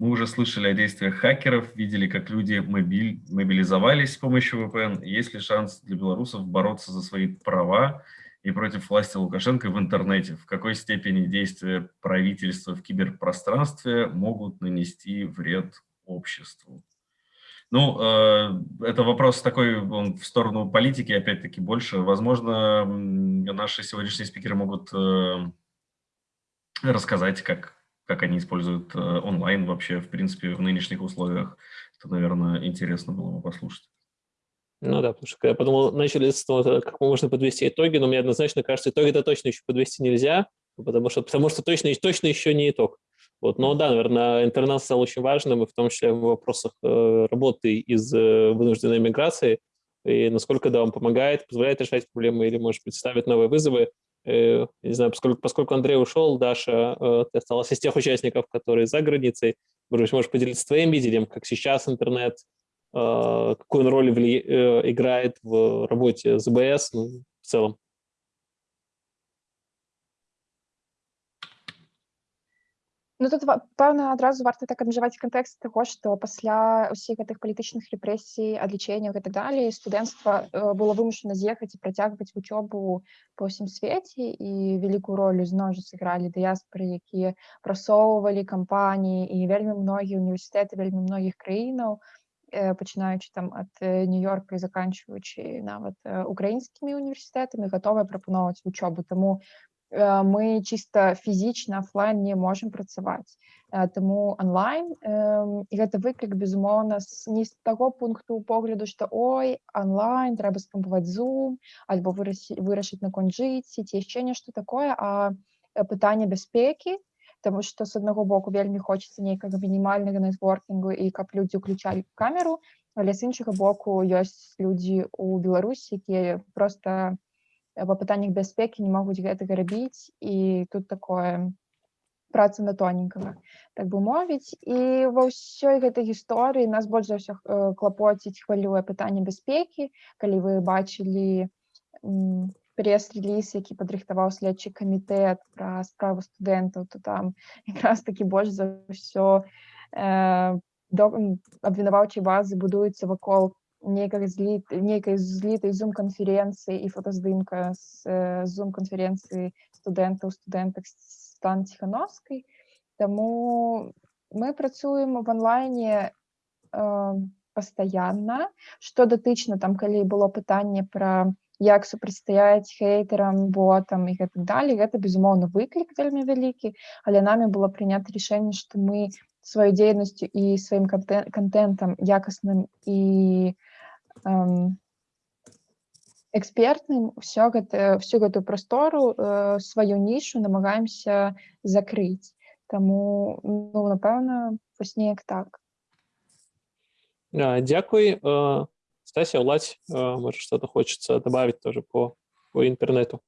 Мы уже слышали о действиях хакеров, видели, как люди мобиль, мобилизовались с помощью VPN. Есть ли шанс для белорусов бороться за свои права и против власти Лукашенко в интернете? В какой степени действия правительства в киберпространстве могут нанести вред обществу? Ну, э, это вопрос такой, он в сторону политики, опять-таки, больше. Возможно, наши сегодняшние спикеры могут э, рассказать, как, как они используют э, онлайн вообще, в принципе, в нынешних условиях. Это, наверное, интересно было бы послушать. Ну да, потому что я подумал, начали с того, как можно подвести итоги, но мне однозначно кажется, итоги-то точно еще подвести нельзя, потому что, потому что точно, точно еще не итог. Вот. Но да, наверное, интернет стал очень важным, и в том числе в вопросах э, работы из э, вынужденной миграции, и насколько да, он помогает, позволяет решать проблемы или, может быть, ставит новые вызовы. Э, не знаю, поскольку, поскольку Андрей ушел, Даша, э, ты осталась из тех участников, которые за границей. Может можешь поделиться твоим видением, как сейчас интернет, э, какую он роль играет в работе ЗБС ну, в целом. Ну тут пэўна адразу варта так абмежаваць кантэкст таго што пасля ўсіх гэтых палітычных рэпрэсій адлічэнняў так далей студэнцтва э, было вымушана з'ехаць і працягваць вучобу па ўсім свеце і вялікую ролю зноў жа сыгралі дыяспоры якія прасоўвалі кампаніі і вельмі многія універсітэты вельмі многіх краінаў э, пачынаючы там ад э, нью-йорка і заканчваючы нават украінскімі універсітэтамі гатовыя прапаноўваць вучобу таму мы чисто фізічна офлайн не можем працаваць э, тому онлайн гэта выклік безумоўна не з таго пункту погляду что ой онлайн трэба спампаваць зум альбо вырашыць наконт жыцці ці яшчэ нешта такое а э, пытанне бяспекі Таму што з аднаго боку вельмі хочацца нейкага мінімальнага нетворкінгу і каб людзі ўключалі камеру але з іншага боку ёсць людзі у Беларусі якія просто па пытаннях бяспекі не могуць гэтага рабіць і тут такое праца на тоненькага так бы мовіць і ва ўсёй гэтай гісторыі нас больш за ўсё клапоціць хвалюе пытанне бяспекі калі вы бачылі пресс-реліз які падрыхтаваў следчы камітэт пра справу студэнтаў то там якраз такі больш за ўсё э, абвінаваўчай базы будуецца вакол нейкай злі нейкай злітай зум-канферэнцыі і фотаздымка з зум-канферэнцыі студэнтаў студэнтак стан ціхановскай Таму мы працуем в онлайне э, пастаянна што датычна там калі было пытанне пра як супрацьстаяць хейтерам ботам і гэтак далей гэта безумоўна выклік вельмі вялікі. Але намі было прынята рашэнне што мы сваёй дзейнасцю і сваім контентам якасным і экспертным все гэта всю гэтую прастору э, сваю нішу намагаемся закрыць Таму ну, напэўна вось неяк так. Дякуй Стася уладзь может что-то хочется добавить тоже по по интернету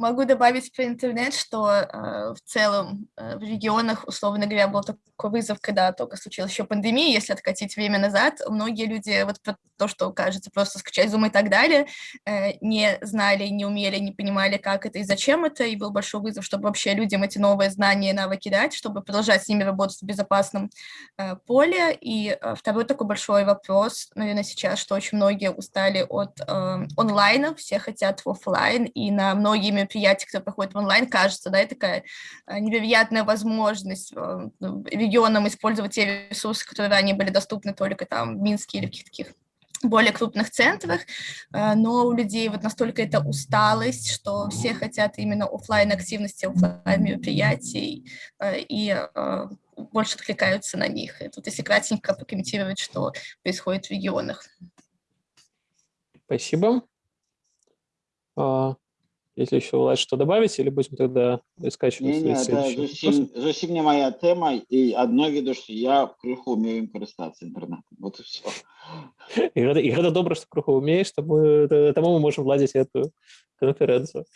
Могу добавить про интернет, что э, в целом э, в регионах, условно говоря, был такой вызов, когда только случилась еще пандемия, если откатить время назад, многие люди, вот про то, что кажется просто скачать Zoom и так далее, э, не знали, не умели, не понимали, как это и зачем это, и был большой вызов, чтобы вообще людям эти новые знания и навыки дать, чтобы продолжать с ними работать в безопасном э, поле. И э, второй такой большой вопрос, наверное, сейчас, что очень многие устали от э, онлайна, все хотят в офлайн, и на многие мероприятия, кто проходит в онлайн, кажется, да, и такая э, невероятная возможность э, регионам использовать те ресурсы, которые ранее были доступны только там в Минске или в каких-то таких более крупных центрах, э, но у людей вот настолько это усталость, что все хотят именно офлайн активности, офлайн мероприятий и больше откликаются на них. И тут если кратенько прокомментировать, что происходит в регионах. Спасибо. Если еще Влад что добавить, или будем тогда искать не, не, это зусім, зусім не моя тема, и одно виду, что я крыху умею им користаться интернетом. Вот и все. И это, и это добро, что крыху умеешь, тому, тому мы можем владеть эту конференцию.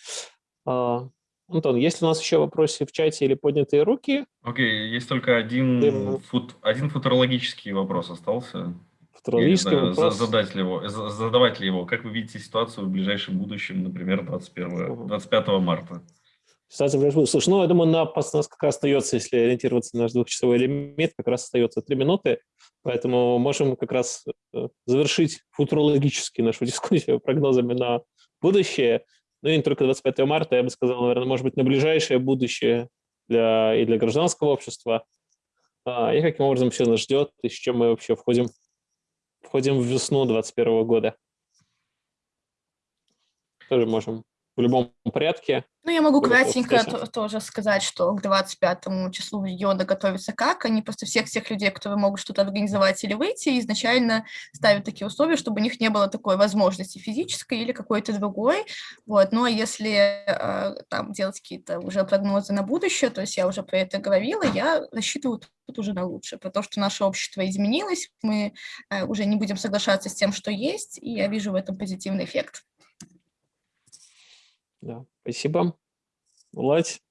А, Антон, есть ли у нас еще вопросы в чате или поднятые руки? Окей, есть только один, Дым. фут, один футурологический вопрос остался. За- вопрос. задать ли его, за- задавать ли его. Как вы видите ситуацию в ближайшем будущем, например, 21, 25 марта? Ситуация в ближайшем- Слушай, ну, я думаю, на, нас как раз остается, если ориентироваться на наш двухчасовой лимит, как раз остается три минуты, поэтому можем как раз э, завершить футурологически нашу дискуссию прогнозами на будущее. Ну и не только 25 марта, я бы сказал, наверное, может быть, на ближайшее будущее для, и для гражданского общества. А, и каким образом все нас ждет, и с чем мы вообще входим, входим в весну 2021 года. Тоже можем в любом порядке. Ну, я могу кратенько тоже сказать, что к 25 числу региона готовится как. Они просто всех тех людей, которые могут что-то организовать или выйти, изначально ставят такие условия, чтобы у них не было такой возможности физической или какой-то другой. Вот. Но если э, там делать какие-то уже прогнозы на будущее, то есть я уже про это говорила, я рассчитываю тут уже на лучшее, про то, что наше общество изменилось, мы э, уже не будем соглашаться с тем, что есть, и я вижу в этом позитивный эффект. Да, спасибо. Владь,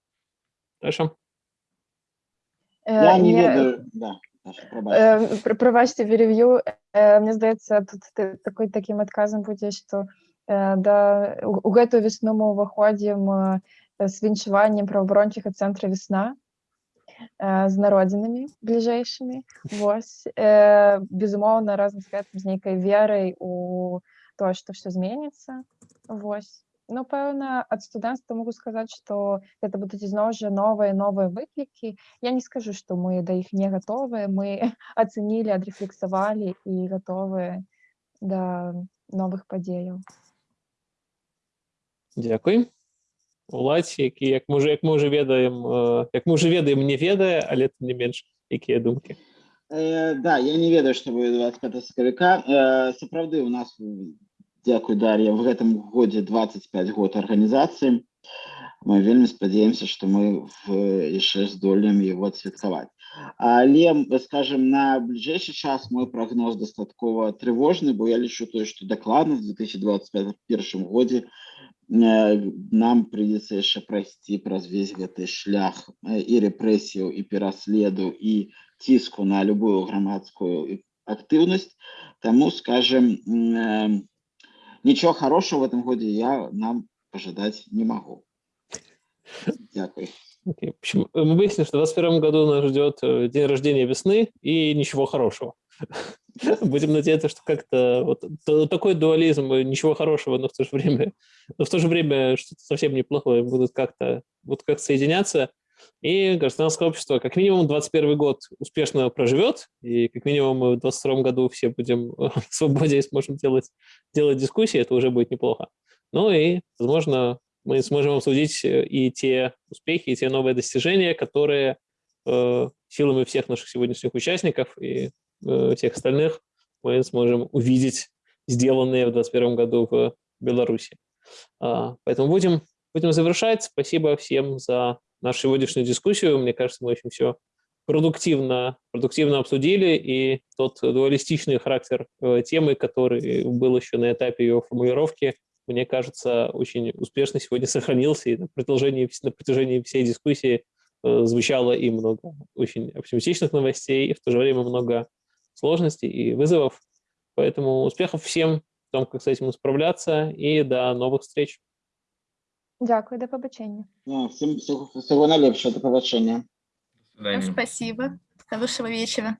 Даша. Я не Мне- ведаю, да, Даша, пробач. Е, пр- Пробачте, переб'ю. Е, Мені здається, тут ти- такий таким адказам будзе, што е, да у у гэтую весну мы ўваходзім е, з віншаваннем праваабарончага цэнтра весна е, з народзінамі бліжэйшымі. Вось Э, безумоўна, разам з гэтым з нейкай верай у тое, што ўсё зменіцца. Вось. Ну, пэўна, ад студэнцтва могу сказаць, што гэта будуць ізноў жа новыя новыя выклікі. Я не скажу, што мы да іх не гатовыя. Мы ацэнілі, адрэфлексавалі і гатовыя да новых падзеяў. Дзякуй. Уладзь, які як мы уже як мы уже ведаем як мы уже ведаем не ведае але тым не менш якія думкі Э, да, я не ведаю, што будзе 25 сакавіка. Э, сапраўды у нас дзякуй Дар'я в гэтым годзе 25 год арганізацыі. Мы вельмі спадзяемся, што мы в, яшчэ здолеем его адсвяткаваць. Але м, скажем на бліжэйшы час мой прагноз дастаткова трывожны, бо я лічу тое, што дакладна в 2021 годзе э, нам прыйдзецца яшчэ прайсці праз весь гэты шлях э, і рэпрэсіяў і пераследу і ціску на любую грамадскую актыўнасць таму скажем м, нічого хорошего в этом годе я нам пожидать не могу Дякую. Окей. В общем, э, мы выяснили, что в 2021 году нас ждет э, день рождения весны и ничего хорошего. Будем надеяться, что как-то вот такой дуализм, э, ничего хорошего, но в то же время, но в то же время что-то совсем неплохое будут как-то вот как соединяться. И гражданское общество как минимум 21 год успешно проживет, и как минимум в 22 году все будем э, в свободе и сможем делать, делать дискуссии, это уже будет неплохо. Ну и, возможно, мы сможем обсудить э, и те успехи, и те новые достижения, которые э, силами всех наших сегодняшних участников и э, всех остальных мы сможем увидеть сделанные в 2021 году в Беларуси. А, Поэтому будем, будем завершать. Спасибо всем за нашу сегодняшнюю дискуссию. Мне кажется, мы очень все продуктивно, продуктивно обсудили, и тот дуалистичный характер э, темы, который был еще на этапе ее формулировки, мне кажется, очень успешно сегодня сохранился, и на протяжении, на протяжении всей дискуссии э, звучало и много очень оптимистичных новостей, и в то же время много сложностей и вызовов. Поэтому успехов всем в том, как с этим справляться, и до новых встреч. Дзякуй, да пабачэння. Ну, всім всього, всього найлепшого до побачення До свидания. Спасибо. Хорошего вечера.